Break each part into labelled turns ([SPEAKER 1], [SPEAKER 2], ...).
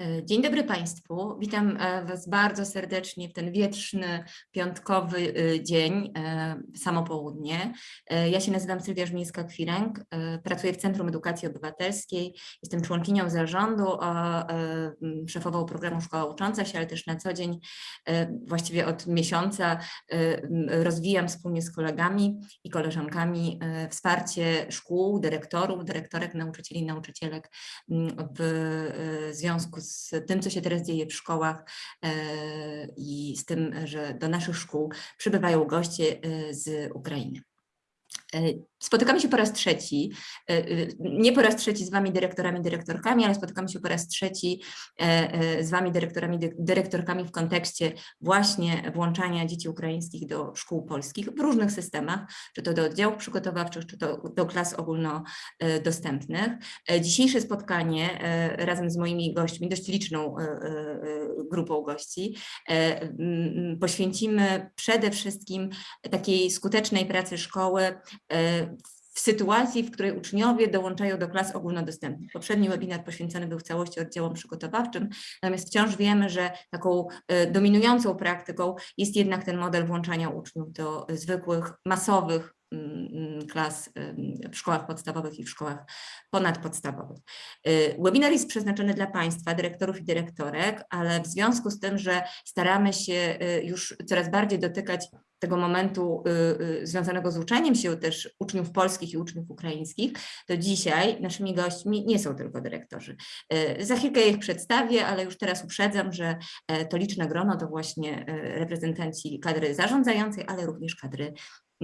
[SPEAKER 1] E, dzień dobry Państwu. Witam e, Was bardzo serdecznie w ten wietrzny, piątkowy e, dzień, samo południe. Ja się nazywam Sylwia Żmińska-Kwiręg, pracuję w Centrum Edukacji Obywatelskiej, jestem członkinią zarządu, szefową programu Szkoła Ucząca się, ale też na co dzień, właściwie od miesiąca rozwijam wspólnie z kolegami i koleżankami wsparcie szkół, dyrektorów, dyrektorek, nauczycieli, nauczycielek w związku z tym, co się teraz dzieje w szkołach e, i z tym, że do naszych szkół przybywają goście e, z Ukrainy. E, spotykamy się po raz trzeci, e, e, nie po raz trzeci z Wami dyrektorami, dyrektorkami, ale spotykamy się po raz trzeci z Wami dyrektorami, dyrektorkami w kontekście właśnie włączania dzieci ukraińskich do szkół polskich w różnych systemach, czy to do oddziałów przygotowawczych, czy to do klas ogólnodostępnych. Dzisiejsze spotkanie razem z moimi gośćmi, dość liczną grupą gości, poświęcimy przede wszystkim takiej skutecznej pracy szkoły E, w sytuacji, w której uczniowie dołączają do klas ogólnodostępnych. Poprzedni webinar poświęcony był w całości oddziałom przygotowawczym, natomiast wciąż wiemy, że taką e, dominującą praktyką jest jednak ten model włączania uczniów do zwykłych, masowych klas w szkołach podstawowych i w szkołach ponadpodstawowych. Y, webinar jest przeznaczony dla Państwa, dyrektorów i dyrektorek, ale w związku z tym, że staramy się y, już coraz bardziej dotykać tego momentu y, związanego z uczeniem się też uczniów polskich i uczniów ukraińskich, to dzisiaj naszymi gośćmi nie są tylko dyrektorzy. Za chwilkę ich przedstawię, ale już teraz uprzedzam, że e, to liczne grono to właśnie e, reprezentanci kadry zarządzającej, ale również kadry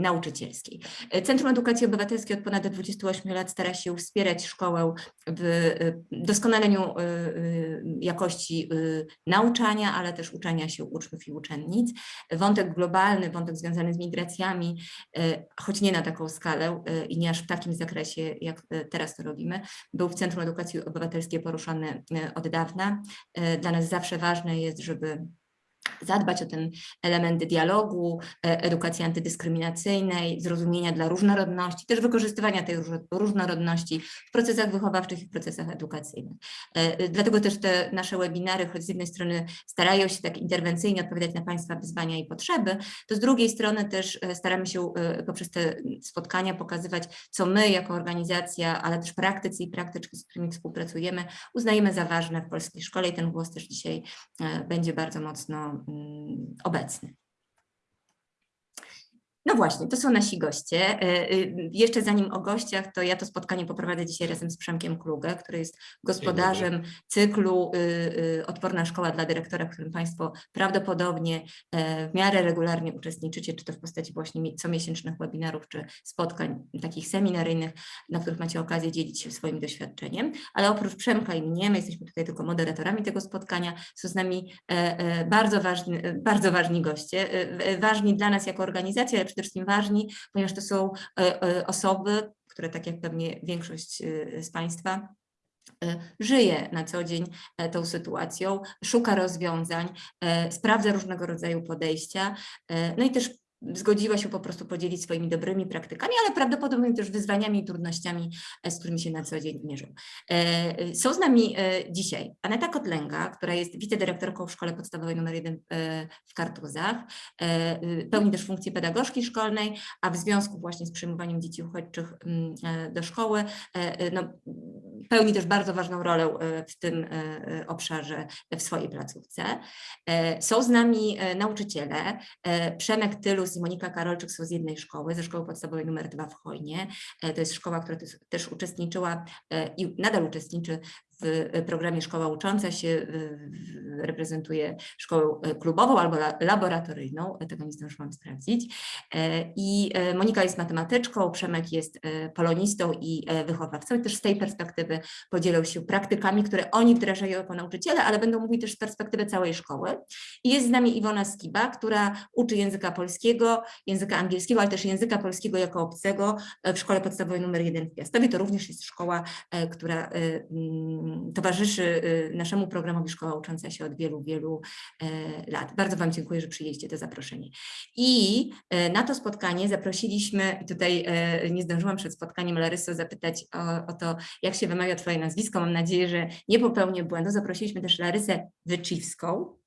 [SPEAKER 1] nauczycielskiej. Centrum Edukacji Obywatelskiej od ponad 28 lat stara się wspierać szkołę w y, doskonaleniu y, y, jakości nauczania, ale też uczenia się uczniów i uczennic. Wątek globalny, wątek związany z migracjami, choć nie na taką skalę i nie aż w takim zakresie, jak teraz to robimy, był w Centrum Edukacji Obywatelskiej poruszany od dawna. Dla nas zawsze ważne jest, żeby zadbać o ten element dialogu, e, edukacji antydyskryminacyjnej, zrozumienia dla różnorodności, też wykorzystywania tej różnorodności w procesach wychowawczych i w procesach edukacyjnych. E, dlatego też te nasze webinary, choć z jednej strony starają się tak interwencyjnie odpowiadać na Państwa wyzwania i potrzeby, to z drugiej strony też e, staramy się poprzez te spotkania pokazywać, co my jako organizacja, ale też praktycy i praktyczki, z którymi współpracujemy, uznajemy za ważne w polskiej szkole i ten głos też dzisiaj będzie bardzo mocno obecny. No właśnie, to są nasi goście. E, e, jeszcze zanim o gościach, to ja to spotkanie poprowadzę dzisiaj razem z Przemkiem Klugę, który jest gospodarzem cyklu y, y, Odporna Szkoła dla Dyrektora, w którym Państwo prawdopodobnie e, w miarę regularnie uczestniczycie, czy to w postaci właśnie comiesięcznych webinarów, czy spotkań takich seminaryjnych, na których macie okazję dzielić się swoim doświadczeniem. Ale oprócz Przemka i mnie, my jesteśmy tutaj tylko moderatorami tego spotkania, są z nami bardzo ważni, bardzo ważni goście, ważni dla nas jako organizacja, przede wszystkim ważni, ponieważ to są e, e, osoby, które tak jak pewnie większość e, z Państwa żyje na co dzień tą sytuacją, szuka rozwiązań, sprawdza różnego rodzaju podejścia, no i też zgodziła się po prostu podzielić swoimi dobrymi praktykami, ale prawdopodobnie też wyzwaniami i trudnościami, e, z którymi się na co dzień mierzą. E, są z nami e, dzisiaj Aneta Kotlęga, która jest wicedyrektorką w Szkole Podstawowej nr 1 w Kartuzach, pełni też funkcję pedagogzki szkolnej, a w związku właśnie z przyjmowaniem dzieci uchodźczych mm, do szkoły, no, pełni też bardzo ważną rolę w tym obszarze w swojej placówce. Są z nami nauczyciele, Przemek Tylus i Monika Karolczyk są z jednej szkoły, ze szkoły podstawowej numer 2 w Chojnie. E, to jest szkoła, która też uczestniczyła e, i nadal uczestniczy w programie Szkoła Ucząca się reprezentuje szkołę e, klubową albo laboratoryjną, tego nie zdążyłam sprawdzić. E, I e, Monika jest matematyczką, Przemek jest polonistą i wychowawcą i też z tej perspektywy podzielą się praktykami, które oni wdrażają jako nauczyciele, ale będą mówić też z perspektywy całej szkoły. I jest z nami Iwona Skiba, która uczy języka polskiego, języka angielskiego, ale też języka polskiego jako obcego w szkole podstawowej numer 1 w Piastowie. To również jest szkoła, która towarzyszy y, naszemu programowi Szkoła Ucząca się od wielu, wielu e, lat. Bardzo Wam dziękuję, że przyjęliście to zaproszenie. I e, na to spotkanie zaprosiliśmy, tutaj e, nie zdążyłam przed spotkaniem Larysy zapytać o, o to, jak się wymawia Twoje nazwisko. Mam nadzieję, że nie popełnię błędu. Zaprosiliśmy też Larysę Wycziwską, e,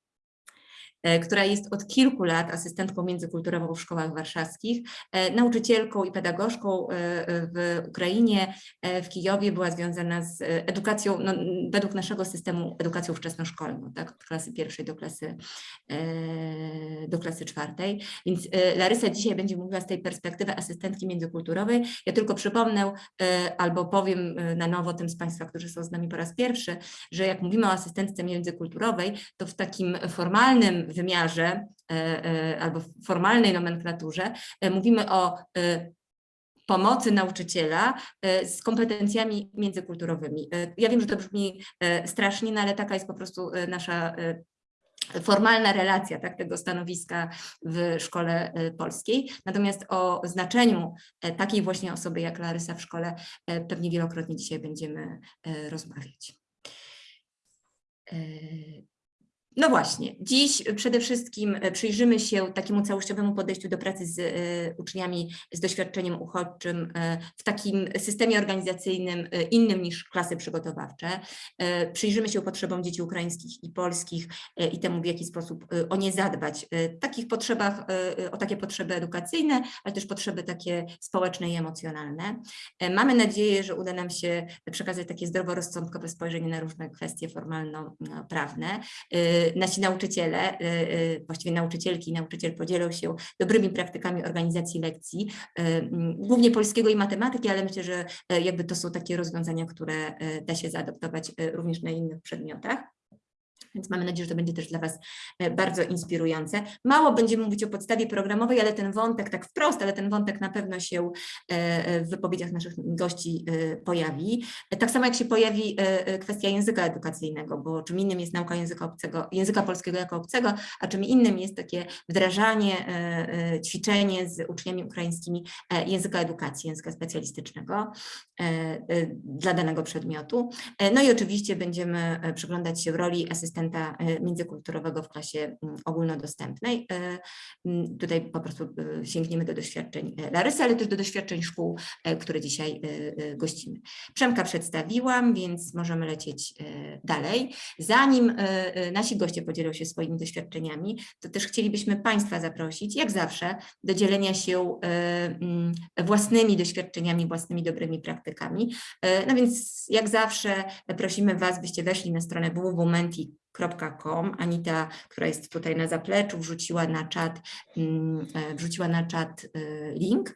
[SPEAKER 1] która jest od kilku lat asystentką międzykulturową w szkołach warszawskich, e, nauczycielką i pedagogzką e, e, w Ukrainie, e, w Kijowie, była związana z e, edukacją, no, według naszego systemu edukacją wczesnoszkolną, tak, od klasy pierwszej do klasy, e, do klasy czwartej. Więc e, Larysa dzisiaj będzie mówiła z tej perspektywy asystentki międzykulturowej. Ja tylko przypomnę e, albo powiem e, na nowo tym z Państwa, którzy są z nami po raz pierwszy, że jak mówimy o asystentce międzykulturowej, to w takim formalnym wymiarze e, e, albo formalnej nomenklaturze e, mówimy o pomocy nauczyciela z kompetencjami międzykulturowymi. Ja wiem, że to brzmi strasznie, no ale taka jest po prostu nasza formalna relacja tak, tego stanowiska w szkole polskiej. Natomiast o znaczeniu takiej właśnie osoby jak Larysa w szkole pewnie wielokrotnie dzisiaj będziemy rozmawiać. No właśnie, dziś przede wszystkim e, przyjrzymy się takiemu całościowemu podejściu do pracy z e, uczniami z doświadczeniem uchodźczym e, w takim systemie organizacyjnym innym niż klasy przygotowawcze. Przyjrzymy się potrzebom dzieci ukraińskich i polskich i temu, w jaki sposób o nie zadbać. Takich potrzebach, o takie potrzeby edukacyjne, ale też potrzeby takie społeczne i emocjonalne. Mamy nadzieję, że uda nam się przekazać takie zdroworozsądkowe spojrzenie na różne kwestie formalno-prawne. Nasi nauczyciele, y, y, właściwie nauczycielki i nauczyciel podzielą się dobrymi praktykami organizacji lekcji, y, mm, głównie polskiego i matematyki, ale myślę, że y, jakby to są takie rozwiązania, które y, da się zaadoptować y, również na innych przedmiotach. Więc mamy nadzieję, że to będzie też dla Was e, bardzo inspirujące. Mało będziemy mówić o podstawie programowej, ale ten wątek, tak wprost, ale ten wątek na pewno się e, e, w wypowiedziach naszych gości pojawi. Tak samo jak się pojawi kwestia języka edukacyjnego, bo czym innym jest nauka języka obcego, języka polskiego jako obcego, a czym innym jest takie wdrażanie, ćwiczenie z uczniami ukraińskimi języka edukacji, języka specjalistycznego dla danego przedmiotu. E, No i oczywiście będziemy e, przyglądać się roli asystenta e, międzykulturowego w klasie mm, ogólnodostępnej. E, mm, Tutaj po prostu e, sięgniemy do doświadczeń e, Larysy, ale też do doświadczeń szkół, e, które dzisiaj e, e, gościmy. Przemka przedstawiłam, więc możemy lecieć e, dalej. Zanim e, e, nasi goście podzielą się swoimi doświadczeniami, to też chcielibyśmy Państwa zaprosić, jak zawsze, do dzielenia się e, mm, własnymi doświadczeniami, własnymi dobrymi praktykami. E, No więc jak zawsze prosimy Was, byście weszli na stronę www.menti.com. Anita, która jest tutaj na zapleczu, wrzuciła na czat, mm, e, wrzuciła na czat e, link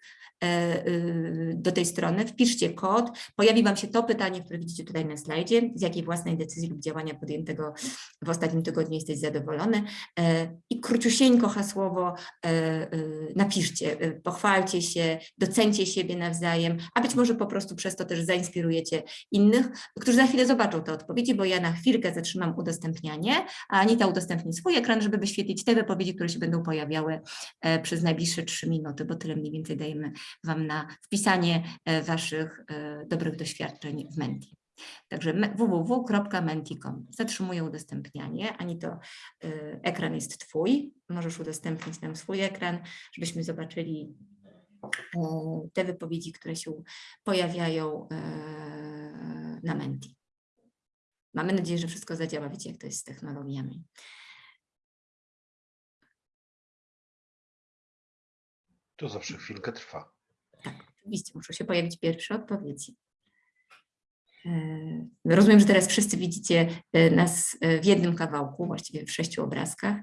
[SPEAKER 1] do tej strony. Wpiszcie kod, pojawi Wam się to pytanie, które widzicie tutaj na slajdzie, z jakiej własnej decyzji lub działania podjętego w ostatnim tygodniu jesteś zadowolony E, i króciusieńko hasłowo e, e, napiszcie, e, pochwalcie się, docencie siebie nawzajem, a być może po prostu przez to też zainspirujecie innych, którzy za chwilę zobaczą te odpowiedzi, bo ja na chwilkę zatrzymam udostępnianie, a Anita udostępni swój ekran, żeby wyświetlić te wypowiedzi, które się będą pojawiały e, przez najbliższe trzy minuty, bo tyle mniej więcej dajemy Wam na wpisanie e, Waszych e, dobrych doświadczeń w Menti. Także me- www.menti.com. Zatrzymuję udostępnianie. Ani to y, ekran jest Twój. Możesz udostępnić nam swój ekran, żebyśmy zobaczyli e, te wypowiedzi, które się pojawiają e, na Menti. Mamy nadzieję, że wszystko zadziała. Wiecie, jak to jest z technologiami.
[SPEAKER 2] To zawsze chwilkę trwa.
[SPEAKER 1] Oczywiście muszą się pojawić pierwsze odpowiedzi. E, Rozumiem, że teraz wszyscy widzicie e, nas e, w jednym kawałku, właściwie w sześciu obrazkach.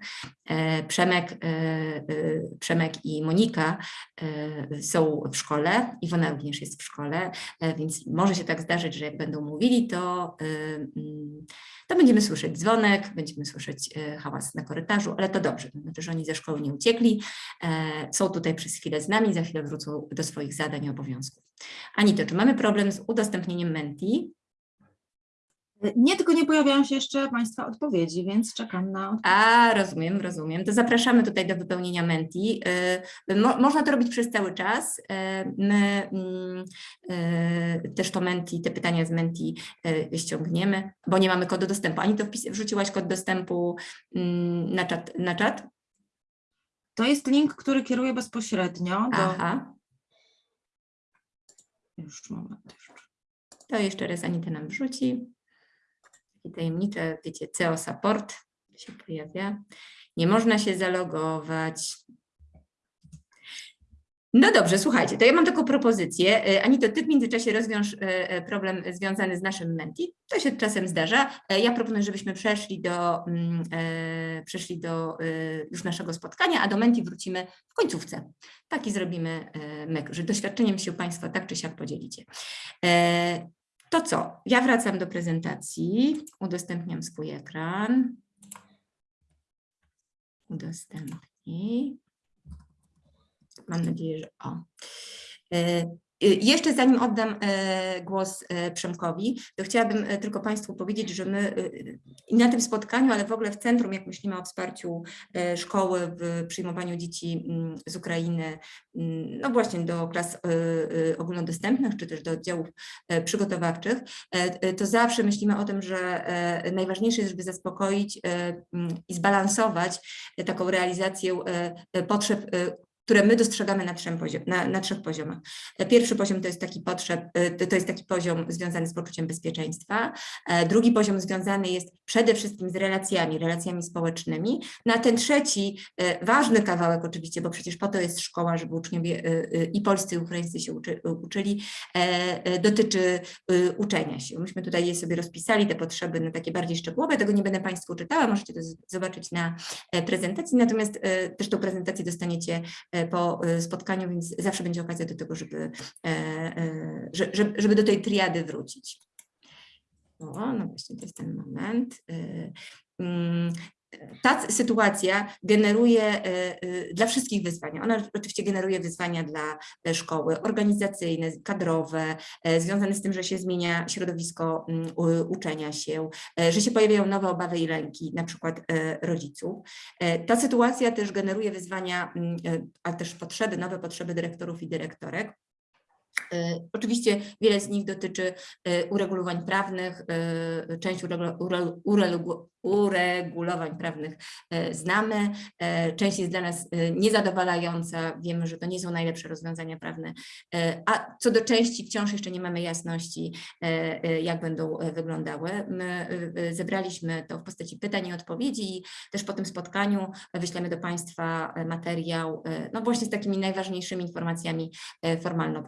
[SPEAKER 1] Przemek, Przemek i Monika są w szkole, Iwona również jest w szkole, więc może się tak zdarzyć, że jak będą mówili, to, mm, to będziemy słyszeć dzwonek, będziemy słyszeć e, hałas na korytarzu, ale to dobrze, to znaczy, że oni ze szkoły nie uciekli, e, są tutaj przez chwilę z nami, za chwilę wrócą do swoich zadań i obowiązków. Anito, czy mamy problem z udostępnieniem Menti?
[SPEAKER 3] Nie, tylko nie pojawiają się jeszcze Państwa odpowiedzi, więc czekam na odpowiedź.
[SPEAKER 1] A, rozumiem, rozumiem. To zapraszamy tutaj do wypełnienia Menti. Y, Mo, można to robić przez cały czas. Y, My mm, y, też to Menti, te pytania z Menti ściągniemy, bo nie mamy kodu dostępu. Ani to wpis, wrzuciłaś kod dostępu mm, na czat? Na czat?
[SPEAKER 3] To jest link, który kieruje bezpośrednio do...
[SPEAKER 1] Aha,
[SPEAKER 3] Już moment. Już.
[SPEAKER 1] To jeszcze raz Anita nam wrzuci. Takie tajemnicze, wiecie, CEO Support się pojawia. Nie można się zalogować. No dobrze, słuchajcie, to ja mam taką propozycję. E, Anito, ty w międzyczasie rozwiąż e, e, problem związany z naszym Menti. To się czasem zdarza. Ja proponuję, żebyśmy przeszli do, mm, przeszli do już naszego spotkania, a do Menti wrócimy w końcówce. Taki zrobimy myk, że doświadczeniem się Państwo tak czy siak podzielicie. To co? Ja wracam do prezentacji, udostępniam swój ekran. Udostępnij. Mam nadzieję, że o. Y, Jeszcze zanim oddam e, głos e, Przemkowi, to chciałabym e, tylko Państwu powiedzieć, że my y, na tym spotkaniu, ale w ogóle w centrum, jak myślimy o wsparciu szkoły w przyjmowaniu dzieci mm, z Ukrainy, mm, no właśnie do klas ogólnodostępnych, czy też do oddziałów przygotowawczych, to zawsze myślimy o tym, że najważniejsze jest, żeby zaspokoić mm, i zbalansować taką realizację potrzeb, które my dostrzegamy na, trzem poziom, na, na trzech poziomach. E, Pierwszy poziom to jest taki potrzeb, e, to- jest taki poziom związany z poczuciem bezpieczeństwa. E, Drugi poziom związany jest przede wszystkim z relacjami, relacjami społecznymi. Na ten trzeci, ważny kawałek oczywiście, bo przecież po to jest szkoła, żeby uczniowie i polscy, i ukraińscy się uczy, uczyli, dotyczy uczenia się. Myśmy tutaj je sobie rozpisali, te potrzeby na takie bardziej szczegółowe, tego nie będę Państwu czytała, możecie to zobaczyć na prezentacji, natomiast też tą prezentację dostaniecie po e, spotkaniu, więc zawsze będzie okazja do tego, żeby, e, e, że- że- żeby do tej triady wrócić. O, no właśnie, to jest ten moment. Mm, Ta sytuacja generuje e, e, dla wszystkich wyzwania. Ona oczywiście generuje wyzwania dla e, szkoły organizacyjne, kadrowe, związane z tym, że się zmienia środowisko mm, uczenia się, że się pojawiają nowe obawy i lęki, na przykład rodziców. Ta sytuacja też generuje wyzwania, mm, e, a też potrzeby, nowe potrzeby dyrektorów i dyrektorek. E, Oczywiście wiele z nich dotyczy e, uregulowań prawnych, e, część uregu- ure- uregu- uregulowań prawnych znamy, część jest dla nas niezadowalająca, wiemy, że to nie są najlepsze rozwiązania prawne, a co do części wciąż jeszcze nie mamy jasności, jak będą wyglądały. My zebraliśmy to w postaci pytań i odpowiedzi i też po tym spotkaniu wyślemy do Państwa materiał, no właśnie z takimi najważniejszymi informacjami formalno,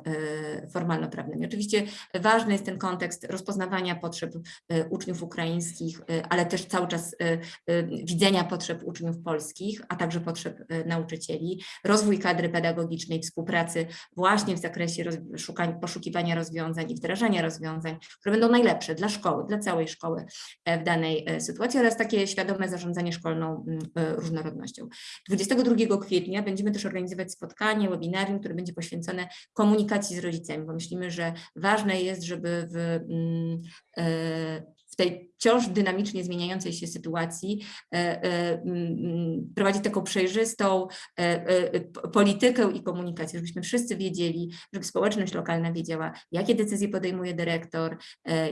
[SPEAKER 1] formalno-prawnymi. Oczywiście ważny jest ten kontekst rozpoznawania potrzeb e, uczniów ukraińskich, e, ale też cały czas e, widzenia potrzeb uczniów polskich, a także potrzeb nauczycieli, rozwój kadry pedagogicznej, współpracy właśnie w zakresie poszukiwania rozwiązań i wdrażania rozwiązań, które będą najlepsze dla szkoły, dla całej szkoły w danej sytuacji oraz takie świadome zarządzanie szkolną różnorodnością. 22 kwietnia będziemy też organizować spotkanie, webinarium, które będzie poświęcone komunikacji z rodzicami, bo myślimy, że ważne jest, żeby w, mm, e, w tej wciąż dynamicznie zmieniającej się sytuacji e, e, mm, prowadzić taką przejrzystą politykę i komunikację, żebyśmy wszyscy wiedzieli, żeby społeczność lokalna wiedziała, jakie decyzje podejmuje dyrektor,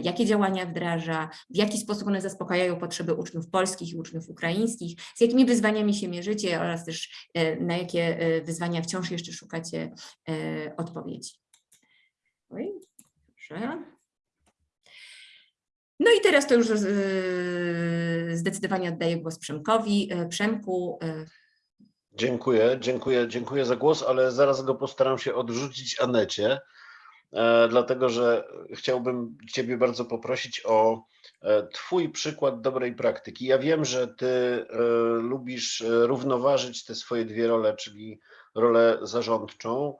[SPEAKER 1] jakie działania wdraża, w jaki sposób one zaspokajają potrzeby uczniów polskich i uczniów ukraińskich, z jakimi wyzwaniami się mierzycie oraz też na jakie wyzwania wciąż jeszcze szukacie odpowiedzi. Oj, dobrze. No i teraz to już e, zdecydowanie oddaję głos Przemkowi. E, Przemku, e,
[SPEAKER 2] Dziękuję, dziękuję, dziękuję za głos, ale zaraz go postaram się odrzucić Anecie, dlatego że chciałbym Ciebie bardzo poprosić o Twój przykład dobrej praktyki. Ja wiem, że Ty lubisz równoważyć te swoje dwie role, czyli rolę zarządczą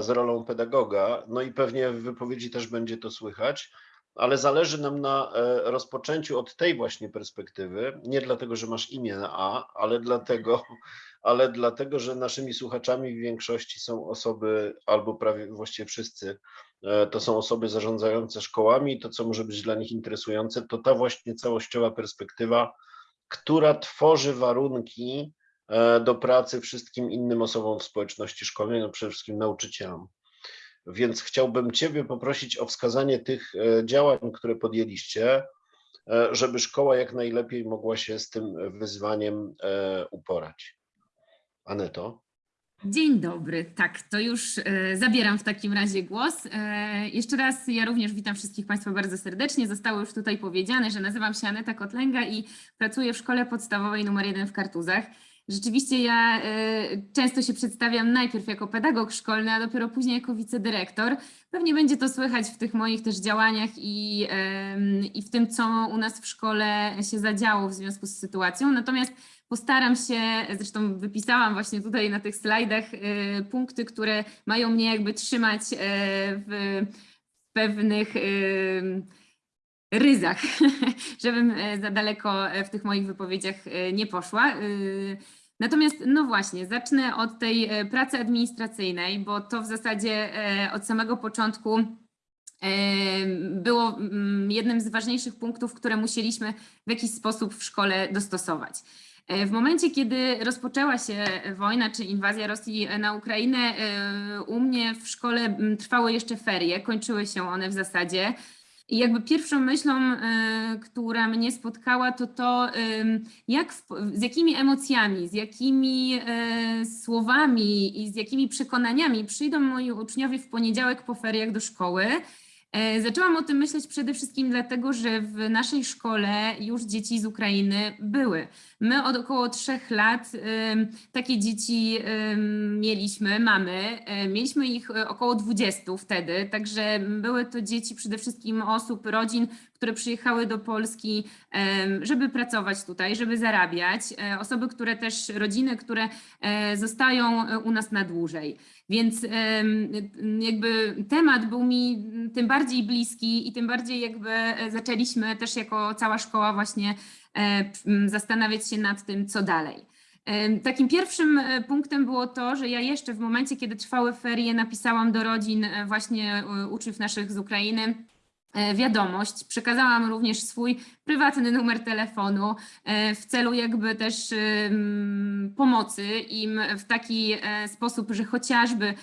[SPEAKER 2] z rolą pedagoga, no i pewnie w wypowiedzi też będzie to słychać. Ale zależy nam na e, rozpoczęciu od tej właśnie perspektywy, nie dlatego, że masz imię na A, ale dlatego, ale dlatego, że naszymi słuchaczami w większości są osoby, albo prawie właściwie wszyscy, e, to są osoby zarządzające szkołami. To, co może być dla nich interesujące, to ta właśnie całościowa perspektywa, która tworzy warunki e, do pracy wszystkim innym osobom w społeczności szkolnej, no przede wszystkim nauczycielom. Więc chciałbym Ciebie poprosić o wskazanie tych e, działań, które podjęliście, e, żeby szkoła jak najlepiej mogła się z tym wyzwaniem e, uporać. Aneto?
[SPEAKER 4] Dzień dobry. Tak, to już e, zabieram w takim razie głos. E, jeszcze raz ja również witam wszystkich Państwa bardzo serdecznie. Zostało już tutaj powiedziane, że nazywam się Aneta Kotlęga i pracuję w szkole podstawowej numer 1 w Kartuzach. Rzeczywiście ja e, często się przedstawiam najpierw jako pedagog szkolny, a dopiero później jako wicedyrektor. Pewnie będzie to słychać w tych moich też działaniach i, w tym, co u nas w szkole się zadziało w związku z sytuacją. Natomiast Postaram się, zresztą wypisałam właśnie tutaj na tych slajdach y, punkty, które mają mnie jakby trzymać y, w pewnych y, ryzach, żebym e, za daleko e, w tych moich wypowiedziach e, nie poszła. Natomiast, no właśnie, zacznę od tej pracy administracyjnej, bo to w zasadzie od samego początku było mm, jednym z ważniejszych punktów, które musieliśmy w jakiś sposób w szkole dostosować. W momencie, kiedy rozpoczęła się wojna czy inwazja Rosji na Ukrainę, u mnie w szkole trwały jeszcze ferie, kończyły się one w zasadzie. I jakby pierwszą myślą, e, która mnie spotkała, to to, jak, z jakimi emocjami, z jakimi e, słowami i z jakimi przekonaniami przyjdą moi uczniowie w poniedziałek po feriach do szkoły. E, Zaczęłam o tym myśleć przede wszystkim dlatego, że w naszej szkole już dzieci z Ukrainy były. My od około trzech lat takie dzieci mieliśmy, mamy. E, Mieliśmy ich e, około 20 wtedy, także były to dzieci przede wszystkim osób, rodzin, które przyjechały do Polski, żeby pracować tutaj, żeby zarabiać. Osoby, które też, rodziny, które zostają u nas na dłużej. Więc jakby temat był mi tym bardziej bliski i tym bardziej jakby e, zaczęliśmy też jako cała szkoła właśnie e, zastanawiać się nad tym, co dalej. Takim pierwszym e, punktem było to, że ja jeszcze w momencie, kiedy trwały ferie, napisałam do rodzin właśnie uczniów naszych z Ukrainy wiadomość. Przekazałam również swój prywatny numer telefonu e, w celu jakby też pomocy im w taki e, sposób, że chociażby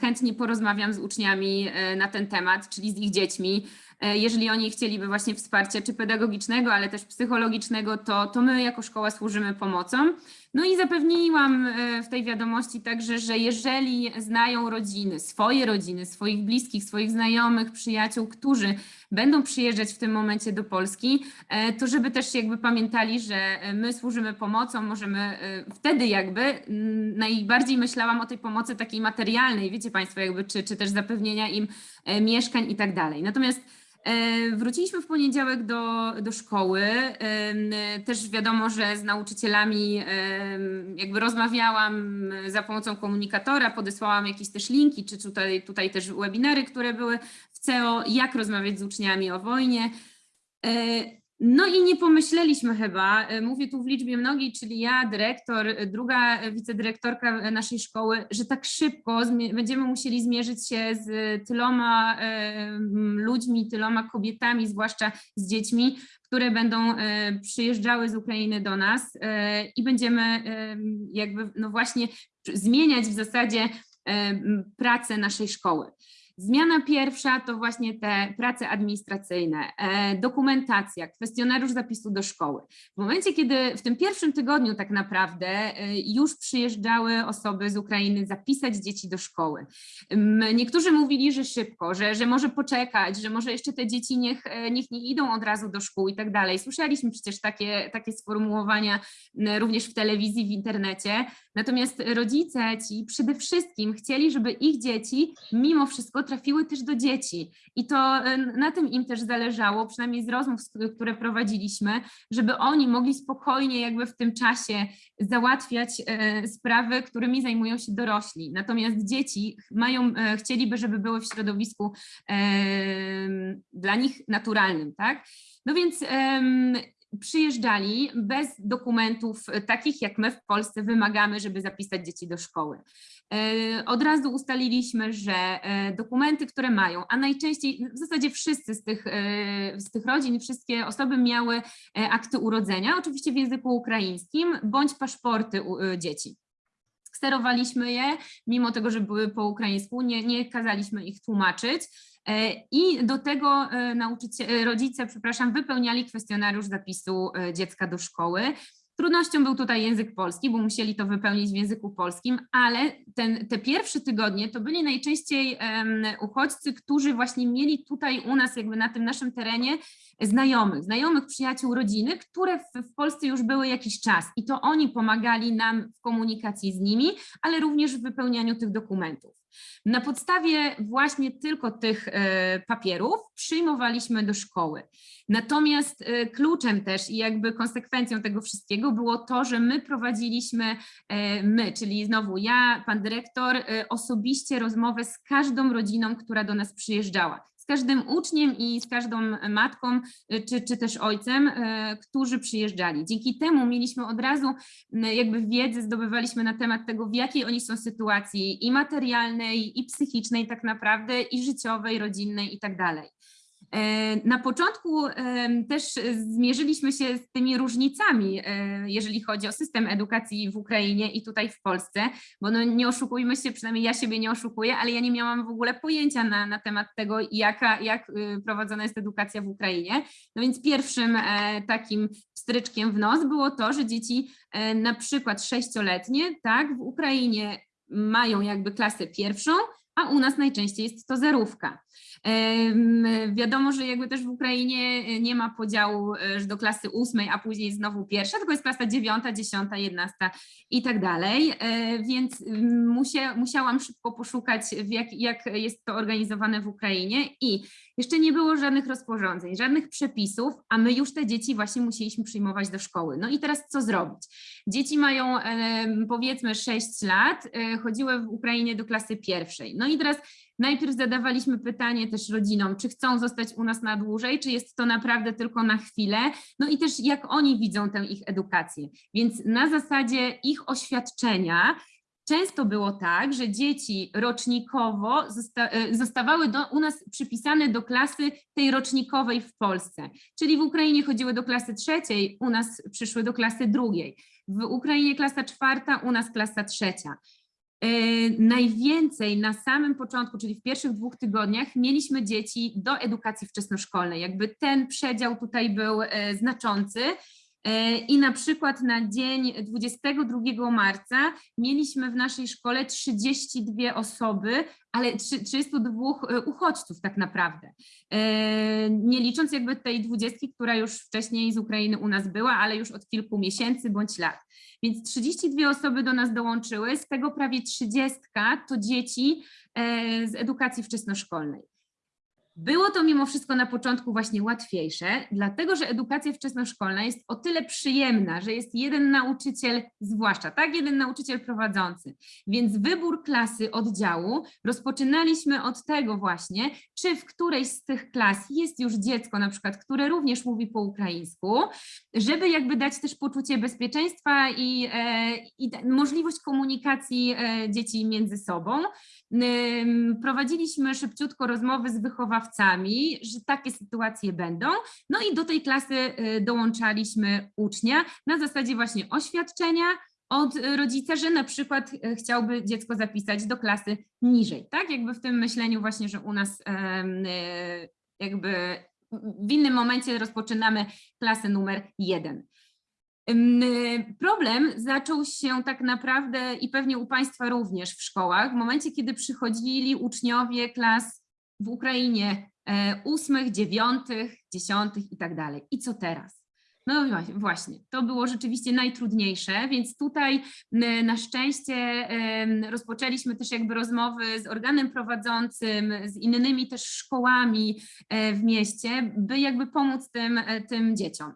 [SPEAKER 4] chętnie porozmawiam z uczniami e, na ten temat, czyli z ich dziećmi. E, Jeżeli oni chcieliby właśnie wsparcia czy pedagogicznego, ale też psychologicznego, to, to my jako szkoła służymy pomocą. No i zapewniłam e, w tej wiadomości także, że jeżeli znają rodziny, swoje rodziny, swoich bliskich, swoich znajomych, przyjaciół, którzy będą przyjeżdżać w tym momencie do Polski, e, to żeby też jakby pamiętali, że e, my służymy pomocą, możemy wtedy jakby mm, najbardziej myślałam o tej pomocy takiej materialnej, wiecie Państwo, jakby czy, czy też zapewnienia im mieszkań i tak dalej. Natomiast Wróciliśmy w poniedziałek do, do szkoły. Em, Też wiadomo, że z nauczycielami em, jakby rozmawiałam za pomocą komunikatora, podesłałam jakieś też linki, czy tutaj, tutaj też webinary, które były w CEO, jak rozmawiać z uczniami o wojnie. No i nie pomyśleliśmy chyba, e, mówię tu w liczbie mnogiej, czyli ja, dyrektor, e, druga e, wicedyrektorka naszej szkoły, że tak szybko będziemy musieli zmierzyć się z tyloma ludźmi, tyloma kobietami, zwłaszcza z dziećmi, które będą przyjeżdżały z Ukrainy do nas i będziemy jakby no właśnie zmieniać w zasadzie pracę naszej szkoły. Zmiana pierwsza to właśnie te prace administracyjne, e, dokumentacja, kwestionariusz zapisu do szkoły. W momencie, kiedy w tym pierwszym tygodniu tak naprawdę e, już przyjeżdżały osoby z Ukrainy zapisać dzieci do szkoły. Niektórzy mówili, że szybko, że, że może poczekać, że może jeszcze te dzieci niech, e, niech nie idą od razu do szkół i tak dalej. Słyszeliśmy przecież takie, takie sformułowania również w telewizji, w internecie. Natomiast rodzice ci przede wszystkim chcieli, żeby ich dzieci mimo wszystko trafiły też do dzieci. I to e, na tym im też zależało, przynajmniej z rozmów, które prowadziliśmy, żeby oni mogli spokojnie jakby w tym czasie załatwiać e, sprawy, którymi zajmują się dorośli. Natomiast dzieci mają, e, chcieliby, żeby były w środowisku dla nich naturalnym, tak? No więc przyjeżdżali bez dokumentów takich, jak my w Polsce wymagamy, żeby zapisać dzieci do szkoły. E, Od razu ustaliliśmy, że e, dokumenty, które mają, a najczęściej w zasadzie wszyscy z tych, e, z tych rodzin, wszystkie osoby miały akty urodzenia, oczywiście w języku ukraińskim, bądź paszporty dzieci. Sterowaliśmy je, mimo tego, że były po ukraińsku, nie, nie kazaliśmy ich tłumaczyć. I do tego rodzice, przepraszam, wypełniali kwestionariusz zapisu dziecka do szkoły. Trudnością był tutaj język polski, bo musieli to wypełnić w języku polskim, ale ten, te pierwsze tygodnie to byli najczęściej em, uchodźcy, którzy właśnie mieli tutaj u nas, jakby na tym naszym terenie, znajomych, znajomych, przyjaciół, rodziny, które w, w Polsce już były jakiś czas i to oni pomagali nam w komunikacji z nimi, ale również w wypełnianiu tych dokumentów. Na podstawie właśnie tylko tych e, papierów przyjmowaliśmy do szkoły. Natomiast e, kluczem też i jakby konsekwencją tego wszystkiego było to, że my prowadziliśmy, e, my, czyli znowu ja, pan dyrektor, osobiście rozmowę z każdą rodziną, która do nas przyjeżdżała. Każdym uczniem i z każdą matką, e, czy, czy też ojcem, e, którzy przyjeżdżali. Dzięki temu mieliśmy od razu m, jakby wiedzę, zdobywaliśmy na temat tego, w jakiej oni są sytuacji i materialnej, i psychicznej tak naprawdę, i życiowej, rodzinnej i tak dalej. E, Na początku też zmierzyliśmy się z tymi różnicami, e, jeżeli chodzi o system edukacji w Ukrainie i tutaj w Polsce, bo no nie oszukujmy się, przynajmniej ja siebie nie oszukuję, ale ja nie miałam w ogóle pojęcia na, na temat tego, jaka, jak y, prowadzona jest edukacja w Ukrainie. No więc pierwszym e, takim stryczkiem w nos było to, że dzieci na przykład sześcioletnie, tak, w Ukrainie mają jakby klasę pierwszą, a u nas najczęściej jest to zerówka. Wiadomo, że jakby też w Ukrainie e, nie ma podziału e, do klasy ósmej, a później znowu pierwsza, tylko jest klasa dziewiąta, dziesiąta, jedenasta i tak dalej, E, więc mm, musia, musiałam szybko poszukać, jak, jak jest to organizowane w Ukrainie i jeszcze nie było żadnych rozporządzeń, żadnych przepisów, a my już te dzieci właśnie musieliśmy przyjmować do szkoły. No i teraz co zrobić? Dzieci mają powiedzmy 6 lat, chodziły w Ukrainie do klasy pierwszej. No i teraz Najpierw zadawaliśmy pytanie też rodzinom, czy chcą zostać u nas na dłużej, czy jest to naprawdę tylko na chwilę, no i też jak oni widzą tę ich edukację. Więc na zasadzie ich oświadczenia często było tak, że dzieci rocznikowo zosta e, zostawały do, u nas przypisane do klasy tej rocznikowej w Polsce. Czyli w Ukrainie chodziły do klasy trzeciej, u nas przyszły do klasy drugiej. W Ukrainie klasa czwarta, u nas klasa trzecia. E, najwięcej na samym początku, czyli w pierwszych dwóch tygodniach, mieliśmy dzieci do edukacji wczesnoszkolnej. Jakby ten przedział tutaj był e, znaczący. E, I na przykład na dzień 22 marca mieliśmy w naszej szkole 32 osoby, ale trzy- 32 e, uchodźców tak naprawdę. Nie licząc jakby tej dwudziestki, która już wcześniej z Ukrainy u nas była, ale już od kilku miesięcy bądź lat. Więc 32 osoby do nas dołączyły, z tego prawie 30 to dzieci e, z edukacji wczesnoszkolnej. Było to mimo wszystko na początku właśnie łatwiejsze, dlatego że edukacja wczesnoszkolna jest o tyle przyjemna, że jest jeden nauczyciel, zwłaszcza tak, jeden nauczyciel prowadzący. Więc wybór klasy oddziału rozpoczynaliśmy od tego właśnie, czy w którejś z tych klas jest już dziecko na przykład, które również mówi po ukraińsku, żeby jakby dać też poczucie bezpieczeństwa i, e, i możliwość komunikacji e, dzieci między sobą. Prowadziliśmy szybciutko rozmowy z wychowawcami, że takie sytuacje będą. No i do tej klasy y, dołączaliśmy ucznia na zasadzie właśnie oświadczenia od rodzica, że na przykład y, chciałby dziecko zapisać do klasy niżej. Tak, jakby w tym myśleniu właśnie, że u nas y, jakby w innym momencie rozpoczynamy klasę numer jeden. Problem zaczął się tak naprawdę i pewnie u Państwa również w szkołach, w momencie, kiedy przychodzili uczniowie klas w Ukrainie e, ósmych, dziewiątych, dziesiątych i tak dalej. I co teraz? No właśnie- to było rzeczywiście najtrudniejsze, więc tutaj na szczęście rozpoczęliśmy też jakby rozmowy z organem prowadzącym, z innymi też szkołami e, w mieście, by jakby pomóc tym, e, tym dzieciom.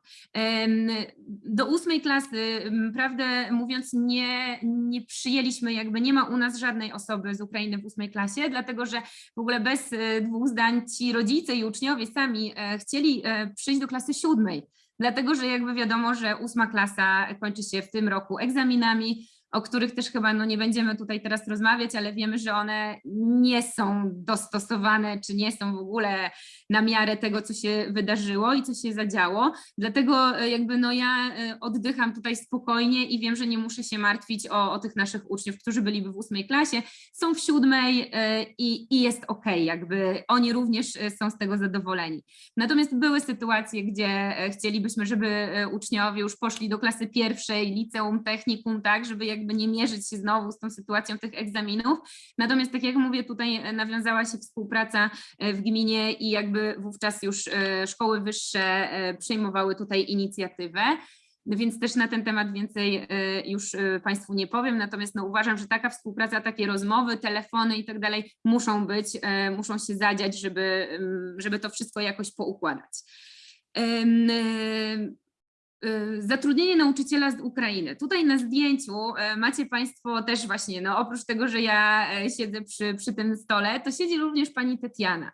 [SPEAKER 4] Do ósmej klasy, prawdę mówiąc, nie, nie przyjęliśmy, jakby nie ma u nas żadnej osoby z Ukrainy w ósmej klasie, dlatego że w ogóle bez e, dwóch zdań ci rodzice i uczniowie sami chcieli przyjść do klasy siódmej, dlatego że jakby wiadomo, że ósma klasa kończy się w tym roku egzaminami, o których też chyba no, nie będziemy tutaj teraz rozmawiać, ale wiemy, że one nie są dostosowane, czy nie są w ogóle na miarę tego, co się wydarzyło i co się zadziało. Dlatego e, jakby no ja e, oddycham tutaj spokojnie i wiem, że nie muszę się martwić o, o tych naszych uczniów, którzy byliby w ósmej klasie, są w siódmej e, i, i jest ok, jakby oni również są z tego zadowoleni. Natomiast były sytuacje, gdzie chcielibyśmy, żeby uczniowie już poszli do klasy pierwszej, liceum, technikum, tak, żeby jakby nie mierzyć się znowu z tą sytuacją tych egzaminów. Natomiast tak jak mówię, tutaj e, nawiązała się współpraca e, w gminie i jakby wówczas już e, szkoły wyższe przejmowały tutaj inicjatywę. Więc też na ten temat więcej już Państwu nie powiem, natomiast no uważam, że taka współpraca, takie rozmowy, telefony i tak dalej muszą być, muszą się zadziać, żeby, em, żeby to wszystko jakoś poukładać. E, Zatrudnienie nauczyciela z Ukrainy. Tutaj na zdjęciu e, macie Państwo też właśnie, no oprócz tego, że ja e, siedzę przy, przy tym stole, to siedzi również pani Tetiana.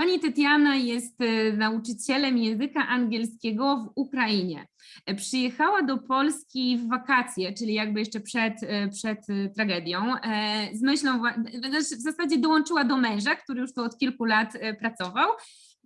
[SPEAKER 4] Pani Tetiana jest e, nauczycielem języka angielskiego w Ukrainie. E, Przyjechała do Polski w wakacje, czyli jakby jeszcze przed, przed tragedią, e, z myślą, w zasadzie dołączyła do męża, który już tu od kilku lat pracował.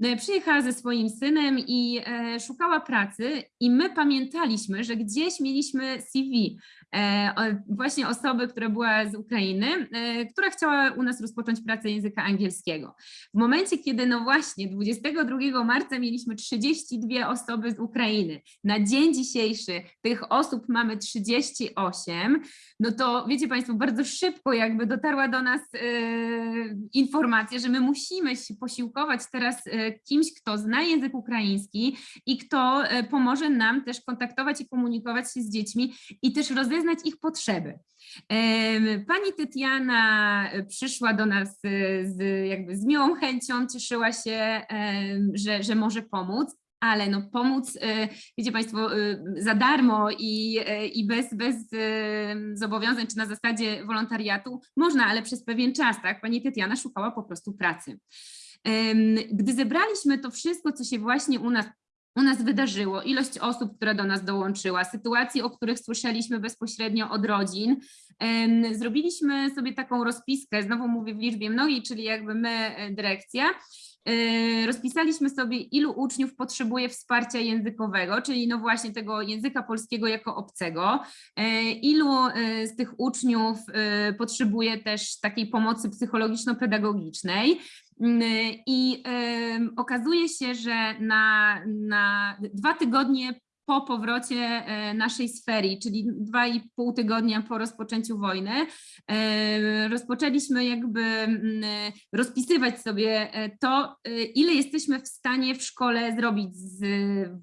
[SPEAKER 4] E, Przyjechała ze swoim synem i e, szukała pracy i my pamiętaliśmy, że gdzieś mieliśmy CV e, właśnie osoby, która była z Ukrainy, która chciała u nas rozpocząć pracę języka angielskiego. W momencie, kiedy no właśnie 22 marca mieliśmy 32 osoby z Ukrainy, na dzień dzisiejszy tych osób mamy 38, no to wiecie Państwo, bardzo szybko jakby dotarła do nas informacja, że my musimy się posiłkować teraz kimś, kto zna język ukraiński i kto e, pomoże nam też kontaktować i komunikować się z dziećmi i też rozeznać ich potrzeby. Pani Tytiana e, przyszła do nas e, z, jakby z miłą chęcią, cieszyła się, że, że może pomóc. Ale no pomóc, wiecie Państwo, za darmo i, i bez, bez zobowiązań, czy na zasadzie wolontariatu można, ale przez pewien czas, tak? Pani Tytiana szukała po prostu pracy. Gdy zebraliśmy to wszystko, co się właśnie u nas u nas wydarzyło, ilość osób, która do nas dołączyła, sytuacje, o których słyszeliśmy bezpośrednio od rodzin. Zrobiliśmy sobie taką rozpiskę, znowu mówię w liczbie mnogiej, czyli jakby my, e, dyrekcja. E, Rozpisaliśmy sobie, ilu uczniów potrzebuje wsparcia językowego, czyli no właśnie tego języka polskiego jako obcego, e, ilu z tych uczniów potrzebuje też takiej pomocy psychologiczno-pedagogicznej. Mm, I okazuje się, że na, na dwa tygodnie po powrocie e, naszej sfery, czyli dwa i pół tygodnia po rozpoczęciu wojny, e, rozpoczęliśmy jakby mm, rozpisywać sobie e, to, ile jesteśmy w stanie w szkole zrobić z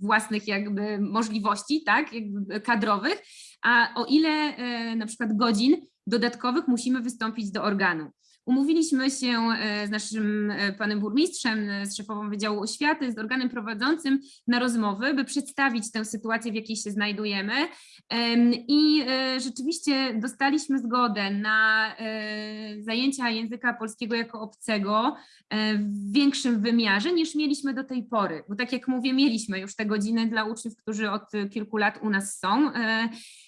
[SPEAKER 4] własnych jakby możliwości, tak, jakby kadrowych, a o ile na przykład godzin dodatkowych musimy wystąpić do organu. Umówiliśmy się e, z naszym e, panem burmistrzem, e, z szefową Wydziału Oświaty, z organem prowadzącym na rozmowy, by przedstawić tę sytuację, w jakiej się znajdujemy. Em, I rzeczywiście dostaliśmy zgodę na zajęcia języka polskiego jako obcego w większym wymiarze niż mieliśmy do tej pory. Bo tak jak mówię, mieliśmy już te godziny dla uczniów, którzy od kilku lat u nas są.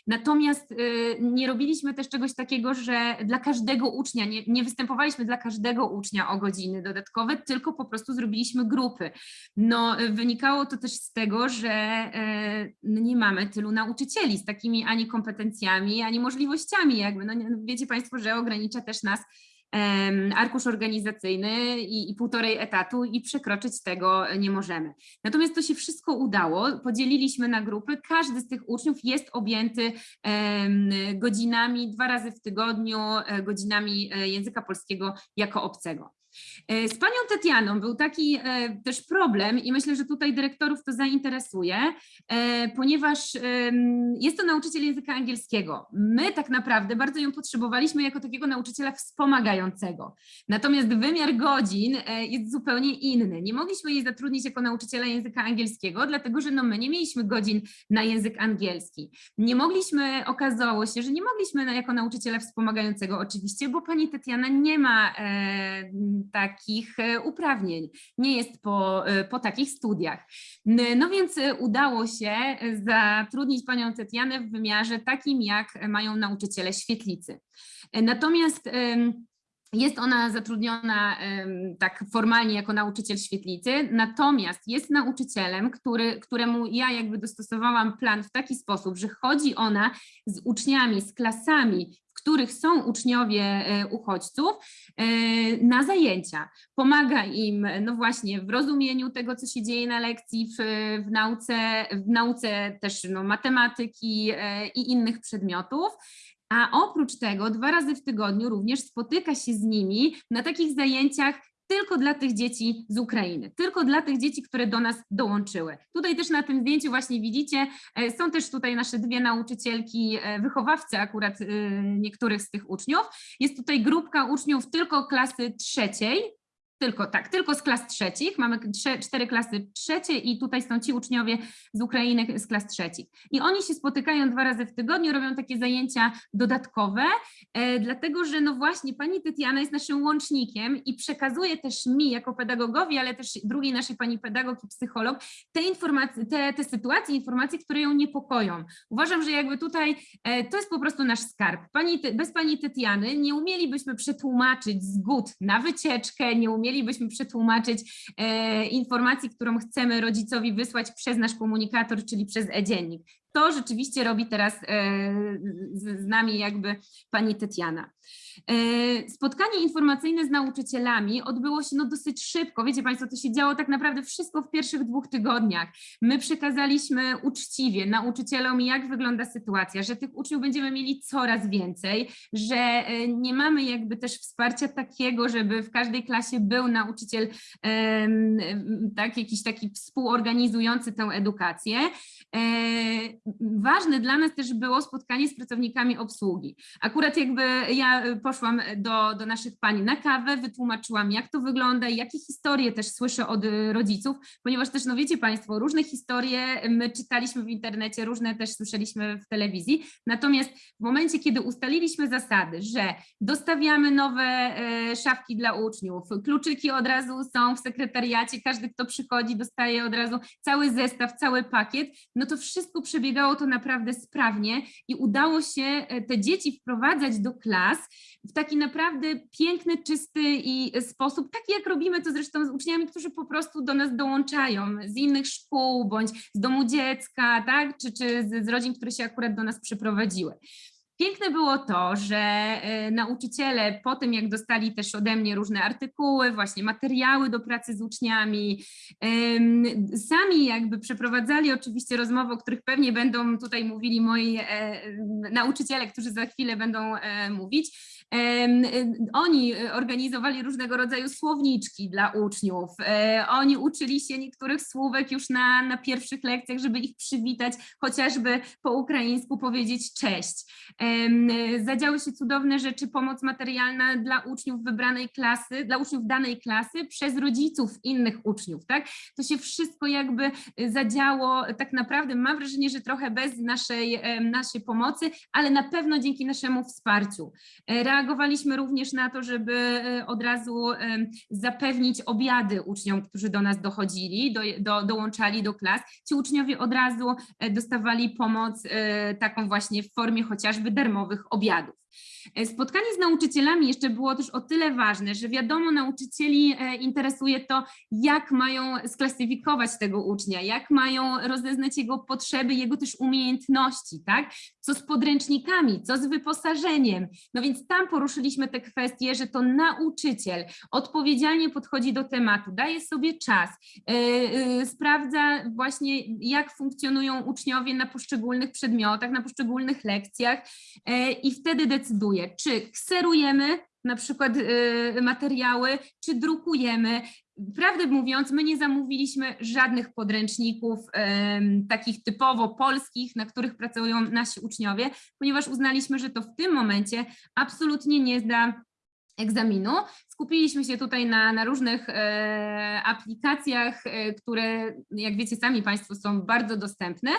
[SPEAKER 4] Natomiast y, nie robiliśmy też czegoś takiego, że dla każdego ucznia, nie, nie występowaliśmy dla każdego ucznia o godziny dodatkowe, tylko po prostu zrobiliśmy grupy. No, wynikało to też z tego, że y, no, nie mamy tylu nauczycieli z takimi ani kompetencjami, ani możliwościami. Jakby. No, wiecie Państwo, że ogranicza też nas arkusz organizacyjny i, i półtorej etatu i przekroczyć tego nie możemy. Natomiast to się wszystko udało, podzieliliśmy na grupy, każdy z tych uczniów jest objęty godzinami dwa razy w tygodniu, e, godzinami e, języka polskiego jako obcego. E, Z panią Tetianą był taki e, też problem i myślę, że tutaj dyrektorów to zainteresuje, e, ponieważ jest to nauczyciel języka angielskiego. My tak naprawdę bardzo ją potrzebowaliśmy jako takiego nauczyciela wspomagającego. Natomiast wymiar godzin jest zupełnie inny. Nie mogliśmy jej zatrudnić jako nauczyciela języka angielskiego, dlatego że no my nie mieliśmy godzin na język angielski. Nie mogliśmy, okazało się, że nie mogliśmy jako nauczyciela wspomagającego oczywiście, bo pani Tetiana nie ma takich e, uprawnień, nie jest po, e, po takich studiach. No więc e, udało się zatrudnić panią Tetianę w wymiarze takim, jak mają nauczyciele świetlicy. Natomiast jest ona zatrudniona tak formalnie jako nauczyciel świetlicy, natomiast jest nauczycielem, który, któremu ja jakby dostosowałam plan w taki sposób, że chodzi ona z uczniami, z klasami, których są uczniowie e, uchodźców e, na zajęcia. Pomaga im no właśnie w rozumieniu tego, co się dzieje na lekcji, w, w nauce, w nauce też no, matematyki e, i innych przedmiotów. A oprócz tego dwa razy w tygodniu również spotyka się z nimi na takich zajęciach tylko dla tych dzieci z Ukrainy, tylko dla tych dzieci, które do nas dołączyły. Tutaj też na tym zdjęciu właśnie widzicie, e, są też tutaj nasze dwie nauczycielki, e, wychowawcy akurat e, niektórych z tych uczniów. Jest tutaj grupka uczniów tylko klasy trzeciej, tylko tak, tylko z klas trzecich. Mamy trze, cztery klasy trzecie i tutaj są ci uczniowie z Ukrainy z klas trzecich. I oni się spotykają dwa razy w tygodniu, robią takie zajęcia dodatkowe, e, dlatego że no właśnie pani Tytiana jest naszym łącznikiem i przekazuje też mi jako pedagogowi, ale też drugiej naszej pani pedagog i psycholog te informacje, te, te sytuacje, informacje, które ją niepokoją. Uważam, że jakby tutaj e, to jest po prostu nasz skarb. Pani, bez pani Tytiany nie umielibyśmy przetłumaczyć zgód na wycieczkę, nie umielibyśmy przetłumaczyć e, informacji, którą chcemy rodzicowi wysłać przez nasz komunikator, czyli przez e-dziennik. To rzeczywiście robi teraz e, z, z nami jakby pani Tytiana. E, Spotkanie informacyjne z nauczycielami odbyło się no dosyć szybko. Wiecie Państwo, to się działo tak naprawdę wszystko w pierwszych dwóch tygodniach. My przekazaliśmy uczciwie nauczycielom, jak wygląda sytuacja, że tych uczniów będziemy mieli coraz więcej, że e, nie mamy jakby też wsparcia takiego, żeby w każdej klasie był nauczyciel, tak, jakiś taki współorganizujący tę edukację. E, Ważne dla nas też było spotkanie z pracownikami obsługi. Akurat jakby ja poszłam do, do naszych pań na kawę, wytłumaczyłam jak to wygląda i jakie historie też słyszę od y, rodziców, ponieważ też no wiecie Państwo, różne historie my czytaliśmy w internecie, różne też słyszeliśmy w telewizji, natomiast w momencie, kiedy ustaliliśmy zasady, że dostawiamy nowe e, szafki dla uczniów, kluczyki od razu są w sekretariacie, każdy kto przychodzi dostaje od razu cały zestaw, cały pakiet, no to wszystko przebiegało to naprawdę sprawnie i udało się e, te dzieci wprowadzać do klas w taki naprawdę piękny, czysty i sposób, taki jak robimy to zresztą z uczniami, którzy po prostu do nas dołączają z innych szkół bądź z domu dziecka, tak? czy, czy z, z rodzin, które się akurat do nas przyprowadziły. Piękne było to, że e, nauczyciele po tym, jak dostali też ode mnie różne artykuły, właśnie materiały do pracy z uczniami, sami jakby przeprowadzali oczywiście rozmowy, o których pewnie będą tutaj mówili moi e, nauczyciele, którzy za chwilę będą e, mówić. Y, Oni organizowali różnego rodzaju słowniczki dla uczniów. E, Oni uczyli się niektórych słówek już na, na pierwszych lekcjach, żeby ich przywitać, chociażby po ukraińsku powiedzieć cześć. Em, Zadziały się cudowne rzeczy, pomoc materialna dla uczniów wybranej klasy, dla uczniów danej klasy przez rodziców innych uczniów, tak? To się wszystko jakby zadziało tak naprawdę, mam wrażenie, że trochę bez naszej, naszej pomocy, ale na pewno dzięki naszemu wsparciu. E, Reagowaliśmy również na to, żeby e, od razu zapewnić obiady uczniom, którzy do nas dochodzili, do, do, dołączali do klas. Ci uczniowie od razu e, dostawali pomoc e, taką właśnie w formie chociażby darmowych obiadów. E, Spotkanie z nauczycielami jeszcze było też o tyle ważne, że wiadomo, nauczycieli e, interesuje to, jak mają sklasyfikować tego ucznia, jak mają rozeznać jego potrzeby, jego też umiejętności, tak? Co z podręcznikami, co z wyposażeniem. No więc tam poruszyliśmy te kwestie, że to nauczyciel odpowiedzialnie podchodzi do tematu, daje sobie czas, e, e, sprawdza właśnie, jak funkcjonują uczniowie na poszczególnych przedmiotach, na poszczególnych lekcjach e, i wtedy decyduje, czy kserujemy na przykład e, materiały, czy drukujemy. Prawdę mówiąc, my nie zamówiliśmy żadnych podręczników takich typowo polskich, na których pracują nasi uczniowie, ponieważ uznaliśmy, że to w tym momencie absolutnie nie zda egzaminu. Skupiliśmy się tutaj na, na różnych e, aplikacjach, e, które jak wiecie sami Państwo są bardzo dostępne.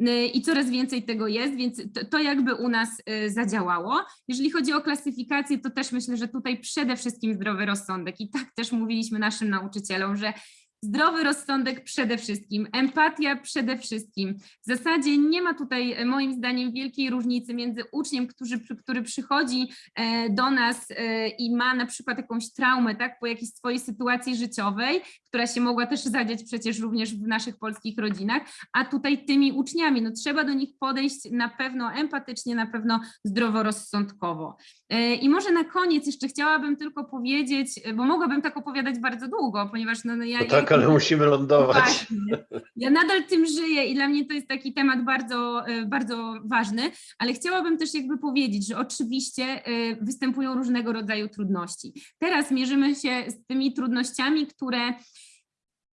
[SPEAKER 4] Y, i coraz więcej tego jest, więc to, to jakby u nas y, zadziałało. Jeżeli chodzi o klasyfikację, to też myślę, że tutaj przede wszystkim zdrowy rozsądek i tak też mówiliśmy naszym nauczycielom, że Zdrowy rozsądek przede wszystkim, empatia przede wszystkim. W zasadzie nie ma tutaj e, moim zdaniem wielkiej różnicy między uczniem, który, który przychodzi e, do nas e, i ma na przykład jakąś traumę, tak, po jakiejś swojej sytuacji życiowej, która się mogła też zadziać przecież również w naszych polskich rodzinach, a tutaj tymi uczniami, no trzeba do nich podejść na pewno empatycznie, na pewno zdroworozsądkowo. E, I może na koniec jeszcze chciałabym tylko powiedzieć, bo mogłabym tak opowiadać bardzo długo, ponieważ no, no ja...
[SPEAKER 2] No
[SPEAKER 4] ja
[SPEAKER 2] tak, ale musimy lądować.
[SPEAKER 4] Właśnie. Ja nadal tym żyję i dla mnie to jest taki temat bardzo, e, bardzo ważny, ale chciałabym też jakby powiedzieć, że oczywiście e, występują różnego rodzaju trudności. Teraz mierzymy się z tymi trudnościami, które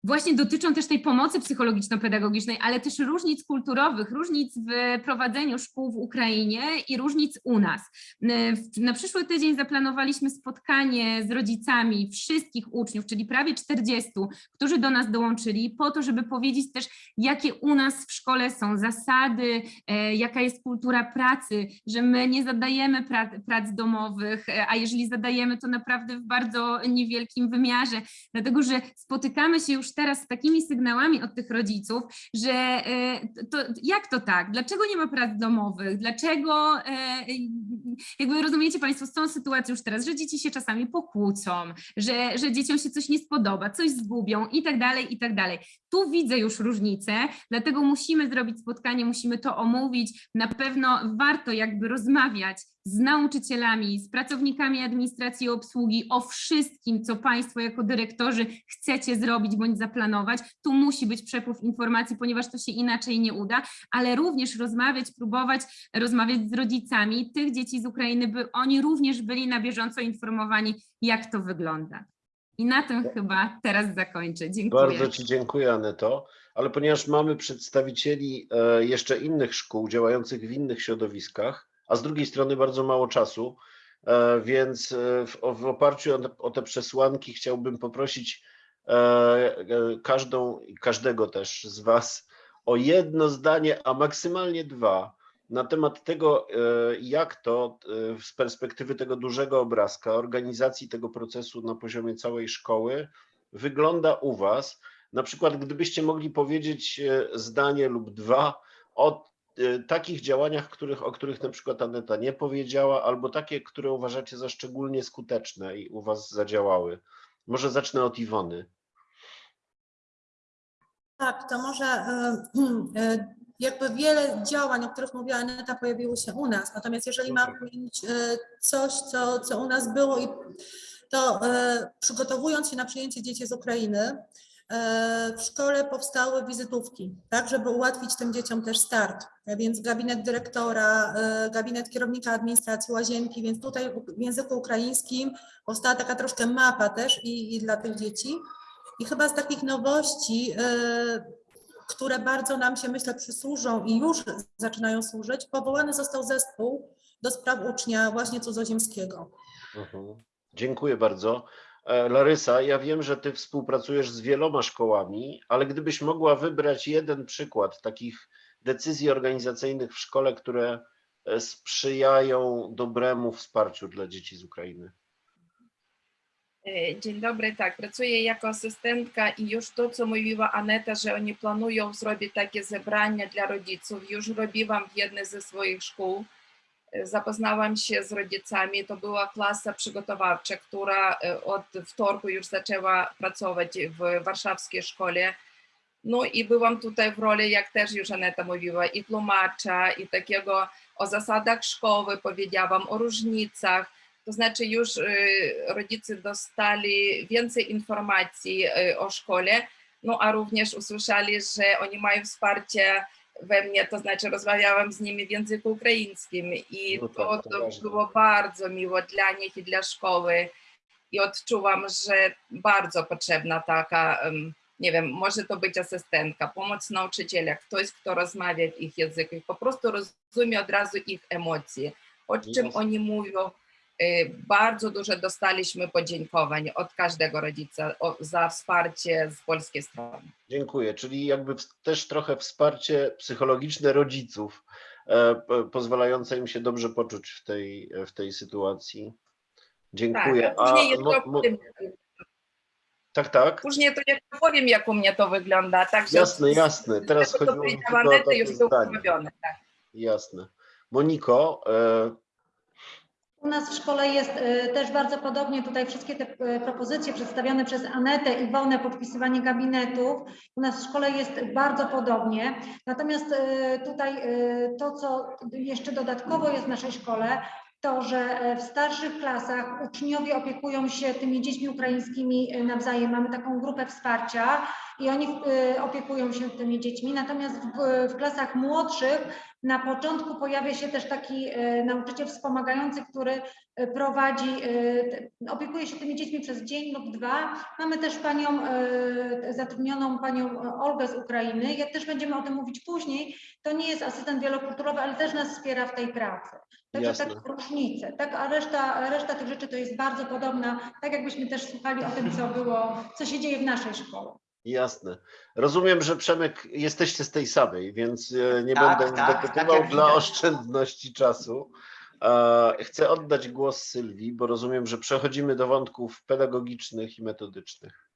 [SPEAKER 4] właśnie dotyczą też tej pomocy psychologiczno-pedagogicznej, ale też różnic kulturowych, różnic w prowadzeniu szkół w Ukrainie i różnic u nas. W- Na przyszły tydzień zaplanowaliśmy spotkanie z rodzicami wszystkich uczniów, czyli prawie 40, którzy do nas dołączyli, po to, żeby powiedzieć też, jakie u nas w szkole są zasady, e, jaka jest kultura pracy, że my nie zadajemy prac, domowych, e, a jeżeli zadajemy, to naprawdę w bardzo niewielkim wymiarze, dlatego że spotykamy się już teraz z takimi sygnałami od tych rodziców, że e, to jak to tak? Dlaczego nie ma prac domowych? Dlaczego, e, jakby rozumiecie Państwo, z tą sytuacją już teraz, że dzieci się czasami pokłócą, że, że dzieciom się coś nie spodoba, coś zgubią i tak dalej, i tak dalej. Tu widzę już różnicę, dlatego musimy zrobić spotkanie, musimy to omówić. Na pewno warto jakby rozmawiać z nauczycielami, z pracownikami administracji i obsługi o wszystkim, co Państwo jako dyrektorzy chcecie zrobić bądź zaplanować. Tu musi być przepływ informacji, ponieważ to się inaczej nie uda, ale również rozmawiać, próbować rozmawiać z rodzicami tych dzieci z Ukrainy, by oni również byli na bieżąco informowani, jak to wygląda. I na tym chyba teraz zakończę. Dziękuję.
[SPEAKER 2] Bardzo Ci dziękuję, Aneto. Ale ponieważ mamy przedstawicieli e, jeszcze innych szkół działających w innych środowiskach, a z drugiej strony bardzo mało czasu, e, więc e, w, w oparciu o, o te przesłanki chciałbym poprosić e, każdą każdego też z Was o jedno zdanie, a maksymalnie dwa na temat tego, jak to z perspektywy tego dużego obrazka, organizacji tego procesu na poziomie całej szkoły wygląda u Was. Na przykład, gdybyście mogli powiedzieć zdanie lub dwa o takich działaniach, których, o których na przykład Aneta nie powiedziała, albo takie, które uważacie za szczególnie skuteczne i u Was zadziałały. Może zacznę od Iwony.
[SPEAKER 3] Tak, to może e, e, jakby wiele działań, o których mówiła Aneta, pojawiło się u nas. Natomiast jeżeli mam wymienić coś, co, co u nas było, to przygotowując się na przyjęcie dzieci z Ukrainy, w szkole powstały wizytówki, tak, żeby ułatwić tym dzieciom też start. E, Więc gabinet dyrektora, e, gabinet kierownika administracji, łazienki, więc tutaj w języku ukraińskim powstała taka troszkę mapa też i, i dla tych dzieci. I chyba z takich nowości, e, które bardzo nam się, myślę, przysłużą i już zaczynają służyć, powołany został zespół do spraw ucznia właśnie cudzoziemskiego.
[SPEAKER 2] Mhm. Dziękuję bardzo. E, Larysa, ja wiem, że Ty współpracujesz z wieloma szkołami, ale gdybyś mogła wybrać jeden przykład takich decyzji organizacyjnych w szkole, które e, sprzyjają dobremu wsparciu dla dzieci z Ukrainy.
[SPEAKER 5] E, Dzień dobry, tak, pracuję jako asystentka i już to, co mówiła Aneta, że oni planują zrobić takie zebrania dla rodziców, już robiłam w jednej ze swoich szkół. E, Zapoznałam się z rodzicami, to była klasa przygotowawcza, która e, od wtorku już zaczęła pracować w warszawskiej szkole. No i byłam tutaj w roli, jak też już Aneta mówiła, i tłumacza, i takiego o zasadach szkoły powiedziałam, o różnicach, to znaczy już y, rodzice dostali więcej informacji y, o szkole, no a również usłyszeli, że oni mają wsparcie we mnie, to znaczy rozmawiałam z nimi w języku ukraińskim i
[SPEAKER 2] No tak,
[SPEAKER 5] to,
[SPEAKER 2] to
[SPEAKER 5] było bardzo miło dla nich i dla szkoły. I odczułam, że bardzo potrzebna taka, nie wiem, może to być asystentka, pomoc nauczyciela, ktoś, kto rozmawia w ich języku i po prostu rozumie od razu ich emocje, o czym oni mówią, Bardzo dużo dostaliśmy podziękowań od każdego rodzica za wsparcie z polskiej strony.
[SPEAKER 2] Dziękuję. Czyli jakby też trochę wsparcie psychologiczne rodziców, e, pozwalające im się dobrze poczuć w tej, w tej sytuacji. Dziękuję.
[SPEAKER 5] Tak, a później
[SPEAKER 2] mo-
[SPEAKER 5] jeszcze
[SPEAKER 2] mo-
[SPEAKER 5] opowiem,
[SPEAKER 2] tak, tak.
[SPEAKER 5] później to jeszcze powiem, jak u mnie to wygląda. Także
[SPEAKER 2] Jasne, jasne. Teraz chodziło mi tylko o takie zdanie.
[SPEAKER 5] Tak.
[SPEAKER 2] Jasne. Moniko, e,
[SPEAKER 6] U nas w szkole jest e, też bardzo podobnie, tutaj wszystkie te e, propozycje przedstawione przez Anetę, Iwonę, podpisywanie gabinetów, u nas w szkole jest bardzo podobnie. Natomiast e, tutaj to, co jeszcze dodatkowo jest w naszej szkole, to, że e, w starszych klasach uczniowie opiekują się tymi dziećmi ukraińskimi e, nawzajem. Mamy taką grupę wsparcia i oni e, opiekują się tymi dziećmi. Natomiast w, w klasach młodszych na początku pojawia się też taki e, nauczyciel wspomagający, który e, prowadzi, opiekuje się tymi dziećmi przez dzień lub dwa. Mamy też panią, zatrudnioną panią Olgę z Ukrainy. Jak też będziemy o tym mówić później, to nie jest asystent wielokulturowy, ale też nas wspiera w tej pracy. Także
[SPEAKER 2] Jasne.
[SPEAKER 6] tak różnice, tak, a reszta, reszta tych rzeczy to jest bardzo podobna, tak jakbyśmy też słuchali o tym, co było, co się dzieje w naszej szkole.
[SPEAKER 2] Jasne. Rozumiem, że Przemek jesteście z tej samej, więc e, nie
[SPEAKER 7] Tak,
[SPEAKER 2] będę
[SPEAKER 7] tak,
[SPEAKER 2] dopytywał
[SPEAKER 7] tak
[SPEAKER 2] dla
[SPEAKER 7] widać.
[SPEAKER 2] oszczędności czasu. E, Chcę oddać głos Sylwii, bo rozumiem, że przechodzimy do wątków pedagogicznych i metodycznych.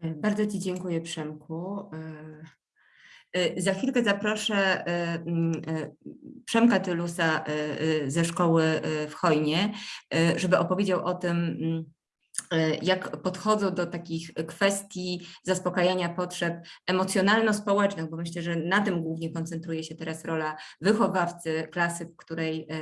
[SPEAKER 1] Bardzo Ci dziękuję, Przemku. E, e, Za chwilkę zaproszę e, e, Przemka Tylusa e, e, ze szkoły e, w Chojnie, e, żeby opowiedział o tym, e, jak podchodzą do takich kwestii zaspokajania potrzeb emocjonalno-społecznych, bo myślę, że na tym głównie koncentruje się teraz rola wychowawcy klasy, w której e,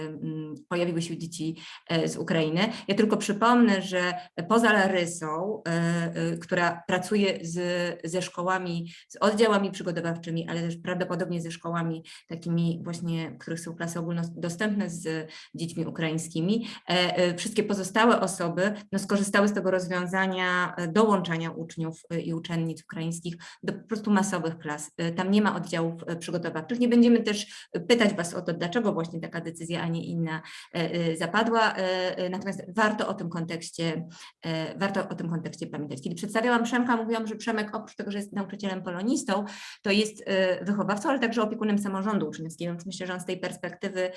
[SPEAKER 1] pojawiły się dzieci e, z Ukrainy. Ja tylko przypomnę, że poza Larysą, e, e, która pracuje z, ze szkołami, z oddziałami przygotowawczymi, ale też prawdopodobnie ze szkołami takimi właśnie, których są klasy ogólnodostępne z dziećmi ukraińskimi, e, e, wszystkie pozostałe osoby no, skorzystały z tego rozwiązania e, dołączania uczniów e, i uczennic ukraińskich do po prostu masowych klas. E, Tam nie ma oddziałów przygotowawczych. Nie będziemy też pytać Was o to, dlaczego właśnie taka decyzja, a nie inna zapadła. Natomiast warto o tym kontekście, warto o tym kontekście pamiętać. Kiedy przedstawiałam Przemka, mówiłam, że Przemek oprócz tego, że jest nauczycielem polonistą, to jest wychowawcą, ale także opiekunem samorządu uczniowskiego, więc myślę, że on z tej perspektywy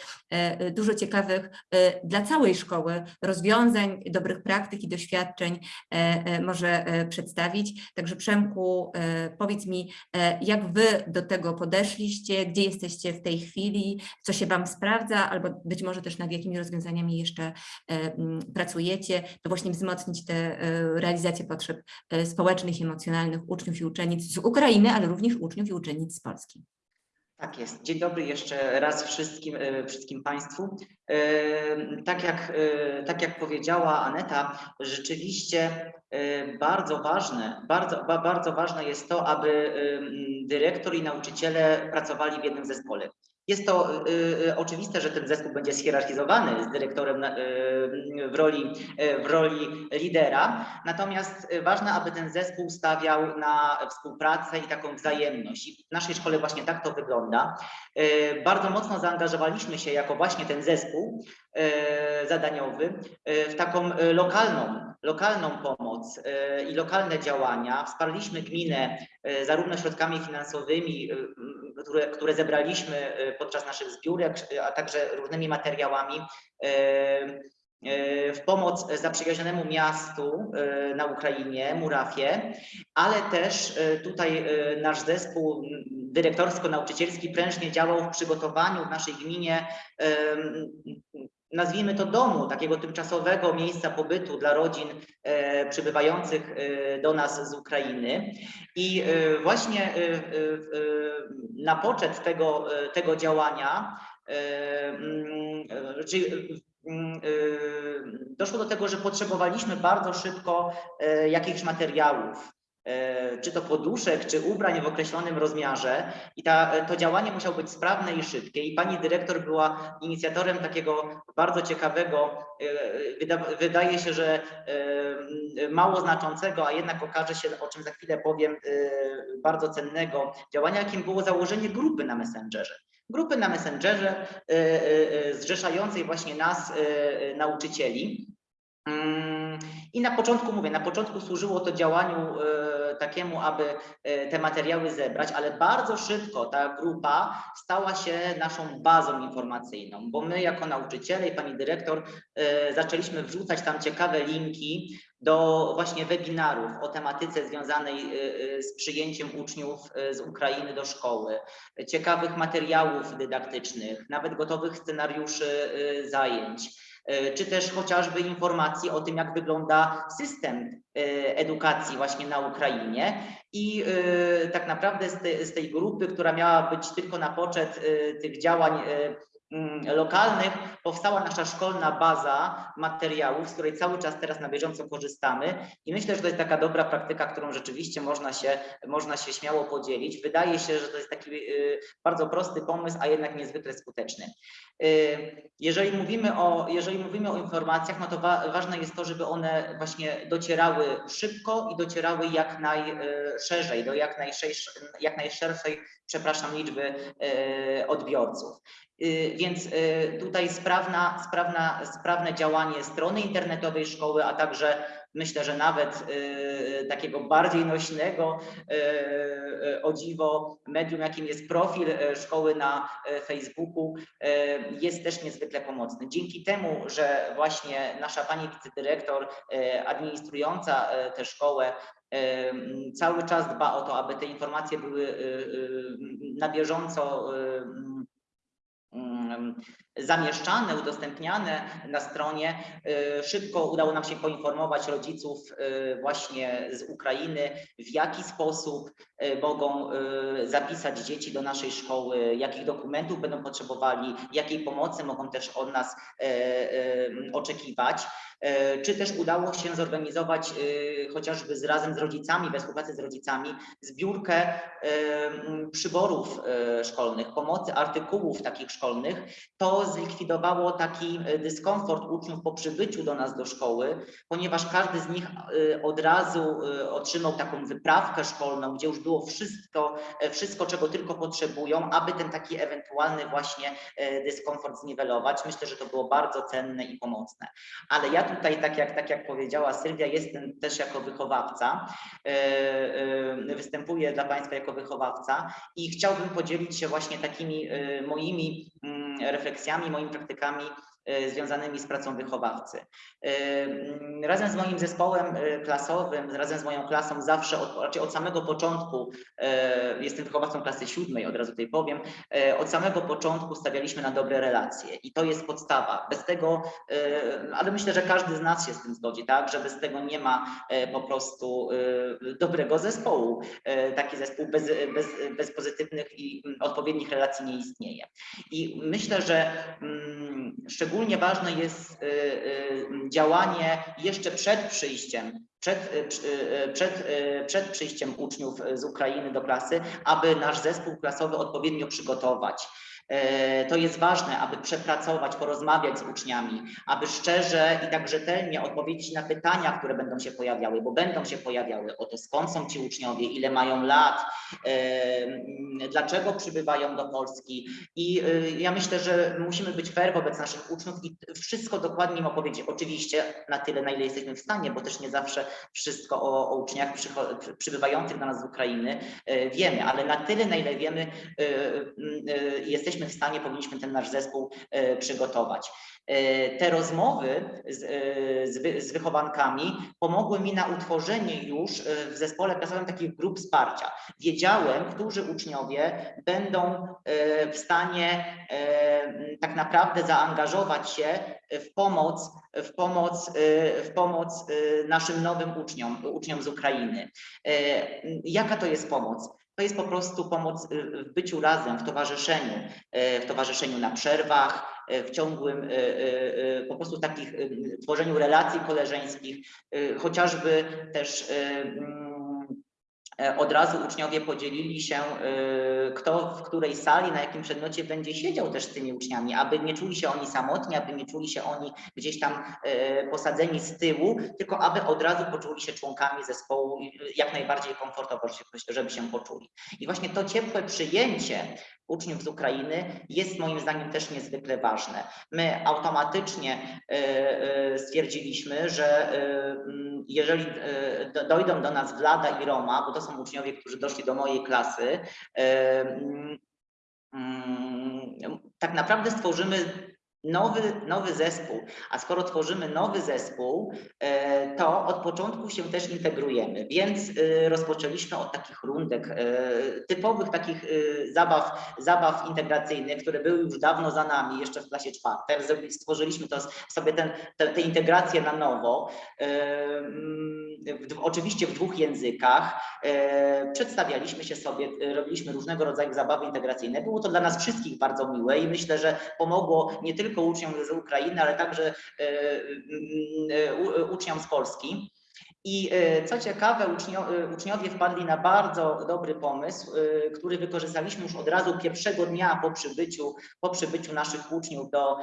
[SPEAKER 1] dużo ciekawych dla całej szkoły rozwiązań, dobrych praktyk i doświadczeń e, e, może e, przedstawić. Także Przemku, powiedz mi, jak Wy do tego podeszliście, gdzie jesteście w tej chwili, co się Wam sprawdza, albo być może też nad jakimi rozwiązaniami jeszcze pracujecie, to właśnie wzmocnić tę realizację potrzeb społecznych, emocjonalnych uczniów i uczennic z Ukrainy, ale również uczniów i uczennic z Polski.
[SPEAKER 7] Tak jest. Dzień dobry jeszcze raz wszystkim, e, wszystkim Państwu. E, Tak jak, e, tak jak powiedziała Aneta, rzeczywiście bardzo ważne, bardzo, ba- bardzo ważne jest to, aby dyrektor i nauczyciele pracowali w jednym zespole. Jest to e, e, oczywiste, że ten zespół będzie schierarchizowany z dyrektorem e, w roli, w roli lidera, natomiast ważne, aby ten zespół stawiał na współpracę i taką wzajemność. I w naszej szkole właśnie tak to wygląda. Bardzo mocno zaangażowaliśmy się jako właśnie ten zespół zadaniowy w taką lokalną, lokalną pomoc i lokalne działania. Wsparliśmy gminę zarówno środkami finansowymi, które, które zebraliśmy e, podczas naszych zbiórek, a także różnymi materiałami e, w pomoc zaprzyjaźnionemu miastu na Ukrainie, Murafie, ale też tutaj nasz zespół dyrektorsko-nauczycielski prężnie działał w przygotowaniu w naszej gminie nazwijmy to domu, takiego tymczasowego miejsca pobytu dla rodzin e, przybywających e, do nas z Ukrainy. I e, właśnie na poczet tego, tego działania mm, czyli doszło do tego, że potrzebowaliśmy bardzo szybko jakichś materiałów, czy to poduszek, czy ubrań w określonym rozmiarze. I ta, to działanie musiało być sprawne i szybkie. I pani dyrektor była inicjatorem takiego bardzo ciekawego, e, wyda, wydaje się, że e, mało znaczącego, a jednak okaże się, o czym za chwilę powiem, e, bardzo cennego działania, jakim było założenie grupy na Messengerze. grupy na Messengerze e, e, e, zrzeszającej właśnie nas, e, e, nauczycieli. Mm, I na początku mówię, na początku służyło to działaniu e, takiemu, aby e, te materiały zebrać, ale bardzo szybko ta grupa stała się naszą bazą informacyjną, bo my jako nauczyciele i pani dyrektor e, zaczęliśmy wrzucać tam ciekawe linki do właśnie webinarów o tematyce związanej e, z przyjęciem uczniów z Ukrainy do szkoły, ciekawych materiałów dydaktycznych, nawet gotowych scenariuszy zajęć czy też chociażby informacji o tym, jak wygląda system e, edukacji właśnie na Ukrainie. I e, tak naprawdę z, te, z tej grupy, która miała być tylko na poczet e, tych działań e, lokalnych, powstała nasza szkolna baza materiałów, z której cały czas teraz na bieżąco korzystamy i myślę, że to jest taka dobra praktyka, którą rzeczywiście można się, można się śmiało podzielić. Wydaje się, że to jest taki y, bardzo prosty pomysł, a jednak niezwykle skuteczny. Y, Jeżeli mówimy o, jeżeli mówimy o informacjach, no to wa ważne jest to, żeby one właśnie docierały szybko i docierały jak najszerzej, do jak, najszerszej, jak najszerszej, przepraszam, liczby y, odbiorców. Y, Więc y, tutaj sprawna, sprawna, sprawne działanie strony internetowej szkoły, a także myślę, że nawet y, takiego bardziej nośnego o dziwo medium, jakim jest profil szkoły na Facebooku, jest też niezwykle pomocny. Dzięki temu, że właśnie nasza pani wicedyrektor administrująca tę szkołę cały czas dba o to, aby te informacje były na bieżąco zamieszczane, udostępniane na stronie. Y, Szybko udało nam się poinformować rodziców y, właśnie z Ukrainy, w jaki sposób y, mogą zapisać dzieci do naszej szkoły, jakich dokumentów będą potrzebowali, jakiej pomocy mogą też od nas oczekiwać. Y, Czy też udało się zorganizować y, chociażby z razem z rodzicami, we współpracy z rodzicami, zbiórkę m, przyborów szkolnych, pomocy artykułów takich szkolnych. To zlikwidowało taki dyskomfort uczniów po przybyciu do nas do szkoły, ponieważ każdy z nich od razu otrzymał taką wyprawkę szkolną, gdzie już było wszystko, e, wszystko czego tylko potrzebują, aby ten taki ewentualny właśnie e, dyskomfort zniwelować. Myślę, że to było bardzo cenne i pomocne. Ale ja tutaj, tak jak, tak jak powiedziała Sylwia, jestem też jako wychowawca, e, e, występuję dla Państwa jako wychowawca i chciałbym podzielić się właśnie takimi e, moimi mm, refleksjami, moimi praktykami związanymi z pracą wychowawcy. E, Razem z moim zespołem e, klasowym, razem z moją klasą zawsze, od, raczej od samego początku, e, jestem wychowawcą klasy siódmej, od razu tutaj powiem, e, od samego początku stawialiśmy na dobre relacje i to jest podstawa. Bez tego, e, ale myślę, że każdy z nas się z tym zgodzi, tak, że bez tego nie ma e, po prostu e, dobrego zespołu. E, Taki zespół bez, bez, bez pozytywnych i odpowiednich relacji nie istnieje. I myślę, że mm, szczególnie ważne jest y, y, działanie jeszcze przed przyjściem, przed, y, przed, przed przyjściem uczniów z Ukrainy do klasy, aby nasz zespół klasowy odpowiednio przygotować. E, To jest ważne, aby przepracować, porozmawiać z uczniami, aby szczerze i tak rzetelnie odpowiedzieć na pytania, które będą się pojawiały, bo będą się pojawiały o to, skąd są ci uczniowie, ile mają lat, e, dlaczego przybywają do Polski. I e, ja myślę, że musimy być fair wobec naszych uczniów i wszystko dokładnie im opowiedzieć. Oczywiście na tyle, na ile jesteśmy w stanie, bo też nie zawsze wszystko o, o uczniach przybywających do nas z Ukrainy wiemy, ale na tyle, na ile wiemy, e, jesteśmy w stanie, powinniśmy ten nasz zespół e, przygotować. E, Te rozmowy z, e, z, z wychowankami pomogły mi na utworzenie już w zespole klasowym takich grup wsparcia. Wiedziałem, którzy uczniowie będą w stanie tak naprawdę zaangażować się w pomoc, w pomoc, w pomoc naszym nowym uczniom, uczniom z Ukrainy. Jaka to jest pomoc? To jest po prostu pomoc e, w byciu razem, w towarzyszeniu, e, w towarzyszeniu na przerwach, w ciągłym, po prostu takich tworzeniu relacji koleżeńskich, chociażby też mm, od razu uczniowie podzielili się, e, kto w której sali, na jakim przedmiocie będzie siedział też z tymi uczniami, aby nie czuli się oni samotni, aby nie czuli się oni gdzieś tam e, posadzeni z tyłu, tylko aby od razu poczuli się członkami zespołu jak najbardziej komfortowo, żeby się poczuli. I właśnie to ciepłe przyjęcie uczniów z Ukrainy jest moim zdaniem też niezwykle ważne. My automatycznie e, e, stwierdziliśmy, że e, jeżeli e, do- dojdą do nas Wlada i Roma, bo to są uczniowie, którzy doszli do mojej klasy, mm, tak naprawdę stworzymy nowy, nowy zespół. A skoro tworzymy nowy zespół, e, to od początku się też integrujemy, więc e, rozpoczęliśmy od takich rundek, e, typowych takich zabaw, zabaw integracyjnych, które były już dawno za nami, jeszcze w klasie czwartej. Stworzyliśmy to sobie ten, te, te na nowo, mm, oczywiście w dwóch językach. Przedstawialiśmy się sobie, robiliśmy różnego rodzaju zabawy integracyjne. Było to dla nas wszystkich bardzo miłe i myślę, że pomogło nie tylko uczniom z Ukrainy, ale także e, mm, u- uczniom z Polski. I e, co ciekawe, e, uczniowie wpadli na bardzo dobry pomysł, e, który wykorzystaliśmy już od razu pierwszego dnia po przybyciu, po przybyciu naszych uczniów do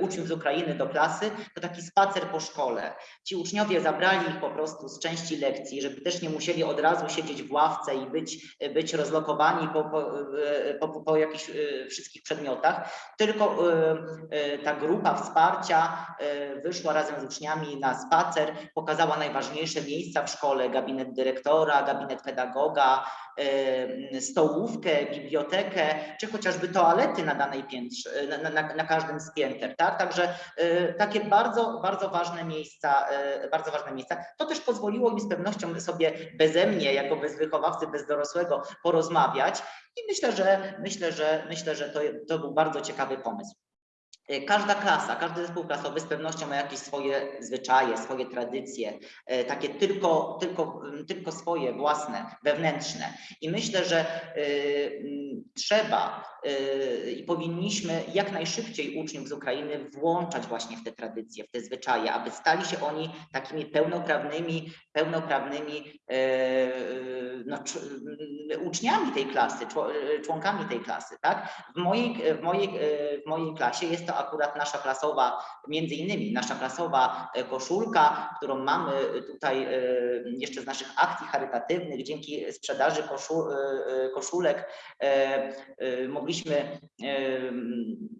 [SPEAKER 7] uczniów z Ukrainy do klasy, to taki spacer po szkole. Ci uczniowie zabrali ich po prostu z części lekcji, żeby też nie musieli od razu siedzieć w ławce i być, być rozlokowani po, po, po, po jakichś wszystkich przedmiotach, tylko ta grupa wsparcia wyszła razem z uczniami na spacer, pokazała najważniejsze miejsca w szkole, gabinet dyrektora, gabinet pedagoga, stołówkę, bibliotekę, czy chociażby toalety na danej piętrze, na, na, na każdym z pięter, tak? Także e, takie bardzo, bardzo ważne miejsca, e, bardzo ważne miejsca. To też pozwoliło im z pewnością sobie beze mnie, jako bez wychowawcy, bez dorosłego porozmawiać i myślę, że myślę, że myślę, że to, to był bardzo ciekawy pomysł. E, Każda klasa, każdy zespół klasowy z pewnością ma jakieś swoje zwyczaje, swoje tradycje, e, takie tylko, tylko, mm, tylko swoje własne, wewnętrzne. I myślę, że y, mm, trzeba y, i powinniśmy jak najszybciej uczniów z Ukrainy włączać właśnie w te tradycje, w te zwyczaje, aby stali się oni takimi pełnoprawnymi, pełnoprawnymi no, mm, uczniami tej klasy, czło- członkami tej klasy. Tak? W, mojej, w, mojej, w mojej klasie jest to akurat nasza klasowa, między innymi nasza klasowa e, koszulka, którą mamy tutaj e, jeszcze z naszych akcji charytatywnych, dzięki sprzedaży koszu, e, e, koszulek e, e, mogliśmy e,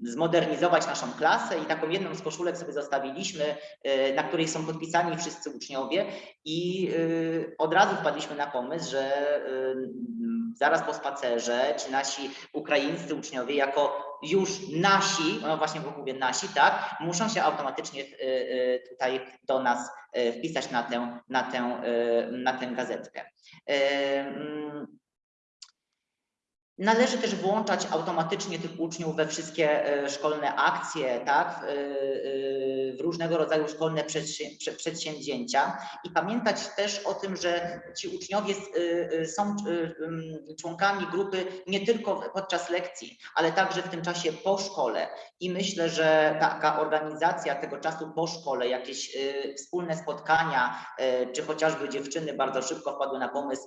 [SPEAKER 7] zmodernizować naszą klasę i taką jedną z koszulek sobie zostawiliśmy, e, na której są podpisani wszyscy uczniowie i e, od razu wpadliśmy na pomysł, że e, zaraz po spacerze ci nasi ukraińscy uczniowie jako już nasi, no właśnie mówię nasi, tak, muszą się automatycznie e, e, tutaj do nas e, wpisać na tę, na tę, na tę gazetkę. Należy też włączać automatycznie tych uczniów we wszystkie e, szkolne akcje, tak, w, e, e, różnego rodzaju szkolne przedsię- prze- przedsięwzięcia. I pamiętać też o tym, że ci uczniowie są członkami grupy nie tylko podczas lekcji, ale także w tym czasie po szkole. I myślę, że taka organizacja tego czasu po szkole, jakieś wspólne spotkania, czy chociażby dziewczyny bardzo szybko wpadły na pomysł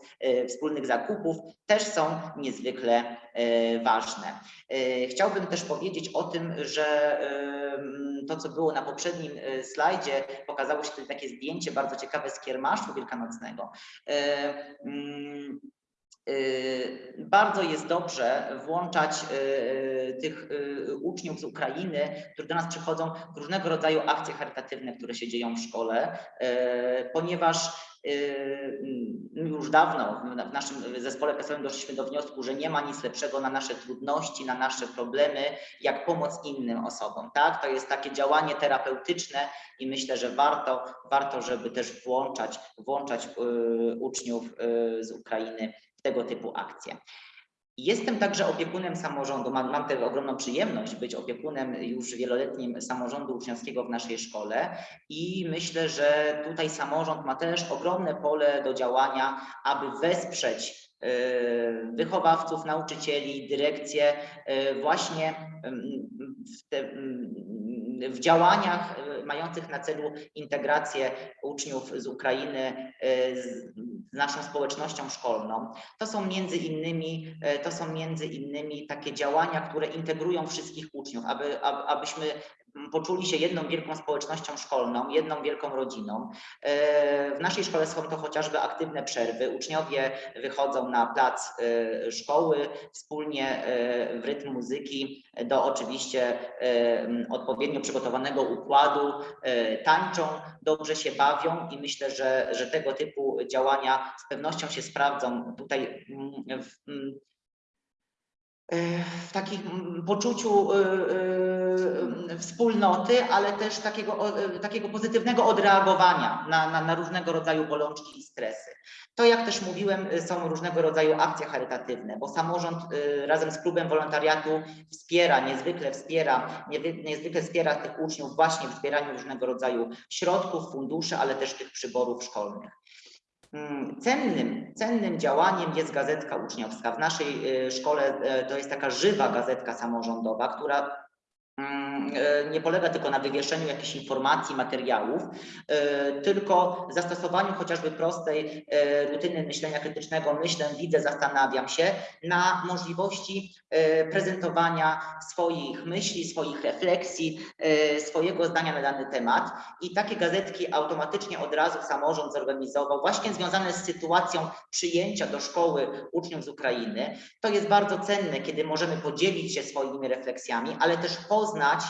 [SPEAKER 7] wspólnych zakupów, też są niezwykle e, ważne. E, Chciałbym też powiedzieć o tym, że to, co było na poprzednim e, slajdzie, pokazało się tutaj takie zdjęcie bardzo ciekawe z kiermaszu wielkanocnego. Y, Bardzo jest dobrze włączać y, tych y, uczniów z Ukrainy, którzy do nas przychodzą w różnego rodzaju akcje charytatywne, które się dzieją w szkole, ponieważ już dawno w- naszym zespole pesowym doszliśmy do wniosku, że nie ma nic lepszego na nasze trudności, na nasze problemy, jak pomoc innym osobom. Tak? To jest takie działanie terapeutyczne i myślę, że warto, warto żeby też włączać, włączać uczniów z Ukrainy tego typu akcje. Jestem także opiekunem samorządu, mam, mam tę ogromną przyjemność być opiekunem już wieloletnim samorządu uczniowskiego w naszej szkole i myślę, że tutaj samorząd ma też ogromne pole do działania, aby wesprzeć e, wychowawców, nauczycieli, dyrekcję e, właśnie w, te, w działaniach e, mających na celu integrację uczniów z Ukrainy e, z naszą społecznością szkolną. To są między innymi, e, to są między innymi takie działania, które integrują wszystkich uczniów, aby, aby, abyśmy poczuli się jedną wielką społecznością szkolną, jedną wielką rodziną. E, W naszej szkole są to chociażby aktywne przerwy. Uczniowie wychodzą na plac e, szkoły wspólnie e, w rytm muzyki do oczywiście odpowiednio przygotowanego układu, tańczą, dobrze się bawią i myślę, że, że tego typu działania z pewnością się sprawdzą tutaj w, w takim mm, poczuciu e, e, wspólnoty, ale też takiego, takiego pozytywnego odreagowania na, na, na różnego rodzaju bolączki i stresy. To, jak też mówiłem, y, są różnego rodzaju akcje charytatywne, bo samorząd y, razem z klubem wolontariatu wspiera, niezwykle wspiera, niezwykle wspiera tych uczniów właśnie w zbieraniu różnego rodzaju środków, funduszy, ale też tych przyborów szkolnych. Mm, Cennym, cennym działaniem jest gazetka uczniowska. W naszej y, szkole y, to jest taka żywa gazetka samorządowa, która mm, nie polega tylko na wywieszeniu jakichś informacji, materiałów, y, tylko zastosowaniu chociażby prostej y, rutyny myślenia krytycznego, myślę, widzę, zastanawiam się, na możliwości prezentowania swoich myśli, swoich refleksji, swojego zdania na dany temat. I takie gazetki automatycznie od razu samorząd zorganizował, właśnie związane z sytuacją przyjęcia do szkoły uczniów z Ukrainy. To jest bardzo cenne, kiedy możemy podzielić się swoimi refleksjami, ale też poznać e,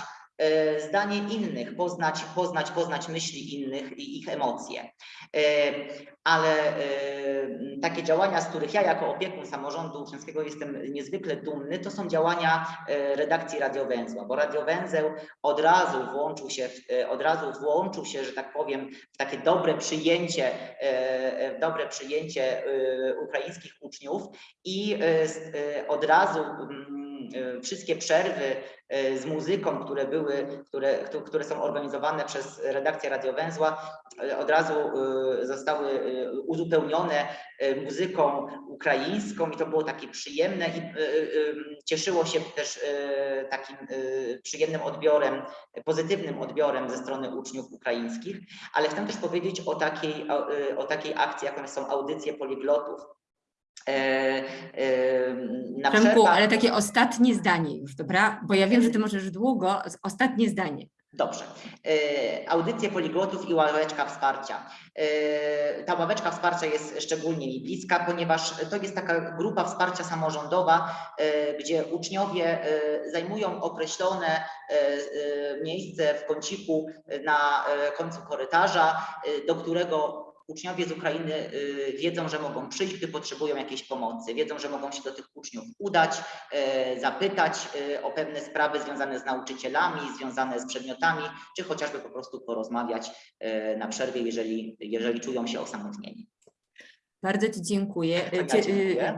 [SPEAKER 7] zdanie innych, poznać, poznać, poznać myśli innych i ich emocje. E, Ale e, takie działania, z których ja jako opiekun samorządu uczniowskiego jestem niezwykle dumny, to są działania e, redakcji Radiowęzła, bo Radiowęzeł od razu włączył się, e, od razu włączył się, że tak powiem, w takie dobre przyjęcie, e, e, dobre przyjęcie e, ukraińskich uczniów i e, e, od razu mm, e, wszystkie przerwy e, z muzyką, które były, które, któ- które są organizowane przez redakcję Radiowęzła, e, od razu e, zostały e, uzupełnione e, muzyką ukraińską i to było takie przyjemne i e, e, cieszyło się też e, takim e, przyjemnym odbiorem, pozytywnym odbiorem ze strony uczniów ukraińskich, ale chcę też powiedzieć o takiej, o, e, o takiej akcji, jaką są audycje poliglotów. E, e, na
[SPEAKER 1] Przemku,
[SPEAKER 7] przerwach-
[SPEAKER 1] ale takie ostatnie zdanie już, dobra? Bo ja wiem, że ty możesz długo, ostatnie zdanie.
[SPEAKER 7] Dobrze. E, Audycje poliglotów i ławeczka wsparcia. Ta ławeczka wsparcia jest szczególnie mi bliska, ponieważ to jest taka grupa wsparcia samorządowa, gdzie uczniowie zajmują określone miejsce w kąciku na końcu korytarza, do którego uczniowie z Ukrainy e, wiedzą, że mogą przyjść, gdy potrzebują jakiejś pomocy. Wiedzą, że mogą się do tych uczniów udać, e, zapytać e, o pewne sprawy związane z nauczycielami, związane z przedmiotami, czy chociażby po prostu porozmawiać e, na przerwie, jeżeli, jeżeli czują się osamotnieni.
[SPEAKER 1] Bardzo Ci dziękuję. Cie-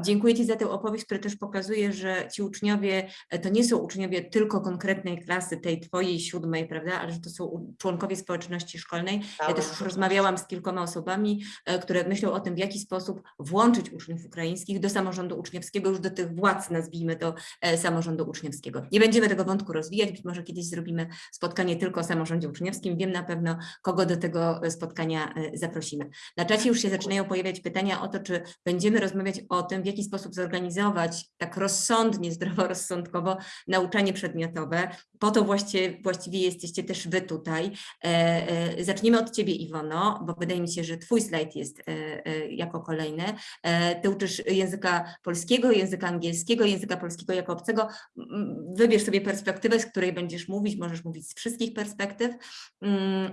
[SPEAKER 7] dziękuję.
[SPEAKER 1] Ci za tę opowieść, która też pokazuje, że ci uczniowie e, to nie są uczniowie tylko konkretnej klasy, tej Twojej siódmej, prawda, ale że to są członkowie społeczności szkolnej. Ja też już rozmawiałam z kilkoma osobami, e, które myślą o tym, w jaki sposób włączyć uczniów ukraińskich do samorządu uczniowskiego, już do tych władz, nazwijmy to, e, samorządu uczniowskiego. Nie będziemy tego wątku rozwijać, być może kiedyś zrobimy spotkanie tylko o samorządzie uczniowskim. Wiem na pewno, kogo do tego spotkania zaprosimy. Na czacie już się zaczynają pojawiać pytania o to, czy będziemy rozmawiać o tym, w jaki sposób zorganizować tak rozsądnie, zdroworozsądkowo nauczanie przedmiotowe. Po to właściwie, właściwie jesteście też Wy tutaj. E, e, Zaczniemy od Ciebie, Iwono, bo wydaje mi się, że Twój slajd jest e, jako kolejny. Ty uczysz języka polskiego, języka angielskiego, języka polskiego jako obcego. M, Wybierz sobie perspektywę, z której będziesz mówić, możesz mówić z wszystkich perspektyw. Mm,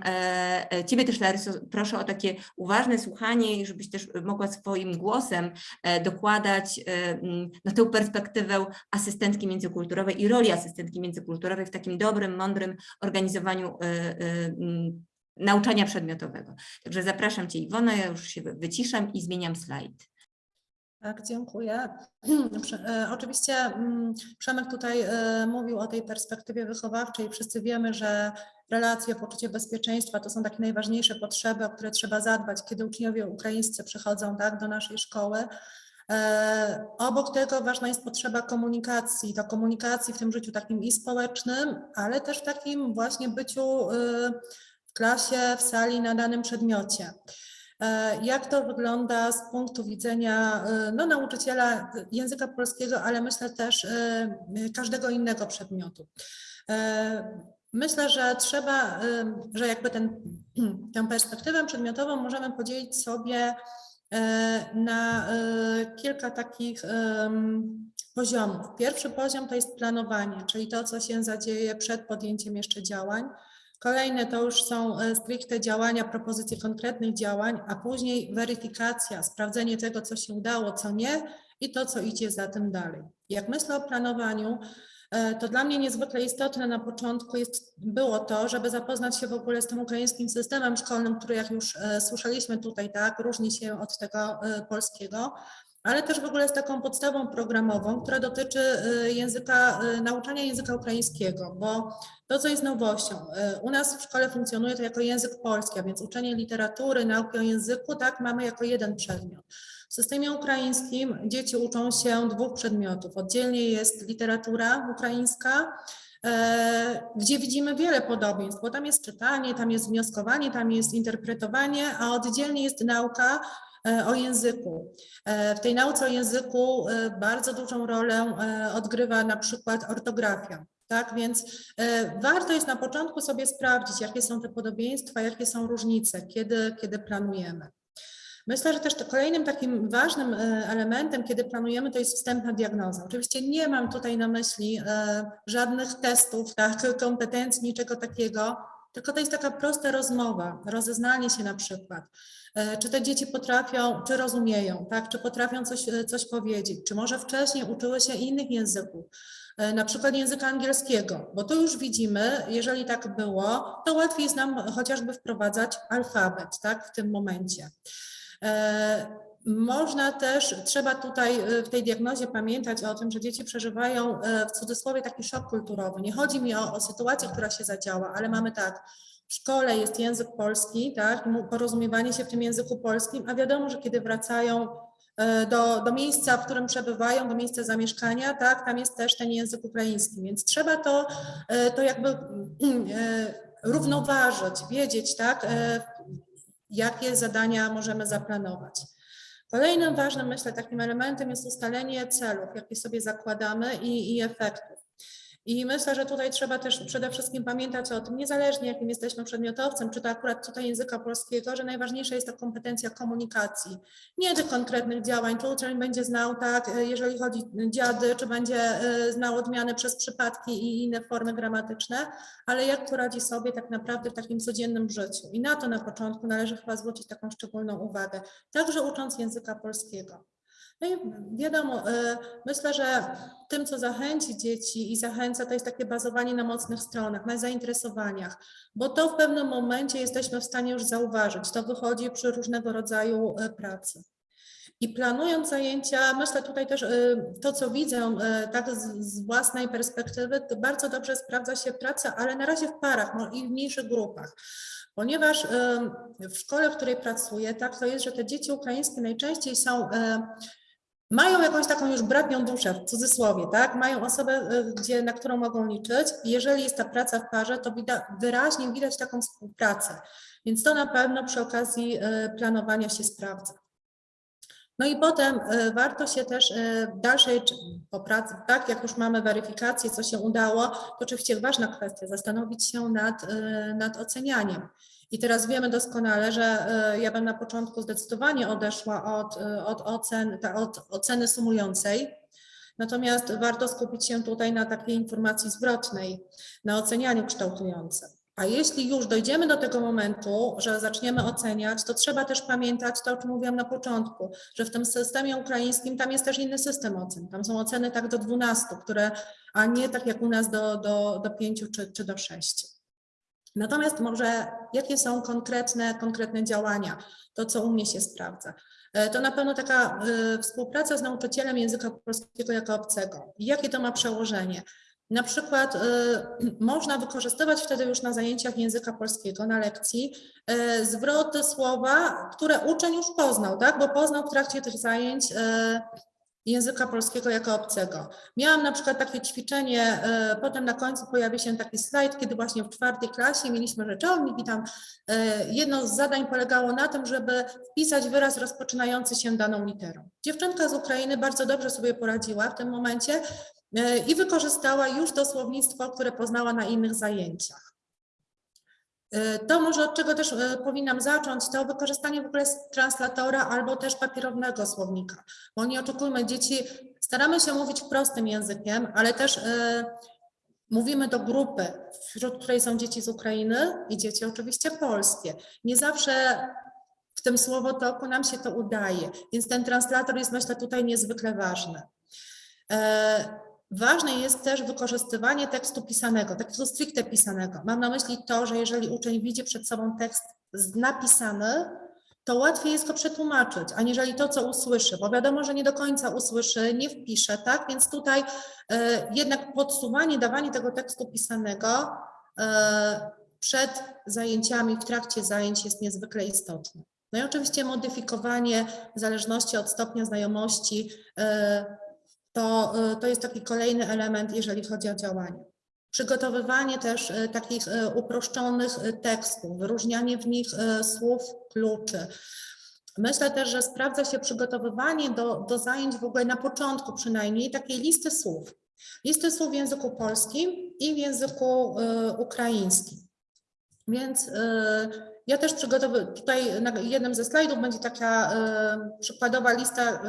[SPEAKER 1] Ciebie też, Laryso, proszę o takie uważne słuchanie żebyś też mogła swoim głosem e, dokładać e, no, tę perspektywę asystentki międzykulturowej i roli asystentki międzykulturowej w takim dobrym, mądrym organizowaniu e, nauczania przedmiotowego. Także zapraszam Cię Iwona, ja już się wy- wyciszam i zmieniam slajd.
[SPEAKER 3] Tak, dziękuję. E, Oczywiście mm, Przemek tutaj e, mówił o tej perspektywie wychowawczej. Wszyscy wiemy, że relacje, poczucie bezpieczeństwa to są takie najważniejsze potrzeby, o które trzeba zadbać, kiedy uczniowie ukraińscy przychodzą tak, do naszej szkoły. E, Obok tego ważna jest potrzeba komunikacji, to komunikacji w tym życiu takim i społecznym, ale też w takim właśnie byciu e, w klasie, w sali na danym przedmiocie. E, Jak to wygląda z punktu widzenia e, no, nauczyciela języka polskiego, ale myślę też e, każdego innego przedmiotu? Myślę, że trzeba, że jakby ten, tę perspektywę przedmiotową możemy podzielić sobie na kilka takich poziomów. Pierwszy poziom to jest planowanie, czyli to, co się zadzieje przed podjęciem jeszcze działań. Kolejne to już są e, stricte działania, propozycje konkretnych działań, a później weryfikacja, sprawdzenie tego, co się udało, co nie i to, co idzie za tym dalej. Jak myślę o planowaniu, e, to dla mnie niezwykle istotne na początku jest, było to, żeby zapoznać się w ogóle z tym ukraińskim systemem szkolnym, który jak już e, słyszeliśmy tutaj, tak, różni się od tego polskiego, ale też w ogóle z taką podstawą programową, która dotyczy e, języka, e, nauczania języka ukraińskiego, bo to, co jest nowością, e, u nas w szkole funkcjonuje to jako język polski, a więc uczenie literatury, nauki o języku, tak, mamy jako jeden przedmiot. W systemie ukraińskim dzieci uczą się dwóch przedmiotów. Oddzielnie jest literatura ukraińska, gdzie widzimy wiele podobieństw, bo tam jest czytanie, tam jest wnioskowanie, tam jest interpretowanie, a oddzielnie jest nauka o języku. E, W tej nauce o języku e, bardzo dużą rolę e, odgrywa na przykład ortografia. Tak, więc e, warto jest na początku sobie sprawdzić, jakie są te podobieństwa, jakie są różnice, kiedy, kiedy planujemy. Myślę, że też kolejnym takim ważnym e, elementem, kiedy planujemy, to jest wstępna diagnoza. Oczywiście nie mam tutaj na myśli e, żadnych testów, tak, kompetencji, niczego takiego, tylko to jest taka prosta rozmowa, rozeznanie się na przykład. E, Czy te dzieci potrafią, czy rozumieją, tak, czy potrafią coś, e, coś powiedzieć, czy może wcześniej uczyły się innych języków, e, na przykład języka angielskiego, bo tu już widzimy, jeżeli tak było, to łatwiej jest nam chociażby wprowadzać alfabet, tak, w tym momencie. Można też, trzeba tutaj w tej diagnozie pamiętać o tym, że dzieci przeżywają w cudzysłowie taki szok kulturowy. Nie chodzi mi o, o sytuację, która się zadziała, ale mamy tak, w szkole jest język polski, tak, porozumiewanie się w tym języku polskim, a wiadomo, że kiedy wracają e, do, do miejsca, w którym przebywają, do miejsca zamieszkania, tak, tam jest też ten język ukraiński, więc trzeba to, e, to jakby e, równoważyć, wiedzieć, tak, jakie zadania możemy zaplanować. Kolejnym ważnym, myślę, takim elementem jest ustalenie celów, jakie sobie zakładamy i, i efektów. I myślę, że tutaj trzeba też przede wszystkim pamiętać o tym, niezależnie jakim jesteśmy przedmiotowcem, czy to akurat tutaj języka polskiego, że najważniejsza jest ta kompetencja komunikacji. Nie tych konkretnych działań, czy uczeń będzie znał, tak, jeżeli chodzi dziady, czy będzie e, znał odmiany przez przypadki i inne formy gramatyczne, ale jak poradzi sobie tak naprawdę w takim codziennym życiu. I na to na początku należy chyba zwrócić taką szczególną uwagę, także ucząc języka polskiego. No i wiadomo, e, myślę, że tym, co zachęci dzieci i zachęca, to jest takie bazowanie na mocnych stronach, na zainteresowaniach, bo to w pewnym momencie jesteśmy w stanie już zauważyć. To wychodzi przy różnego rodzaju e, pracy. I planując zajęcia, myślę tutaj też e, to, co widzę tak z, własnej perspektywy, to bardzo dobrze sprawdza się praca, ale na razie w parach no i w mniejszych grupach. Ponieważ w szkole, w której pracuję, tak to jest, że te dzieci ukraińskie najczęściej są mają jakąś taką już bratnią duszę, w cudzysłowie, tak? Mają osobę, e, gdzie, na którą mogą liczyć. Jeżeli jest ta praca w parze, to widać, wyraźnie widać taką współpracę. Więc to na pewno przy okazji e, planowania się sprawdza. No i potem e, warto się też w dalszej po pracy, tak jak już mamy weryfikację, co się udało, to oczywiście ważna kwestia, zastanowić się nad, nad ocenianiem. I teraz wiemy doskonale, że e, ja bym na początku zdecydowanie odeszła od, e, od, ocen, od oceny sumującej. Natomiast warto skupić się tutaj na takiej informacji zwrotnej, na ocenianiu kształtującym. A jeśli już dojdziemy do tego momentu, że zaczniemy oceniać, to trzeba też pamiętać to, o czym mówiłam na początku, że w tym systemie ukraińskim tam jest też inny system ocen. Tam są oceny tak do 12, które, a nie tak jak u nas do, do, do 5 czy, czy do 6. Natomiast może jakie są konkretne, konkretne działania, to co u mnie się sprawdza. E, To na pewno taka e, współpraca z nauczycielem języka polskiego jako obcego. Jakie to ma przełożenie? Na przykład e, można wykorzystywać wtedy już na zajęciach języka polskiego, na lekcji, e, zwroty, słowa, które uczeń już poznał, tak? bo poznał w trakcie tych zajęć języka polskiego jako obcego. Miałam na przykład takie ćwiczenie, e, potem na końcu pojawi się taki slajd, kiedy właśnie w czwartej klasie mieliśmy rzeczownik i tam e, jedno z zadań polegało na tym, żeby wpisać wyraz rozpoczynający się daną literą. Dziewczynka z Ukrainy bardzo dobrze sobie poradziła w tym momencie, e, i wykorzystała już to słownictwo, które poznała na innych zajęciach. E, To może od czego też e, powinnam zacząć, to wykorzystanie w ogóle translatora albo też papierowego słownika. Bo nie oczekujmy, dzieci, staramy się mówić prostym językiem, ale też e, mówimy do grupy, wśród której są dzieci z Ukrainy i dzieci oczywiście polskie. Nie zawsze w tym słowotoku nam się to udaje, więc ten translator jest myślę tutaj niezwykle ważny. Ważne jest też wykorzystywanie tekstu pisanego, tekstu stricte pisanego. Mam na myśli to, że jeżeli uczeń widzi przed sobą tekst napisany, to łatwiej jest go przetłumaczyć, aniżeli to, co usłyszy, bo wiadomo, że nie do końca usłyszy, nie wpisze, tak? Więc tutaj e, jednak podsuwanie, dawanie tego tekstu pisanego e, przed zajęciami, w trakcie zajęć jest niezwykle istotne. No i oczywiście modyfikowanie w zależności od stopnia znajomości e, to, y, to jest taki kolejny element, jeżeli chodzi o działanie. Przygotowywanie też y, takich y, uproszczonych tekstów, wyróżnianie w nich słów kluczy. Myślę też, że sprawdza się przygotowywanie do, do zajęć w ogóle na początku przynajmniej takiej listy słów. Listy słów w języku polskim i w języku y, ukraińskim. Więc y, ja też przygotowuję, tutaj na jednym ze slajdów będzie taka y, przykładowa lista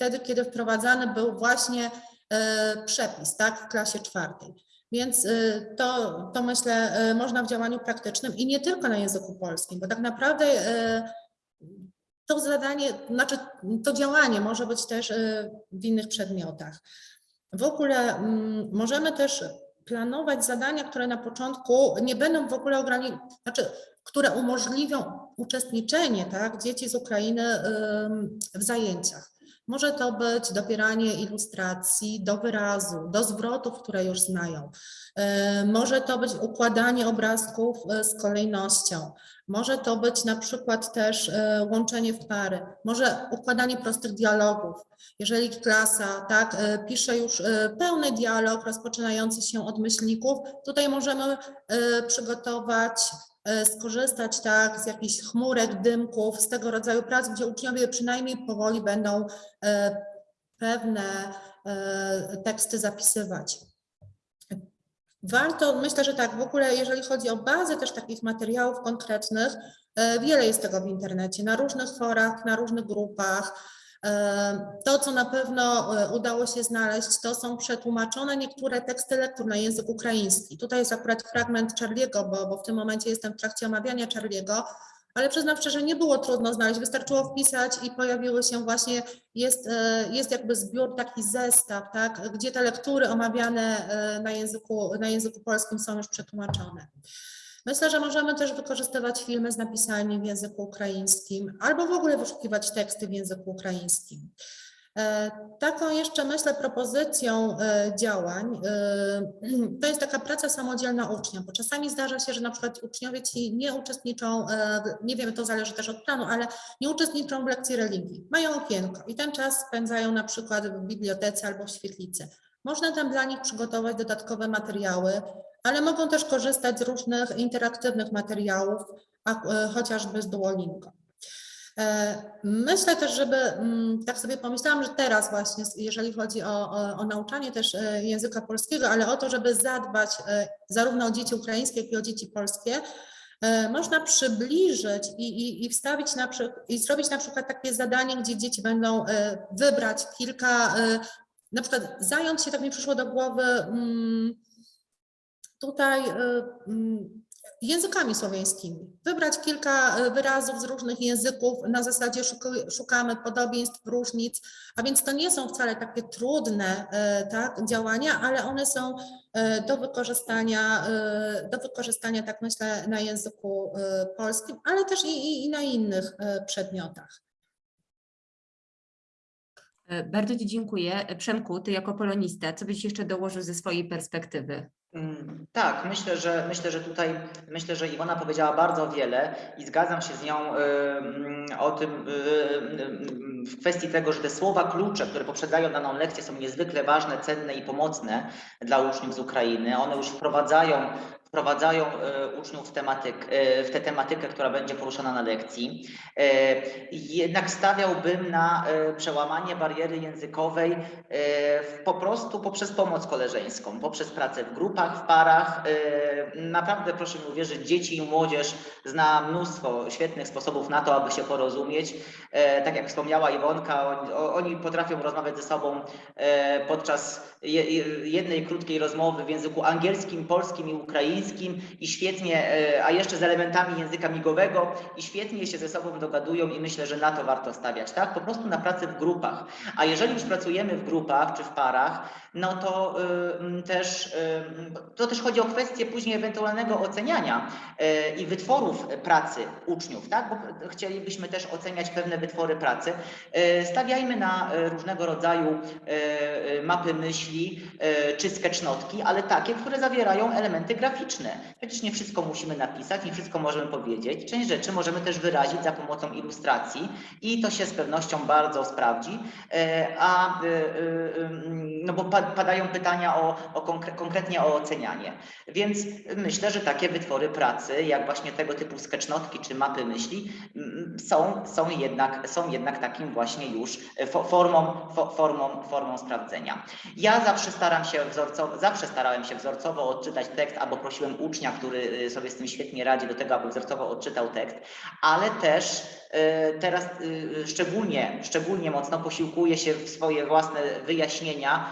[SPEAKER 3] wtedy, kiedy wprowadzany był właśnie e, przepis, tak, w klasie czwartej. Więc e, to, to myślę e, można w działaniu praktycznym i nie tylko na języku polskim, bo tak naprawdę to zadanie, znaczy to działanie może być też w innych przedmiotach. W ogóle mm, możemy też planować zadania, które na początku nie będą w ogóle ograniczone, znaczy, które umożliwią uczestniczenie tak, dzieci z Ukrainy w zajęciach. Może to być dobieranie ilustracji do wyrazu, do zwrotów, które już znają. E, Może to być układanie obrazków e, z kolejnością. Może to być na przykład też e, łączenie w pary. Może układanie prostych dialogów. Jeżeli klasa tak, pisze już pełny dialog rozpoczynający się od myślników, tutaj możemy przygotować skorzystać tak z jakichś chmurek, dymków, z tego rodzaju prac, gdzie uczniowie przynajmniej powoli będą e, pewne e, teksty zapisywać. Warto, myślę, że tak, w ogóle jeżeli chodzi o bazę też takich materiałów konkretnych, e, wiele jest tego w internecie, na różnych forach, na różnych grupach. To, co na pewno e, udało się znaleźć, to są przetłumaczone niektóre teksty lektur na język ukraiński. Tutaj jest akurat fragment Charliego, bo, bo w tym momencie jestem w trakcie omawiania Charliego, ale przyznam szczerze, nie było trudno znaleźć, wystarczyło wpisać i pojawiły się właśnie, jest, e, jest jakby zbiór, taki zestaw, tak, gdzie te lektury omawiane e, na języku, na języku polskim są już przetłumaczone. Myślę, że możemy też wykorzystywać filmy z napisami w języku ukraińskim albo w ogóle wyszukiwać teksty w języku ukraińskim. E, Taką jeszcze myślę propozycją e, działań e, to jest taka praca samodzielna ucznia, bo czasami zdarza się, że na przykład uczniowie ci nie uczestniczą, nie wiem, to zależy też od planu, ale nie uczestniczą w lekcji religii. Mają okienko i ten czas spędzają na przykład w bibliotece albo w świetlicy. Można tam dla nich przygotować dodatkowe materiały, ale mogą też korzystać z różnych interaktywnych materiałów, e, chociażby z Duolingo. E, Myślę też, żeby, mm, tak sobie pomyślałam, że teraz właśnie, jeżeli chodzi o, o, o nauczanie też e, języka polskiego, ale o to, żeby zadbać zarówno o dzieci ukraińskie, jak i o dzieci polskie, można przybliżyć i, i, i wstawić na przy, i zrobić na przykład takie zadanie, gdzie dzieci będą wybrać kilka, na przykład zająć się, tak mi przyszło do głowy, mm, tutaj e, mm, językami słowiańskimi. Wybrać kilka e, wyrazów z różnych języków, na zasadzie szukamy podobieństw, różnic, a więc to nie są wcale takie trudne e, tak, działania, ale one są do wykorzystania, do wykorzystania, tak myślę, na języku polskim, ale też i, i, na innych przedmiotach.
[SPEAKER 1] E, Bardzo Ci dziękuję. E, Przemku, Ty jako polonista, co byś jeszcze dołożył ze swojej perspektywy?
[SPEAKER 7] Mm, Tak, myślę, że myślę, że tutaj myślę, że Iwona powiedziała bardzo wiele i zgadzam się z nią y, o tym y, y, w kwestii tego, że te słowa klucze, które poprzedzają daną lekcję są niezwykle ważne, cenne i pomocne dla uczniów z Ukrainy. One już wprowadzają wprowadzają e, uczniów w, tematyk, e, w tę tematykę, która będzie poruszana na lekcji. E, Jednak stawiałbym na przełamanie bariery językowej po prostu poprzez pomoc koleżeńską, poprzez pracę w grupach, w parach. Naprawdę proszę mi uwierzyć, dzieci i młodzież zna mnóstwo świetnych sposobów na to, aby się porozumieć. Tak jak wspomniała Iwonka, oni, potrafią rozmawiać ze sobą podczas je- je- jednej krótkiej rozmowy w języku angielskim, polskim i ukraińskim i świetnie, e, a jeszcze z elementami języka migowego i świetnie się ze sobą dogadują i myślę, że na to warto stawiać, tak? Po prostu na pracę w grupach. A jeżeli już pracujemy w grupach czy w parach, no to y, też y, to też chodzi o kwestię później ewentualnego oceniania y, i wytworów pracy uczniów, tak? Bo chcielibyśmy też oceniać pewne wytwory pracy. Y, Stawiajmy na różnego rodzaju mapy myśli czy sketchnotki, ale takie, które zawierają elementy graficzne. Przecież nie wszystko musimy napisać, nie wszystko możemy powiedzieć. Część rzeczy możemy też wyrazić za pomocą ilustracji i to się z pewnością bardzo sprawdzi. E, A y, y, no bo pa- padają pytania o, o konkre- konkretnie o ocenianie. Więc myślę, że takie wytwory pracy, jak właśnie tego typu sketchnotki czy mapy myśli, mm, są, są, jednak, są jednak takim właśnie już e, fo- formą, fo- formą, formą sprawdzenia. Ja zawsze staram się wzorcowo, zawsze starałem się wzorcowo odczytać tekst, albo prosiłem ucznia, który y, sobie z tym świetnie radzi, do tego, aby wzorcowo odczytał tekst, ale też e, teraz y, szczególnie, szczególnie mocno posiłkuję się w swoje własne wyjaśnienia,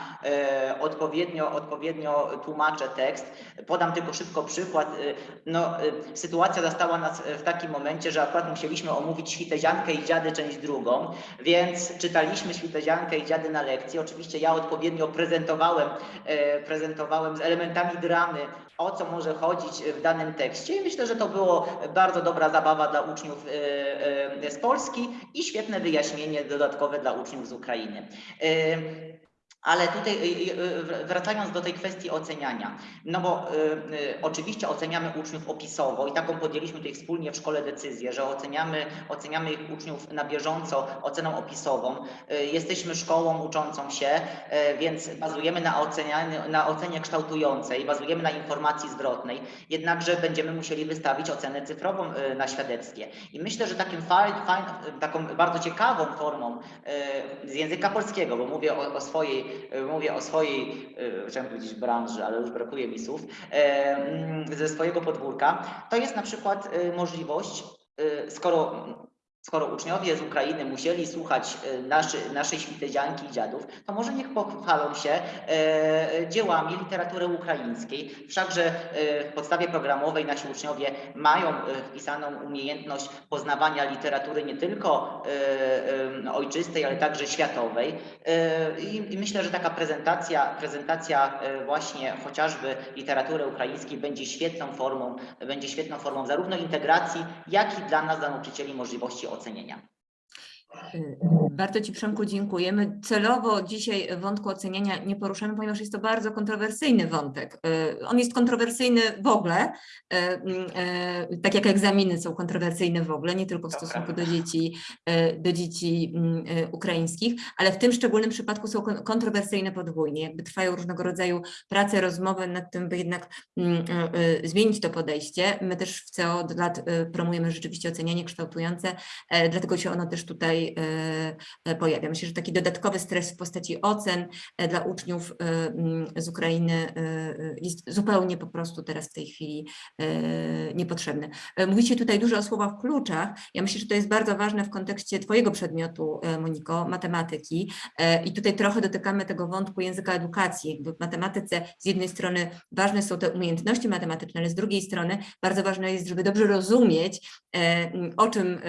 [SPEAKER 7] odpowiednio, odpowiednio tłumaczę tekst. Podam tylko szybko przykład. Y, No, y, sytuacja zastała nas w takim momencie, że akurat musieliśmy omówić Świteziankę i Dziady część drugą, więc czytaliśmy Świteziankę i Dziady na lekcji. Oczywiście ja odpowiednio prezentowałem, e, prezentowałem z elementami dramy, o co może chodzić w danym tekście i myślę, że to było bardzo dobra zabawa dla uczniów e, e, z Polski i świetne wyjaśnienie dodatkowe dla uczniów z Ukrainy. Ale tutaj y, y, y, wracając do tej kwestii oceniania, no bo y, y, oczywiście oceniamy uczniów opisowo i taką podjęliśmy tutaj wspólnie w szkole decyzję, że oceniamy, oceniamy ich uczniów na bieżąco oceną opisową. Y, Jesteśmy szkołą uczącą się, więc bazujemy na, ocenianiu, na ocenie kształtującej, bazujemy na informacji zwrotnej, jednakże będziemy musieli wystawić ocenę cyfrową na świadectwie. I myślę, że takim fajn, fajn, taką bardzo ciekawą formą z języka polskiego, bo mówię o, o swojej, y, mówię o swojej, y, chciałem powiedzieć branży, ale już brakuje mi słów, e, mm, ze swojego podwórka, to jest na przykład możliwość, skoro Skoro uczniowie z Ukrainy musieli słuchać e, naszy, naszej świtezianki i dziadów, to może niech pochwalą się e, dziełami literatury ukraińskiej. Wszakże e, w podstawie programowej nasi uczniowie mają wpisaną umiejętność poznawania literatury nie tylko ojczystej, ale także światowej. I, myślę, że taka prezentacja, prezentacja właśnie chociażby literatury ukraińskiej będzie świetną formą, będzie świetną formą zarówno integracji, jak i dla nas, dla nauczycieli możliwości ocenienia.
[SPEAKER 1] Y, Bardzo Ci Przemku dziękujemy. Celowo dzisiaj wątku oceniania nie poruszamy, ponieważ jest to bardzo kontrowersyjny wątek. Y, On jest kontrowersyjny w ogóle, y, y, tak jak egzaminy są kontrowersyjne w ogóle, nie tylko w
[SPEAKER 7] To
[SPEAKER 1] stosunku do dzieci, do dzieci mm, ukraińskich, ale w tym szczególnym przypadku są kon- kontrowersyjne podwójnie. Jakby trwają różnego rodzaju prace, rozmowy nad tym, by jednak mm, zmienić to podejście. My też w CO od lat promujemy rzeczywiście ocenianie kształtujące, e, dlatego się ono też tutaj e, e, pojawia. Myślę, że taki dodatkowy stres w postaci ocen e, dla uczniów mm, z Ukrainy jest zupełnie po prostu teraz w tej chwili niepotrzebny. Mówicie tutaj dużo o słowach kluczach. Ja myślę, że to jest bardzo ważne w kontekście Twojego przedmiotu, Moniko, matematyki. I tutaj trochę dotykamy tego wątku języka edukacji. W matematyce z jednej strony ważne są te umiejętności matematyczne, ale z drugiej strony bardzo ważne jest, żeby dobrze rozumieć, o czym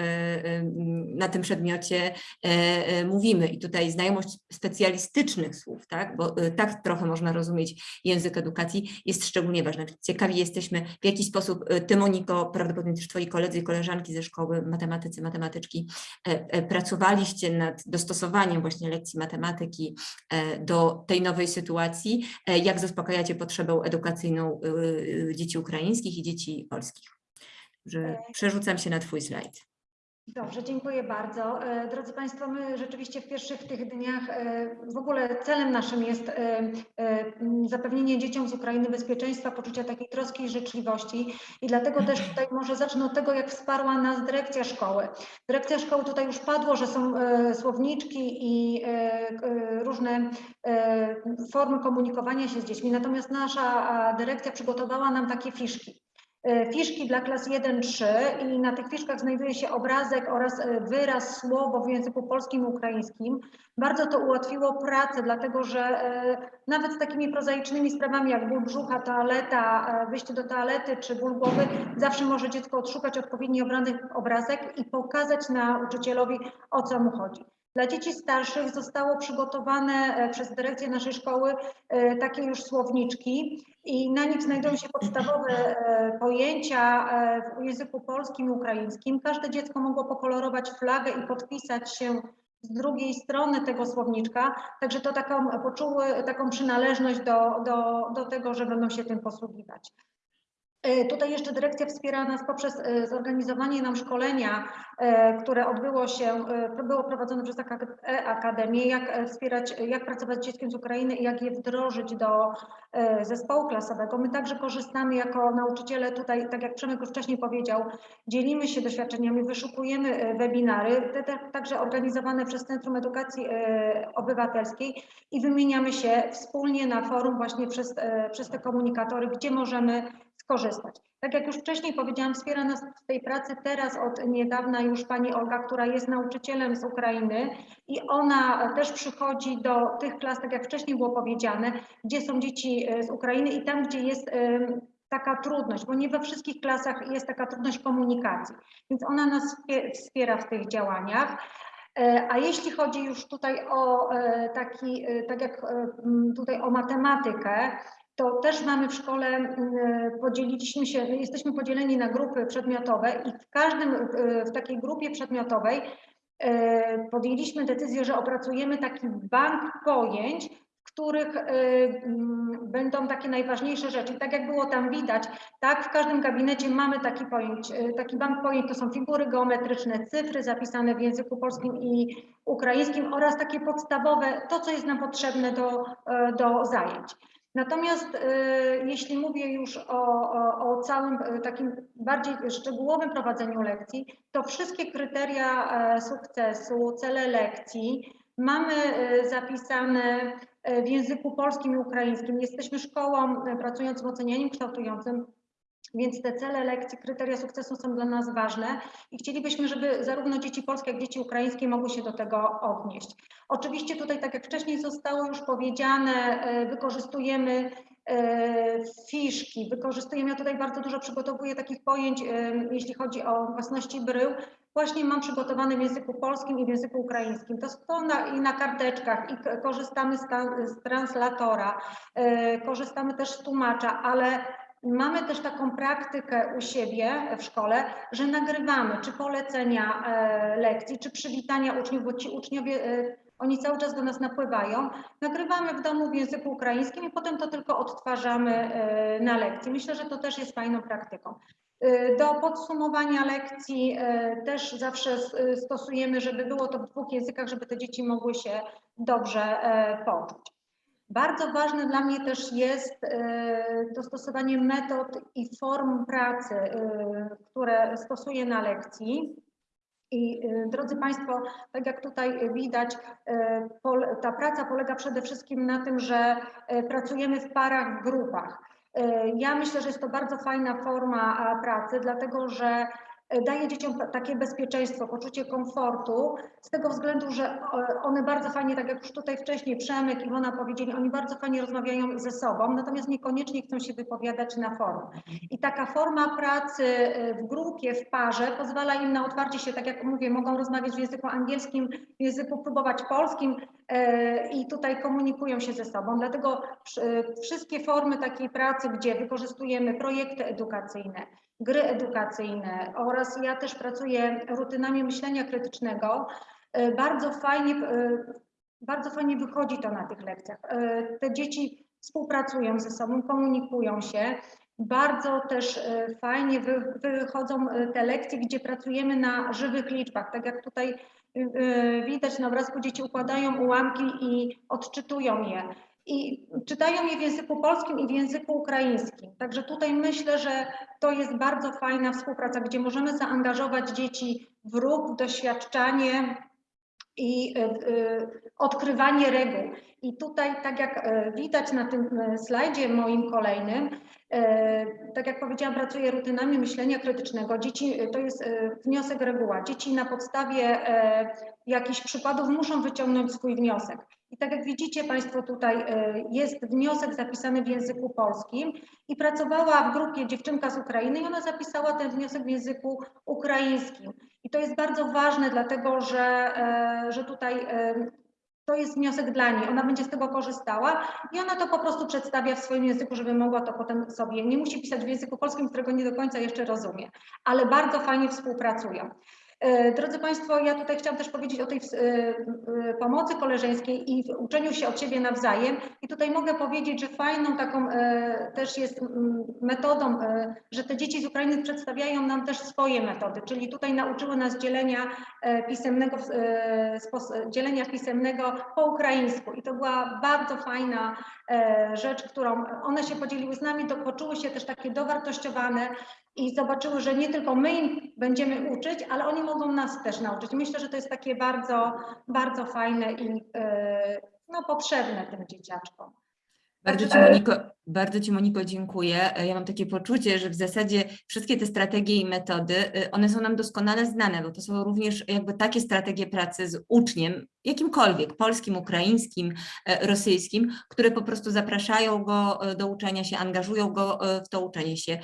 [SPEAKER 1] na tym przedmiocie e, e, mówimy. I tutaj znajomość specjalistycznych słów, tak? bo e, tak trochę można rozumieć język edukacji, jest szczególnie ważna. Ciekawi jesteśmy, w jaki sposób Ty, Moniko, prawdopodobnie też Twoi koledzy i koleżanki ze szkoły matematycy, matematyczki, pracowaliście nad dostosowaniem właśnie lekcji matematyki do tej nowej sytuacji, jak zaspokajacie potrzebę edukacyjną dzieci ukraińskich i dzieci polskich. Że przerzucam się na Twój slajd.
[SPEAKER 6] Dobrze, dziękuję bardzo. E, Drodzy Państwo, my rzeczywiście w pierwszych tych dniach e, w ogóle celem naszym jest e, zapewnienie dzieciom z Ukrainy bezpieczeństwa, poczucia takiej troski i życzliwości i dlatego też tutaj może zacznę od tego, jak wsparła nas dyrekcja szkoły. Dyrekcja szkoły tutaj już padło, że są słowniczki i różne formy komunikowania się z dziećmi, natomiast nasza dyrekcja przygotowała nam takie fiszki. E, Fiszki dla klas 1-3 i na tych fiszkach znajduje się obrazek oraz e, wyraz, słowo w języku polskim i ukraińskim. Bardzo to ułatwiło pracę, dlatego że e, nawet z takimi prozaicznymi sprawami jak ból brzucha, toaleta, wyjście do toalety czy ból głowy, zawsze może dziecko odszukać odpowiedni obrazek i pokazać nauczycielowi o co mu chodzi. Dla dzieci starszych zostało przygotowane e, przez dyrekcję naszej szkoły e, takie już słowniczki i na nich znajdują się podstawowe e, pojęcia w języku polskim i ukraińskim. Każde dziecko mogło pokolorować flagę i podpisać się z drugiej strony tego słowniczka, także to taką, poczuły taką przynależność do, do, do tego, że będą się tym posługiwać. E, Tutaj jeszcze dyrekcja wspiera nas poprzez e, zorganizowanie nam szkolenia, e, które odbyło się, było prowadzone przez Ak- e-Akademię, jak wspierać, jak pracować z dzieckiem z Ukrainy i jak je wdrożyć do zespołu klasowego. My także korzystamy jako nauczyciele tutaj, tak jak Przemek już wcześniej powiedział, dzielimy się doświadczeniami, wyszukujemy webinary, te, także organizowane przez Centrum Edukacji Obywatelskiej i wymieniamy się wspólnie na forum właśnie przez, przez te komunikatory, gdzie możemy skorzystać. Tak jak już wcześniej powiedziałam, wspiera nas w tej pracy teraz od niedawna już pani Olga, która jest nauczycielem z Ukrainy i ona też przychodzi do tych klas, tak jak wcześniej było powiedziane, gdzie są dzieci e, z Ukrainy i tam, gdzie jest em, taka trudność, bo nie we wszystkich klasach jest taka trudność komunikacji, więc ona nas wspie- wspiera w tych działaniach. E, A jeśli chodzi już tutaj o e, taki, e, tak jak e, tutaj o matematykę, to też mamy w szkole, m, podzieliliśmy się, jesteśmy podzieleni na grupy przedmiotowe i w każdym, w takiej grupie przedmiotowej e, podjęliśmy decyzję, że opracujemy taki bank pojęć, w których e, m, będą takie najważniejsze rzeczy. Tak jak było tam widać, tak w każdym gabinecie mamy taki pojęć, e, taki bank pojęć, to są figury geometryczne, cyfry zapisane w języku polskim i ukraińskim oraz takie podstawowe, to co jest nam potrzebne do, do zajęć. Natomiast e, jeśli mówię już o, o, o całym e, takim bardziej szczegółowym prowadzeniu lekcji, to wszystkie kryteria e, sukcesu, cele lekcji mamy e, zapisane w języku polskim i ukraińskim. Jesteśmy szkołą pracującą w ocenianiu kształtującym, więc te cele lekcji, kryteria sukcesu są dla nas ważne i chcielibyśmy, żeby zarówno dzieci polskie, jak i dzieci ukraińskie mogły się do tego odnieść. Oczywiście tutaj, tak jak wcześniej zostało już powiedziane, e, wykorzystujemy e, fiszki, wykorzystujemy, ja tutaj bardzo dużo przygotowuję takich pojęć, e, jeśli chodzi o własności brył, właśnie mam przygotowane w języku polskim i w języku ukraińskim. To są na, i na karteczkach i korzystamy z, ta, z translatora, korzystamy też z tłumacza, ale Mamy też taką praktykę u siebie w szkole, że nagrywamy czy polecenia e, lekcji, czy przywitania uczniów, bo ci uczniowie, e, oni cały czas do nas napływają. Nagrywamy w domu w języku ukraińskim i potem to tylko odtwarzamy e, na lekcji. Myślę, że to też jest fajną praktyką. Do podsumowania lekcji też zawsze stosujemy, żeby było to w dwóch językach, żeby te dzieci mogły się dobrze poczuć. Bardzo ważne dla mnie też jest e, dostosowanie metod i form pracy, e, które stosuję na lekcji. I e, drodzy Państwo, tak jak tutaj widać, ta praca polega przede wszystkim na tym, że pracujemy w parach, w grupach. Ja myślę, że jest to bardzo fajna forma pracy, dlatego że daje dzieciom ta- takie bezpieczeństwo, poczucie komfortu, z tego względu, że e, one bardzo fajnie, tak jak już tutaj wcześniej Przemek, Iwona powiedzieli, oni bardzo fajnie rozmawiają ze sobą, natomiast niekoniecznie chcą się wypowiadać na forum. I taka forma pracy e, w grupie, w parze pozwala im na otwarcie się, tak jak mówię, mogą rozmawiać w języku angielskim, w języku próbować polskim e, i tutaj komunikują się ze sobą. Dlatego wsz- wszystkie formy takiej pracy, gdzie wykorzystujemy projekty edukacyjne, gry edukacyjne oraz ja też pracuję rutynami myślenia krytycznego, e, bardzo fajnie, e, bardzo fajnie wychodzi to na tych lekcjach. E, Te dzieci współpracują ze sobą, komunikują się. Bardzo też fajnie wy- wychodzą te lekcje, gdzie pracujemy na żywych liczbach. Tak jak tutaj widać na obrazku, dzieci układają ułamki i odczytują je. I czytają je w języku polskim i w języku ukraińskim. Także tutaj myślę, że to jest bardzo fajna współpraca, gdzie możemy zaangażować dzieci w ruch, w doświadczanie i e, e, odkrywanie reguł. I tutaj, tak jak e, widać na tym e, slajdzie moim kolejnym, tak jak powiedziałam, pracuję rutynami myślenia krytycznego. Dzieci, e, to jest e, wniosek reguła. Dzieci na podstawie e, jakichś przykładów muszą wyciągnąć swój wniosek. I tak jak widzicie Państwo tutaj e, jest wniosek zapisany w języku polskim i pracowała w grupie dziewczynka z Ukrainy i ona zapisała ten wniosek w języku ukraińskim. I to jest bardzo ważne, dlatego że, e, że tutaj e, to jest wniosek dla niej. Ona będzie z tego korzystała i ona to po prostu przedstawia w swoim języku, żeby mogła to potem sobie. Nie musi pisać w języku polskim, którego nie do końca jeszcze rozumie, ale bardzo fajnie współpracują. E, Drodzy Państwo, ja tutaj chciałam też powiedzieć o tej e, e, pomocy koleżeńskiej i uczeniu się od siebie nawzajem. I tutaj mogę powiedzieć, że fajną taką też jest metodą, że te dzieci z Ukrainy przedstawiają nam też swoje metody, czyli tutaj nauczyły nas dzielenia pisemnego, dzielenia pisemnego po ukraińsku. I to była bardzo fajna rzecz, którą one się podzieliły z nami, to poczuły się też takie dowartościowane i zobaczyły, że nie tylko my im będziemy uczyć, ale oni mogą nas też nauczyć. Myślę, że to jest takie bardzo, bardzo fajne i e, no, potrzebne tym dzieciaczkom.
[SPEAKER 1] Bardzo Ci,
[SPEAKER 6] Także-
[SPEAKER 1] Moniko, bardzo Ci Moniko dziękuję. E, Ja mam takie poczucie, że w zasadzie wszystkie te strategie i metody, y, one są nam doskonale znane, bo to są również jakby takie strategie pracy z uczniem, jakimkolwiek, polskim, ukraińskim, e, rosyjskim, które po prostu zapraszają go e, do uczenia się, angażują go e, w to uczenie się.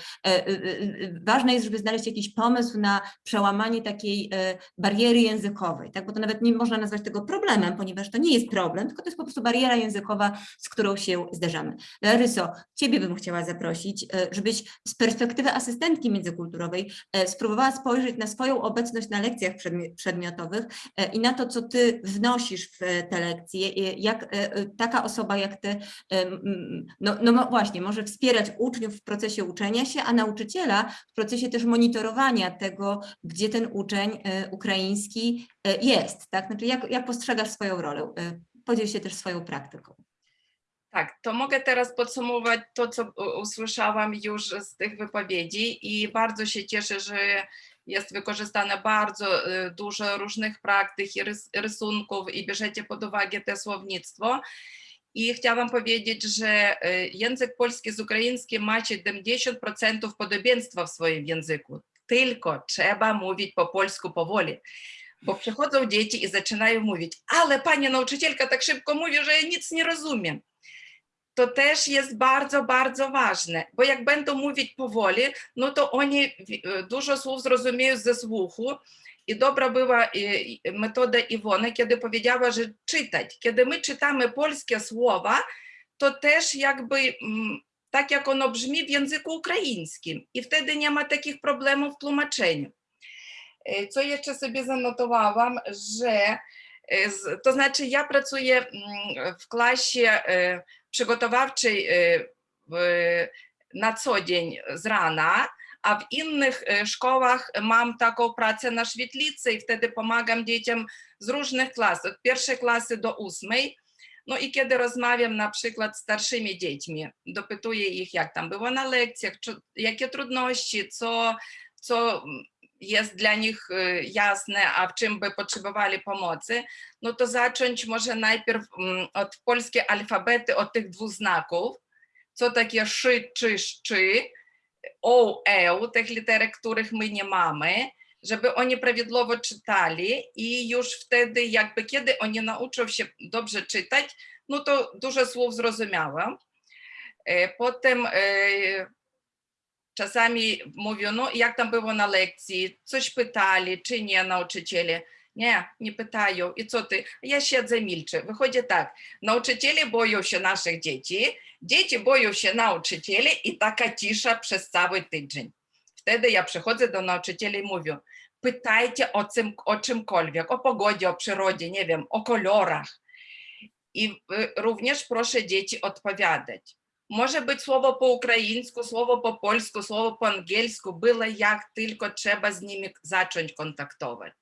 [SPEAKER 1] Ważne jest, żeby znaleźć jakiś pomysł na przełamanie takiej bariery językowej, tak? bo to nawet nie można nazwać tego problemem, ponieważ to nie jest problem, tylko to jest po prostu bariera językowa, z którą się zderzamy. Laryso, Ciebie bym chciała zaprosić, żebyś z perspektywy asystentki międzykulturowej spróbowała spojrzeć na swoją obecność na lekcjach przedmi- przedmiotowych i na to, co Ty wnosisz w te lekcje, jak e, e, taka osoba jak Ty, no, no właśnie, może wspierać uczniów w procesie uczenia się, a nauczyciela w procesie też monitorowania tego, gdzie ten uczeń e, ukraiński jest, tak? Znaczy, jak, jak postrzegasz swoją rolę? Podziel się też swoją praktyką.
[SPEAKER 5] Tak, to mogę teraz podsumować to, co usłyszałam już z tych wypowiedzi i bardzo się cieszę, że jest wykorzystane bardzo y, dużo różnych praktyk i rys- rysunków i bierzecie pod uwagę te słownictwo. I chciałam powiedzieć, że y, język polski z ukraińskim ma 70% podobieństwa w swoim języku. Tylko trzeba mówić po polsku powoli. Bo przychodzą dzieci i zaczynają mówić, ale pani nauczycielka tak szybko mówi, że ja nic nie rozumiem to też jest bardzo, bardzo ważne, bo jak będą mówić powoli, no to oni wi- dużo słów zrozumieją ze słuchu. I dobra była e, e, metoda Iwony, kiedy powiedziała, że czytać. Kiedy my czytamy polskie słowa, to też jakby mm, tak jak ono brzmi w języku ukraińskim i wtedy nie ma takich problemów w tłumaczeniu. E, Co jeszcze sobie zanotowałam, że e, to znaczy ja pracuję mm, w klasie e, przygotowawczej w- na co dzień z rana, a w innych e, szkołach mam taką pracę na świetlicy i wtedy pomagam dzieciom z różnych klas, od pierwszej klasy do ósmej. No i kiedy rozmawiam na przykład z starszymi dziećmi, dopytuję ich, jak tam było na lekcjach, czy, jakie trudności, co, co jest dla nich e, jasne, a w czym by potrzebowali pomocy, no to zacząć może najpierw mm, od polskie alfabety, od tych dwóch znaków, co takie szy, czy, szczy, o, e, tych literek, których my nie mamy, żeby oni prawidłowo czytali i już wtedy jakby kiedy oni nauczą się dobrze czytać, no to dużo słów zrozumiałam. E, Potem e, czasami mówią, no jak tam było na lekcji, coś pytali, czy nie nauczyciele. Nie, nie pytają. I co ty? Ja siedzę, milczę. Wychodzi tak, nauczyciele boją się naszych dzieci, dzieci boją się nauczycieli i taka cisza przez cały tydzień. Wtedy ja przychodzę do nauczycieli i mówię, pytajcie o, czym, o czymkolwiek, o pogodzie, o przyrodzie, nie wiem, o kolorach. I y, również proszę dzieci odpowiadać. Може бути слово по-українську, слово по-польську, слово по-англійську, було як тільки треба з ними zacząć kontaktować.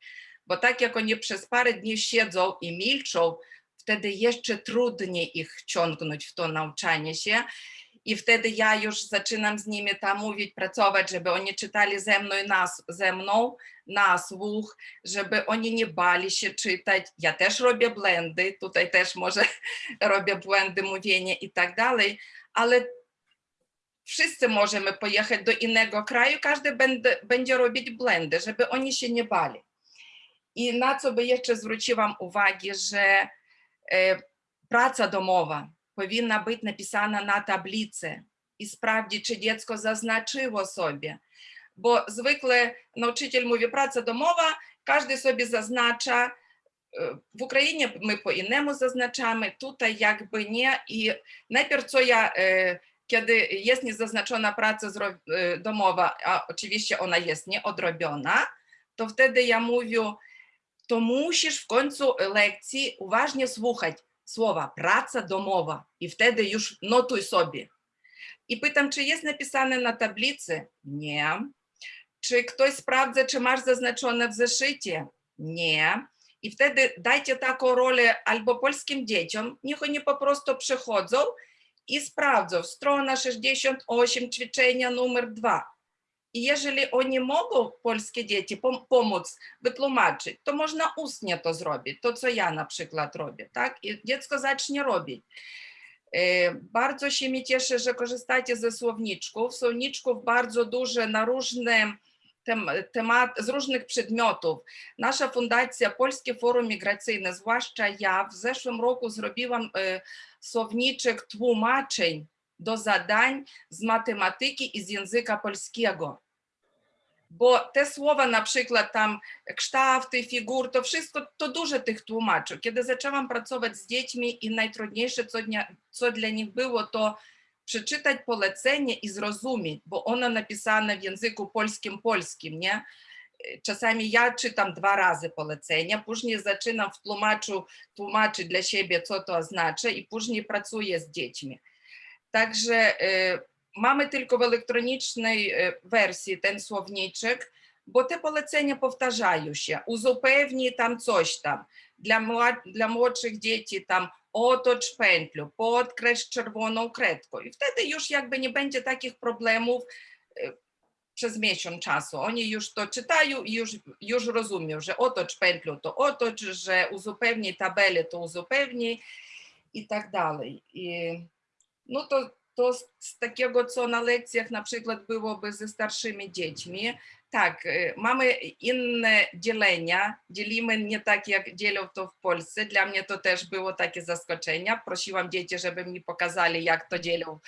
[SPEAKER 5] Bo tak jak oni przez parę dni siedzą i milczą, wtedy jeszcze trudniej ich wciągnąć w to nauczanie się. I wtedy ja już zaczynam z nimi tam mówić, pracować, żeby oni czytali ze mną, i nas, ze mną na słuch, żeby oni nie bali się czytać. Ja też robię błędy, tutaj też może robię błędy mówienia i tak dalej, ale wszyscy możemy pojechać do innego kraju, każdy będzie, będzie robić błędy, żeby oni się nie bali. I na co by jeszcze zwróciłam uwagę, że e, praca domowa powinna być napisana na tablicy i sprawdzić, czy dziecko zaznaczyło sobie. Bo zwykle nauczyciel mówi praca domowa, każdy sobie zaznacza. E, W Ukrainie my po innemu zaznaczamy, tutaj jakby nie. I najpierw co ja, e, kiedy jest niezaznaczona praca e, domowa, a oczywiście ona jest nieodrobiona, to wtedy ja mówię, to musisz w końcu lekcji uważnie słuchać słowa praca domowa i wtedy już notuj sobie. I pytam, czy jest napisane na tablicy? Nie. Czy ktoś sprawdza, czy masz zaznaczone w zeszycie? Nie. I wtedy dajcie taką rolę albo polskim dzieciom, niech oni po prostu przychodzą i sprawdzą. Strona 68, ćwiczenia numer 2. I jeżeli oni mogą, polskie dzieci, pom- pomóc wytłumaczyć, to można ustnie to zrobić, to co ja na przykład robię, tak? I dziecko zacznie robić. E, Bardzo się mi cieszę, że korzystacie ze słowniczków. Słowniczków bardzo duże na różne temat, z różnych przedmiotów. Nasza fundacja Polskie Forum Migracyjne, zwłaszcza ja, w zeszłym roku zrobiłam e, słowniczek tłumaczeń do zadań z matematyki i z języka polskiego. Bo te słowa, na przykład tam kształty, figur, to wszystko, to dużo tych tłumaczy. Kiedy zaczęłam pracować z dziećmi i najtrudniejsze, co, dnia, co dla nich było, to przeczytać polecenie i zrozumieć, bo ono napisane w języku polskim, polskim, nie? Czasami ja czytam dwa razy polecenia, później zaczynam w tłumaczu tłumaczyć dla siebie, co to oznacza i później pracuję z dziećmi. Także e, mamy tylko w elektronicznej e, wersji ten słowniczek, te polecenia powtarzają się. Uzupełnij tam coś. Dla, mła- dla młodszych dzieci tam otocz pętlю, podkreśl czerwoną kredką. I wtedy już jakby nie będzie takich problemów przez miesiąc czasu. Oni już to czytają i już, już rozumieją, że otocz pętlю to otocz, że uzupełnij tabelę to uzupełnij i tak dalej. I, no to, to z takiego, co na lekcjach na przykład byłoby ze starszymi dziećmi, tak, y, mamy inne dzielenia, dzielimy nie tak jak dzielą to w Polsce. Dla mnie to też było takie zaskoczenie. Prosiłam dzieci, żeby mi pokazali, jak to dzielą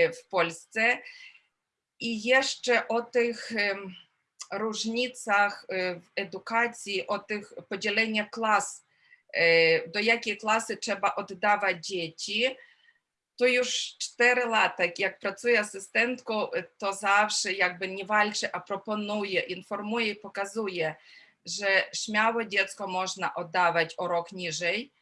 [SPEAKER 5] y, w Polsce. I jeszcze o tych różnicach y, w edukacji, o tych podzieleniach klas, do jakiej klasy trzeba oddawać dzieci. To już 4 lata, jak pracuję asystentką, to zawsze jakby nie walczę, a proponuję, informuję i pokazuję, że śmiałe dziecko można oddawać o rok niżej.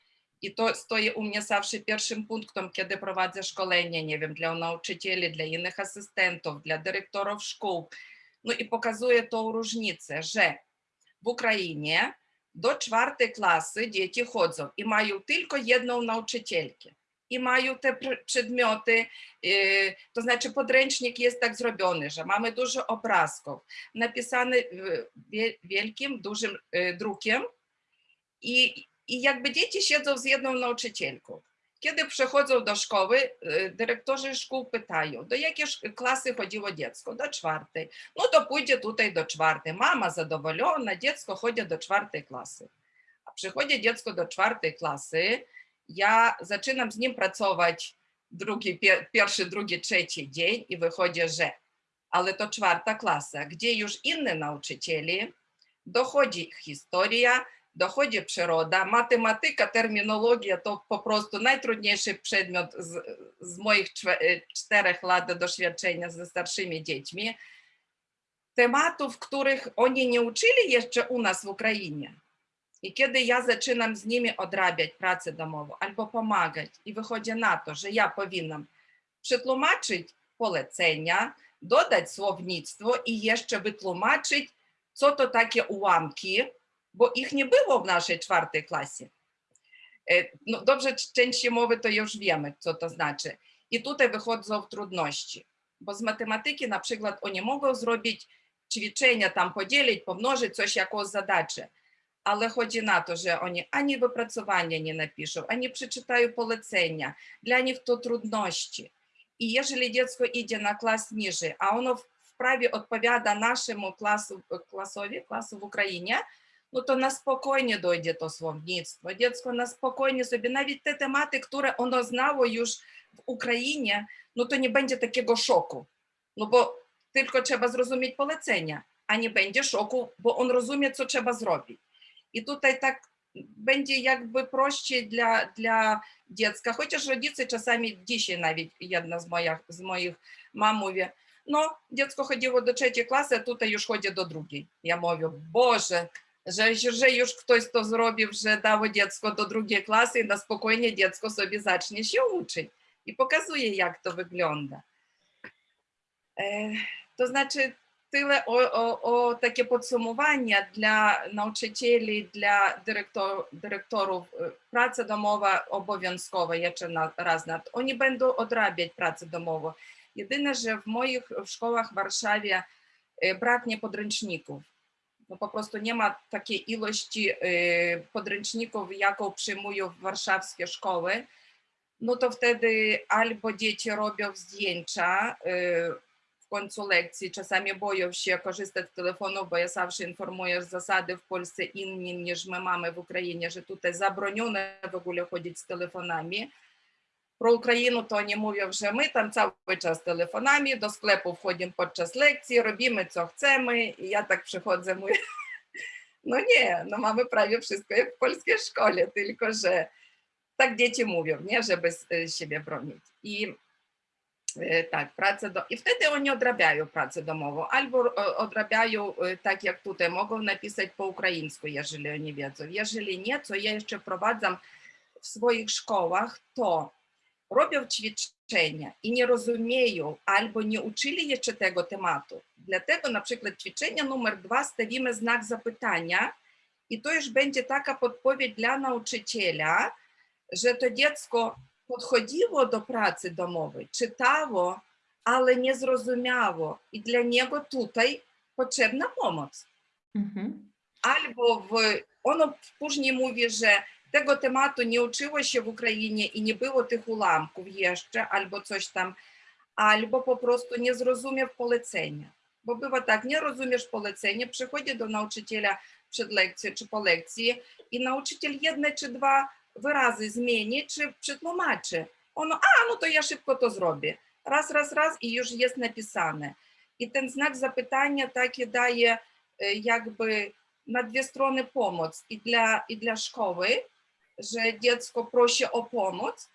[SPEAKER 5] I to stoi u mnie zawsze pierwszym punktem, kiedy prowadzę szkolenie, nie wiem, dla nauczycieli, dla innych asystentów, dla dyrektorów szkół. No i pokazuję tą różnicę, że w Ukrainie do czwartej klasy dzieci chodzą i mają tylko jedną nauczycielkę. I mają te pr- przedmioty, yy, to znaczy podręcznik jest tak zrobiony, że mamy dużo obrazków, napisany yy, wie- wielkim, dużym yy, drukiem i, i jakby dzieci siedzą z jedną nauczycielką. Kiedy przychodzą do szkoły, y, dyrektorzy szkół pytają, do jakiej klasy chodziło dziecko? Do czwartej. No to pójdzie tutaj do czwartej. Mama zadowolona, dziecko chodzi do czwartej klasy. A przychodzi dziecko do czwartej klasy, ja zaczynam z nim pracować drugi, pier, pierwszy, drugi, trzeci dzień i wychodzi, że ale to czwarta klasa, gdzie już inni nauczycieli, dochodzi historia, dochodzi przyroda, matematyka, terminologia to po prostu najtrudniejszy przedmiot z, z moich e, czterech lat doświadczenia ze starszymi dziećmi. Tematów, których oni nie uczyli jeszcze u nas w Ukrainie. I kiedy ja zaczynam z nimi odrabiać pracę domową albo pomagać i wychodzi na to, że ja powinnam przetłumaczyć polecenia, dodać słownictwo i jeszcze wytłumaczyć, co to takie ułamki, bo ich nie było w naszej czwartej klasie. E, No dobrze, części mowy to już wiemy, co to znaczy. I tutaj wychodzą trudności, bo z matematyki na przykład oni mogą zrobić ćwiczenia, tam podzielić, pomnożyć coś jakąś zadачę, Але хоч і НАТО же они ані випрацювання не напишу, ані прочитаю полицення, для них то труднощі. І ежели дитинство йде на клас ніже, а воно вправі відповіда нашому класу, е, класові, класу в Україні, ну то на спокійно дойде то словництво. Дитинство на спокійно собі, навіть те темати, які воно знало ж в Україні, ну то не буде такого шоку. Ну бо тільки треба зрозуміти полицення, а не буде шоку, бо він розуміє, що треба зробити. I tutaj tak będzie jakby prościej dla, dla dziecka, chociaż rodzice czasami dzisiaj nawet jedna z moich, z moich mam mówi, no dziecko chodziło do trzeciej klasy, a tutaj już chodzi do drugiej. Ja mówię, Boże, że, że już ktoś to zrobił, że dało dziecko do drugiej klasy i na spokojnie dziecko sobie zacznie się uczyć. I pokazuje, jak to wygląda. E, to znaczy, o takie podsumowanie dla nauczycieli, dla dyrektor, dyrektorów. E, Praca domowa obowiązkowa jeszcze na, raz na Oni będą odrabiać pracę domową. Jedyne, że w moich w szkołach w Warszawie e, braknie podręczników. No po prostu nie ma takiej ilości e, podręczników, jaką przyjmują warszawskie szkoły. No to wtedy albo dzieci robią zdjęcia консулекції часами боївще користать телефону, бо я завжди інформуєш засади в Польщі інні, ніж ми мами в Україні, що тут заборонено в ogóle з телефонами. Про Україну то не мовив вже ми там цілий час телефонами, до склепу входимо під час лекції, робимо, що хочемо, і я так приходжу, ну ні, ну мами праві все як в польській школі, тільки що так діти мовив, не, щоб е, себе бронять. І I wtedy oni odrabiają pracę domową, albo e, odrabiają e, tak jak tutaj, mogą napisać po ukraińsku, jeżeli oni wiedzą. Jeżeli nie, to ja jeszcze wprowadzam w swoich szkołach to, robią ćwiczenia i nie rozumieją albo nie uczyli jeszcze tego tematu. Dlatego na przykład ćwiczenie numer dwa stawimy znak zapytania i to już będzie taka podpowiedź dla nauczyciela, że to dziecko podchodziło do pracy domowej, czytało, ale nie zrozumiało i dla niego tutaj potrzebna pomoc.
[SPEAKER 1] Mhm.
[SPEAKER 5] Albo w, ono później mówi, że tego tematu nie uczyło się w Ukrainie i nie było tych ułamków jeszcze, albo coś tam, albo po prostu nie zrozumiał polecenia. Bo bywa tak, nie rozumiesz polecenia, przychodzi do nauczyciela przed lekcją czy po lekcji i nauczyciel jedne czy dwa wyrazy zmieni czy przetłumaczy. Ono, a no to ja szybko to zrobię. Raz, raz, raz i już jest napisane. I ten znak zapytania taki daje e, jakby na dwie strony pomoc i dla, i dla szkoły, że dziecko prosi o pomoc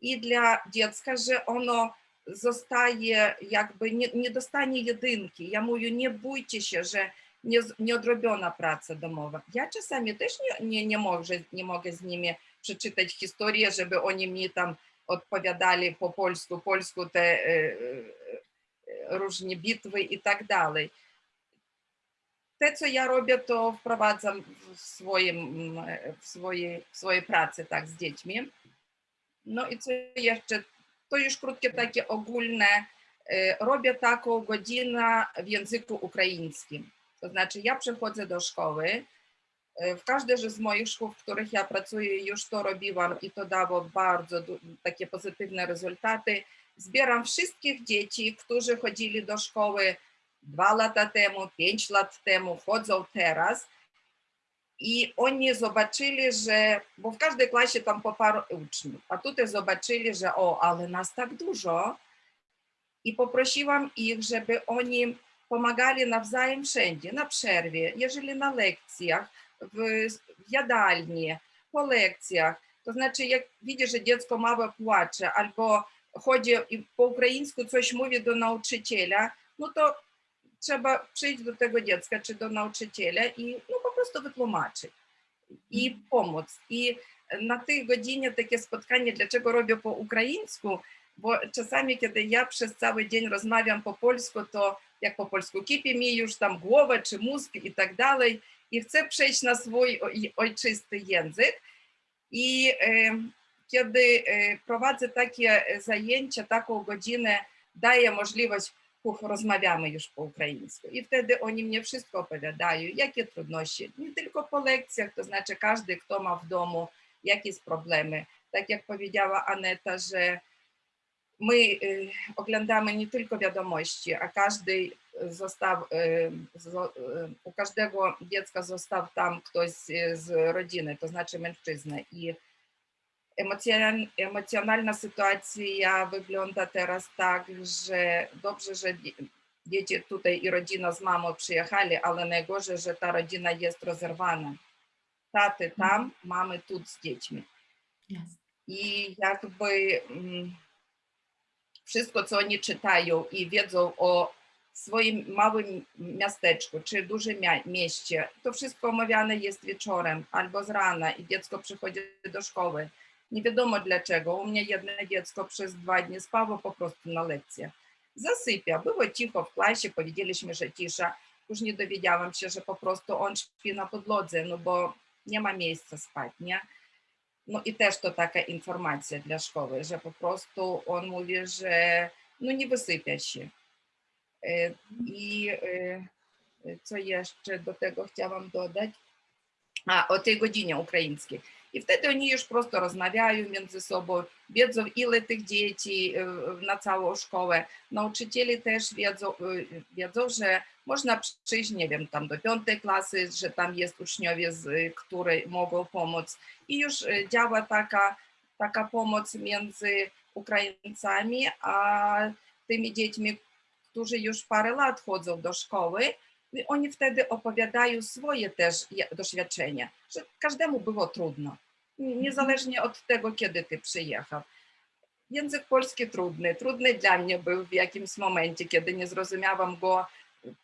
[SPEAKER 5] i dla dziecka, że ono zostaje jakby, nie, nie dostanie jedynki. Ja mówię, nie bójcie się, że nie, nieodrobiona praca domowa. Ja czasami też nie, nie, nie, mogę, nie mogę z nimi przeczytać historię, żeby oni mi tam odpowiadali po polsku, polsku te e, e, różne bitwy i tak dalej te, co ja robię, to wprowadzam w, swoim, w, swojej, w swojej pracy tak, z dziećmi. No i co jeszcze? To już krótkie takie ogólne. E, Robię taką godzinę w języku ukraińskim. To znaczy ja przychodzę do szkoły. E, W każdej z moich szkół, w których ja pracuję, już to robiłam i to dało bardzo takie pozytywne rezultaty. Zbieram wszystkich dzieci, którzy chodzili do szkoły dwa lata temu, pięć lat temu, chodzą teraz. I oni zobaczyli, że, bo w każdej klasie tam po paru uczniów, a tutaj zobaczyli, że o, ale nas tak dużo. I poprosiłam ich, żeby oni pomagali nawzajem wszędzie, na przerwie, jeżeli na lekcjach, w, jadalni, po lekcjach. To znaczy, jak widzisz, że dziecko małe płacze albo chodzi po ukraińsku coś mówi do nauczyciela, no to trzeba przyjść do tego dziecka czy do nauczyciela i no, po prostu wytłumaczyć i pomóc. I na tej godzinie takie spotkanie, dlaczego robię po ukraińsku, Bo czasami, kiedy ja przez cały dzień rozmawiam po polsku, to jak po polsku kipi mi już tam głowa czy mózg i tak dalej i chcę przejść na swój oj- ojczysty język. I e, kiedy e, prowadzę takie zajęcia, taką godzinę, daję możliwość, rozmawiamy już po ukraińsku. I wtedy oni mnie wszystko opowiadają, jakie trudności, nie tylko po lekcjach, to znaczy każdy, kto ma w domu jakieś problemy. Tak jak powiedziała Aneta, że my y, oglądamy nie tylko wiadomości, a każdy został, y, y, u każdego dziecka został tam ktoś z, rodziny, to znaczy mężczyzna. I emocjonal, emocjonalna sytuacja wygląda teraz tak, że dobrze, że dzie- dzieci tutaj i rodzina z mamą przyjechali, ale najgorzej, że ta rodzina jest rozerwana. Taty tam, mamy tu z dziećmi. I jakby mm, wszystko, co oni czytają i wiedzą o swoim małym miasteczku czy dużym mieście, to wszystko omawiane jest wieczorem albo z rana i dziecko przychodzi do szkoły. Nie wiadomo dlaczego. U mnie jedno dziecko przez dwa dni spało po prostu na lekcjach. Zasypia. Było cicho w klasie, powiedzieliśmy, że cisza. Później dowiedziałam się, że po prostu on śpi na podłodze, no bo nie ma miejsca spać, nie? No i też to taka informacja dla szkoły, że po prostu on mówi, że no nie wysypia się. I co jeszcze do tego chciałam dodać? A, o tej godzinie ukraińskiej. I wtedy oni już prosto rozmawiają między sobą, wiedzą ile tych dzieci na całą szkołę. Nauczyciele też wiedzą, wiedzą, że można przyjść, nie wiem, tam do piątej klasy, że tam jest uczniowie, z, którzy mogą pomóc. I już e, działa taka, taka pomoc między Ukraińcami a tymi dziećmi, którzy już parę lat chodzą do szkoły. I oni wtedy opowiadają swoje też doświadczenia, że każdemu było trudno, niezależnie od tego, kiedy ty przyjechał. Język polski trudny, trudny dla mnie był w jakimś momencie, kiedy nie zrozumiałam go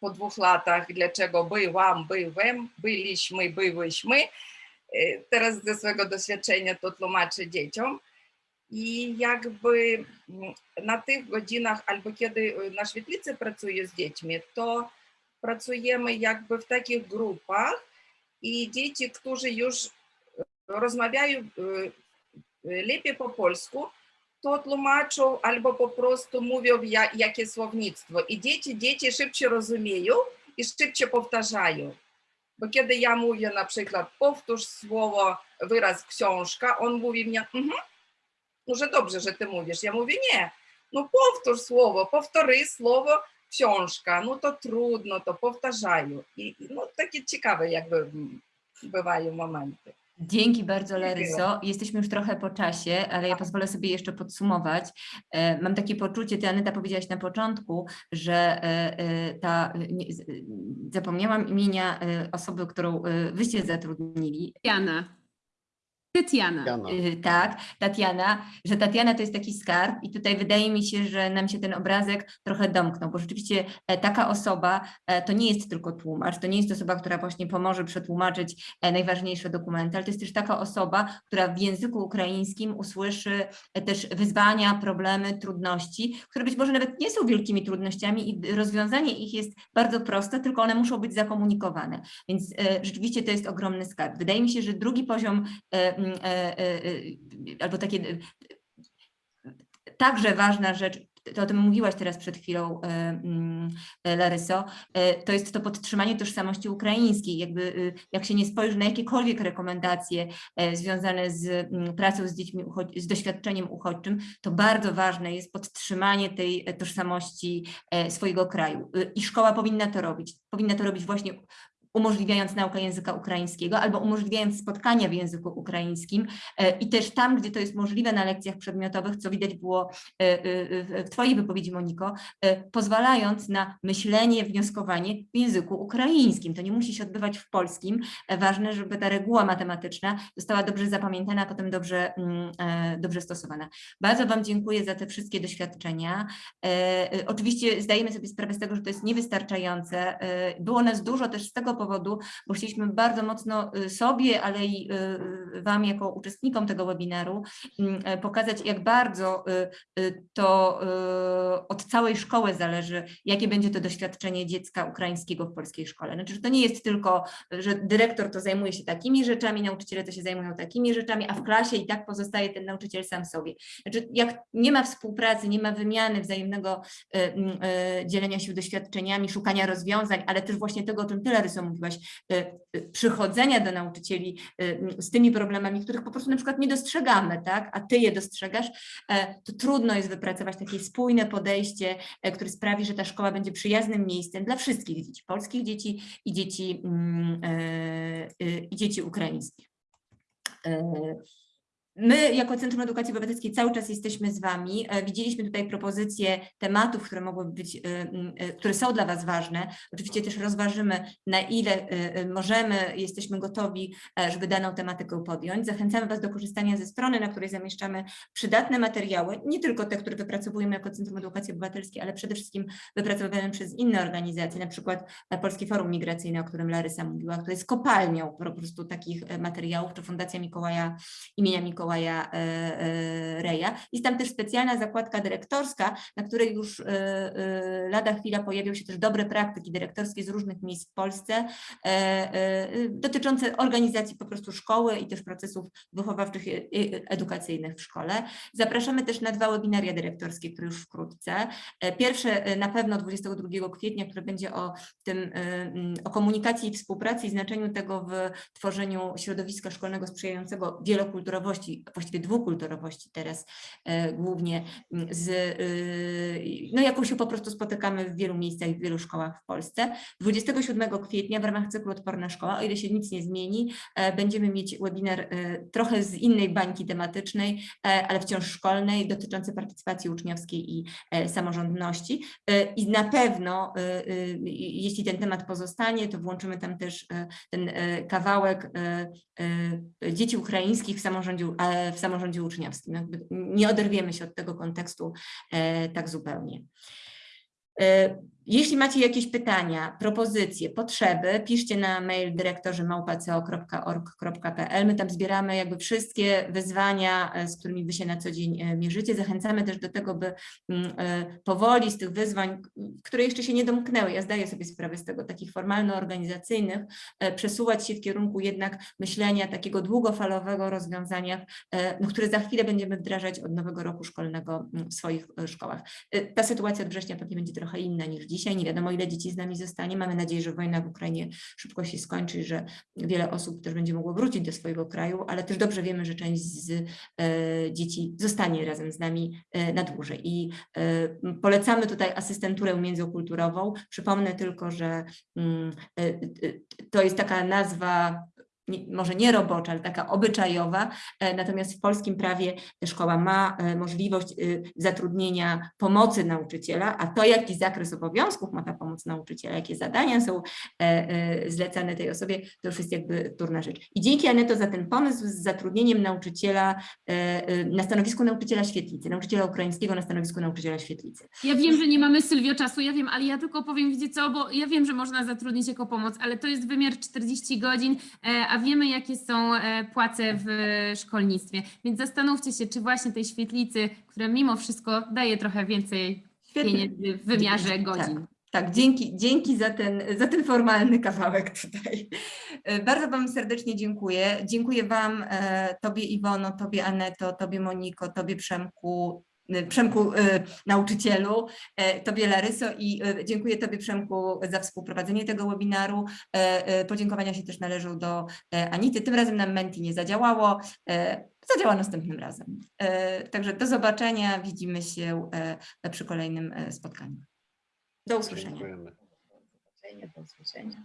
[SPEAKER 5] po dwóch latach, dlaczego byłam, byłem, byliśmy, byłyśmy. E, Teraz ze swojego doświadczenia to tłumaczę dzieciom. I jakby mm, na tych godzinach, albo kiedy y, na świetlicy pracuję z dziećmi, to pracujemy jakby w takich grupach i dzieci, którzy już rozmawiają y, y, lepiej po polsku, to tłumaczą albo po prostu mówią ja, jakie słownictwo. I dzieci, dzieci szybciej rozumieją i szybciej powtarzają. Bo kiedy ja mówię na przykład powtórz słowo, wyraz książka, on mówi mnie, mhm, no że dobrze, że ty mówisz. Ja mówię, nie, no powtórz słowo, powtórzy słowo książka, no to trudno, to powtarzają. I i no takie
[SPEAKER 1] Dzięki bardzo, Laryso. Jesteśmy już trochę po czasie, ale ja pozwolę sobie jeszcze podsumować. E, Mam takie poczucie, ty Aneta powiedziałaś na początku, że e, e, ta, zapomniałam imienia osoby, którą wyście zatrudnili,
[SPEAKER 4] Jana. Tetiana.
[SPEAKER 2] Jana.
[SPEAKER 1] Y, Tak, Tatiana, że Tatiana to jest taki skarb i tutaj wydaje mi się, że nam się ten obrazek trochę domknął, bo rzeczywiście e, taka osoba e, to nie jest tylko tłumacz, to nie jest osoba, która właśnie pomoże przetłumaczyć e, najważniejsze dokumenty, ale to jest też taka osoba, która w języku ukraińskim usłyszy też wyzwania, problemy, trudności, które być może nawet nie są wielkimi trudnościami i rozwiązanie ich jest bardzo proste, tylko one muszą być zakomunikowane. Więc rzeczywiście to jest ogromny skarb. Wydaje mi się, że drugi poziom albo takie e, także ważna rzecz, to o tym mówiłaś teraz przed chwilą, e, mm, e, Laryso, e, to jest to podtrzymanie tożsamości ukraińskiej. Jakby y, jak się nie spojrzy na jakiekolwiek rekomendacje e, związane z mm, pracą z dziećmi, z doświadczeniem uchodźczym, to bardzo ważne jest podtrzymanie tej e, tożsamości e, swojego kraju. Y, I szkoła powinna to robić. Powinna to robić właśnie umożliwiając naukę języka ukraińskiego albo umożliwiając spotkania w języku ukraińskim e, i też tam, gdzie to jest możliwe na lekcjach przedmiotowych, co widać było e, e, w Twojej wypowiedzi, Moniko, pozwalając na myślenie, wnioskowanie w języku ukraińskim. To nie musi się odbywać w polskim. Ważne, żeby ta reguła matematyczna została dobrze zapamiętana, a potem dobrze, mm, dobrze stosowana. Bardzo Wam dziękuję za te wszystkie doświadczenia. Oczywiście zdajemy sobie sprawę z tego, że to jest niewystarczające. Było nas dużo też z tego powodu, bo chcieliśmy bardzo mocno y, sobie, ale i y, Wam jako uczestnikom tego webinaru mm, e, pokazać, jak bardzo y, y, to y, od całej szkoły zależy, jakie będzie to doświadczenie dziecka ukraińskiego w polskiej szkole. Znaczy, że to nie jest tylko, że dyrektor to zajmuje się takimi rzeczami, nauczyciele to się zajmują takimi rzeczami, a w klasie i tak pozostaje ten nauczyciel sam sobie. Znaczy, jak nie ma współpracy, nie ma wymiany wzajemnego y, mm, y, dzielenia się doświadczeniami, szukania rozwiązań, ale też właśnie tego, o czym Ty, Laryso, mówiłaś, y, y, przychodzenia do nauczycieli mm, z tymi problemami, których po prostu na przykład nie dostrzegamy, tak? a Ty je dostrzegasz, e, to trudno jest wypracować takie spójne podejście, e, które sprawi, że ta szkoła będzie przyjaznym miejscem dla wszystkich dzieci, polskich dzieci i dzieci, mm, e, e, i dzieci ukraińskich. My jako Centrum Edukacji Obywatelskiej cały czas jesteśmy z Wami. E, Widzieliśmy tutaj propozycje tematów, które mogłyby być, e, e, które są dla Was ważne. Oczywiście też rozważymy, na ile możemy, jesteśmy gotowi, żeby daną tematykę podjąć. Zachęcamy Was do korzystania ze strony, na której zamieszczamy przydatne materiały, nie tylko te, które wypracowujemy jako Centrum Edukacji Obywatelskiej, ale przede wszystkim wypracowywane przez inne organizacje, na przykład Polskie Forum Migracyjne, o którym Larysa mówiła, które jest kopalnią po prostu takich materiałów, czy Fundacja Mikołaja imienia Mikołaja e, e, Reja. Jest tam też specjalna zakładka dyrektorska, na której już e, lada chwila pojawią się też dobre praktyki dyrektorskie z różnych miejsc w Polsce, dotyczące organizacji po prostu szkoły i też procesów wychowawczych i edukacyjnych w szkole. Zapraszamy też na dwa webinaria dyrektorskie, które już wkrótce. Pierwsze na pewno 22 kwietnia, które będzie o tym, o komunikacji i współpracy i znaczeniu tego w tworzeniu środowiska szkolnego sprzyjającego wielokulturowości, właściwie dwukulturowości teraz e, głównie mm, z, y, no jaką się po prostu spotykamy w wielu miejscach w wielu szkołach w Polsce. 27 kwietnia w ramach cyklu Odporna Szkoła, o ile się nic nie zmieni, e, będziemy mieć webinar e, trochę z innej bańki tematycznej, ale wciąż szkolnej, dotyczący partycypacji uczniowskiej i samorządności. I na pewno, jeśli ten temat pozostanie, to włączymy tam też ten kawałek dzieci ukraińskich w samorządzie, w samorządzie uczniowskim. Jakby nie oderwiemy się od tego kontekstu e, tak zupełnie. Jeśli macie jakieś pytania, propozycje, potrzeby, piszcie na mail dyrektorzy małpa.co.org.pl. My tam zbieramy jakby wszystkie wyzwania, e, z którymi wy się na co dzień e, mierzycie. Zachęcamy też do tego, by mm, e, powoli z tych wyzwań, które jeszcze się nie domknęły, ja zdaję sobie sprawę z tego, takich formalno-organizacyjnych, przesuwać się w kierunku jednak myślenia takiego długofalowego rozwiązania, no, które za chwilę będziemy wdrażać od nowego roku szkolnego mm, w swoich szkołach. Ta sytuacja od września pewnie będzie trochę inna niż dzisiaj. Nie wiadomo, ile dzieci z nami zostanie. Mamy nadzieję, że wojna w Ukrainie szybko się skończy że wiele osób też będzie mogło wrócić do swojego kraju, ale też dobrze wiemy, że część z e, dzieci zostanie razem z nami e, na dłużej. I e, polecamy tutaj asystenturę międzykulturową. Przypomnę tylko, że mm, to jest taka nazwa może nie robocza, ale taka obyczajowa, e, natomiast w polskim prawie szkoła ma e, możliwość y, zatrudnienia pomocy nauczyciela, a to jaki zakres obowiązków ma ta pomoc nauczyciela, jakie zadania są e, zlecane tej osobie, to już jest jakby turna rzecz. I dzięki Aneto za ten pomysł z zatrudnieniem nauczyciela na stanowisku nauczyciela świetlicy, nauczyciela ukraińskiego na stanowisku nauczyciela świetlicy.
[SPEAKER 4] Ja wiem, że nie mamy Sylwio czasu, ja wiem, ale ja tylko powiem, wiecie co, bo ja wiem, że można zatrudnić jako pomoc, ale to jest wymiar 40 godzin, a wiemy, jakie są e, płace w szkolnictwie. Więc zastanówcie się, czy właśnie tej świetlicy, która mimo wszystko daje trochę więcej
[SPEAKER 1] Świetnie.
[SPEAKER 4] pieniędzy w wymiarze
[SPEAKER 1] Tak.
[SPEAKER 4] godzin.
[SPEAKER 1] Tak, dzięki, dzięki za, ten, za ten formalny kawałek tutaj. E, Bardzo Wam serdecznie dziękuję. Dziękuję Wam, e, Tobie Iwono, Tobie Aneto, Tobie Moniko, Tobie Przemku, Przemku e, nauczycielu, e, Tobie Laryso i e, dziękuję Tobie Przemku za współprowadzenie tego webinaru. E, e, Podziękowania się też należą do Anity. Tym razem nam Menti nie zadziałało. Zadziała następnym razem. Także do zobaczenia. Widzimy się przy kolejnym spotkaniu. Do usłyszenia.
[SPEAKER 2] Dziękujemy.
[SPEAKER 5] Do usłyszenia.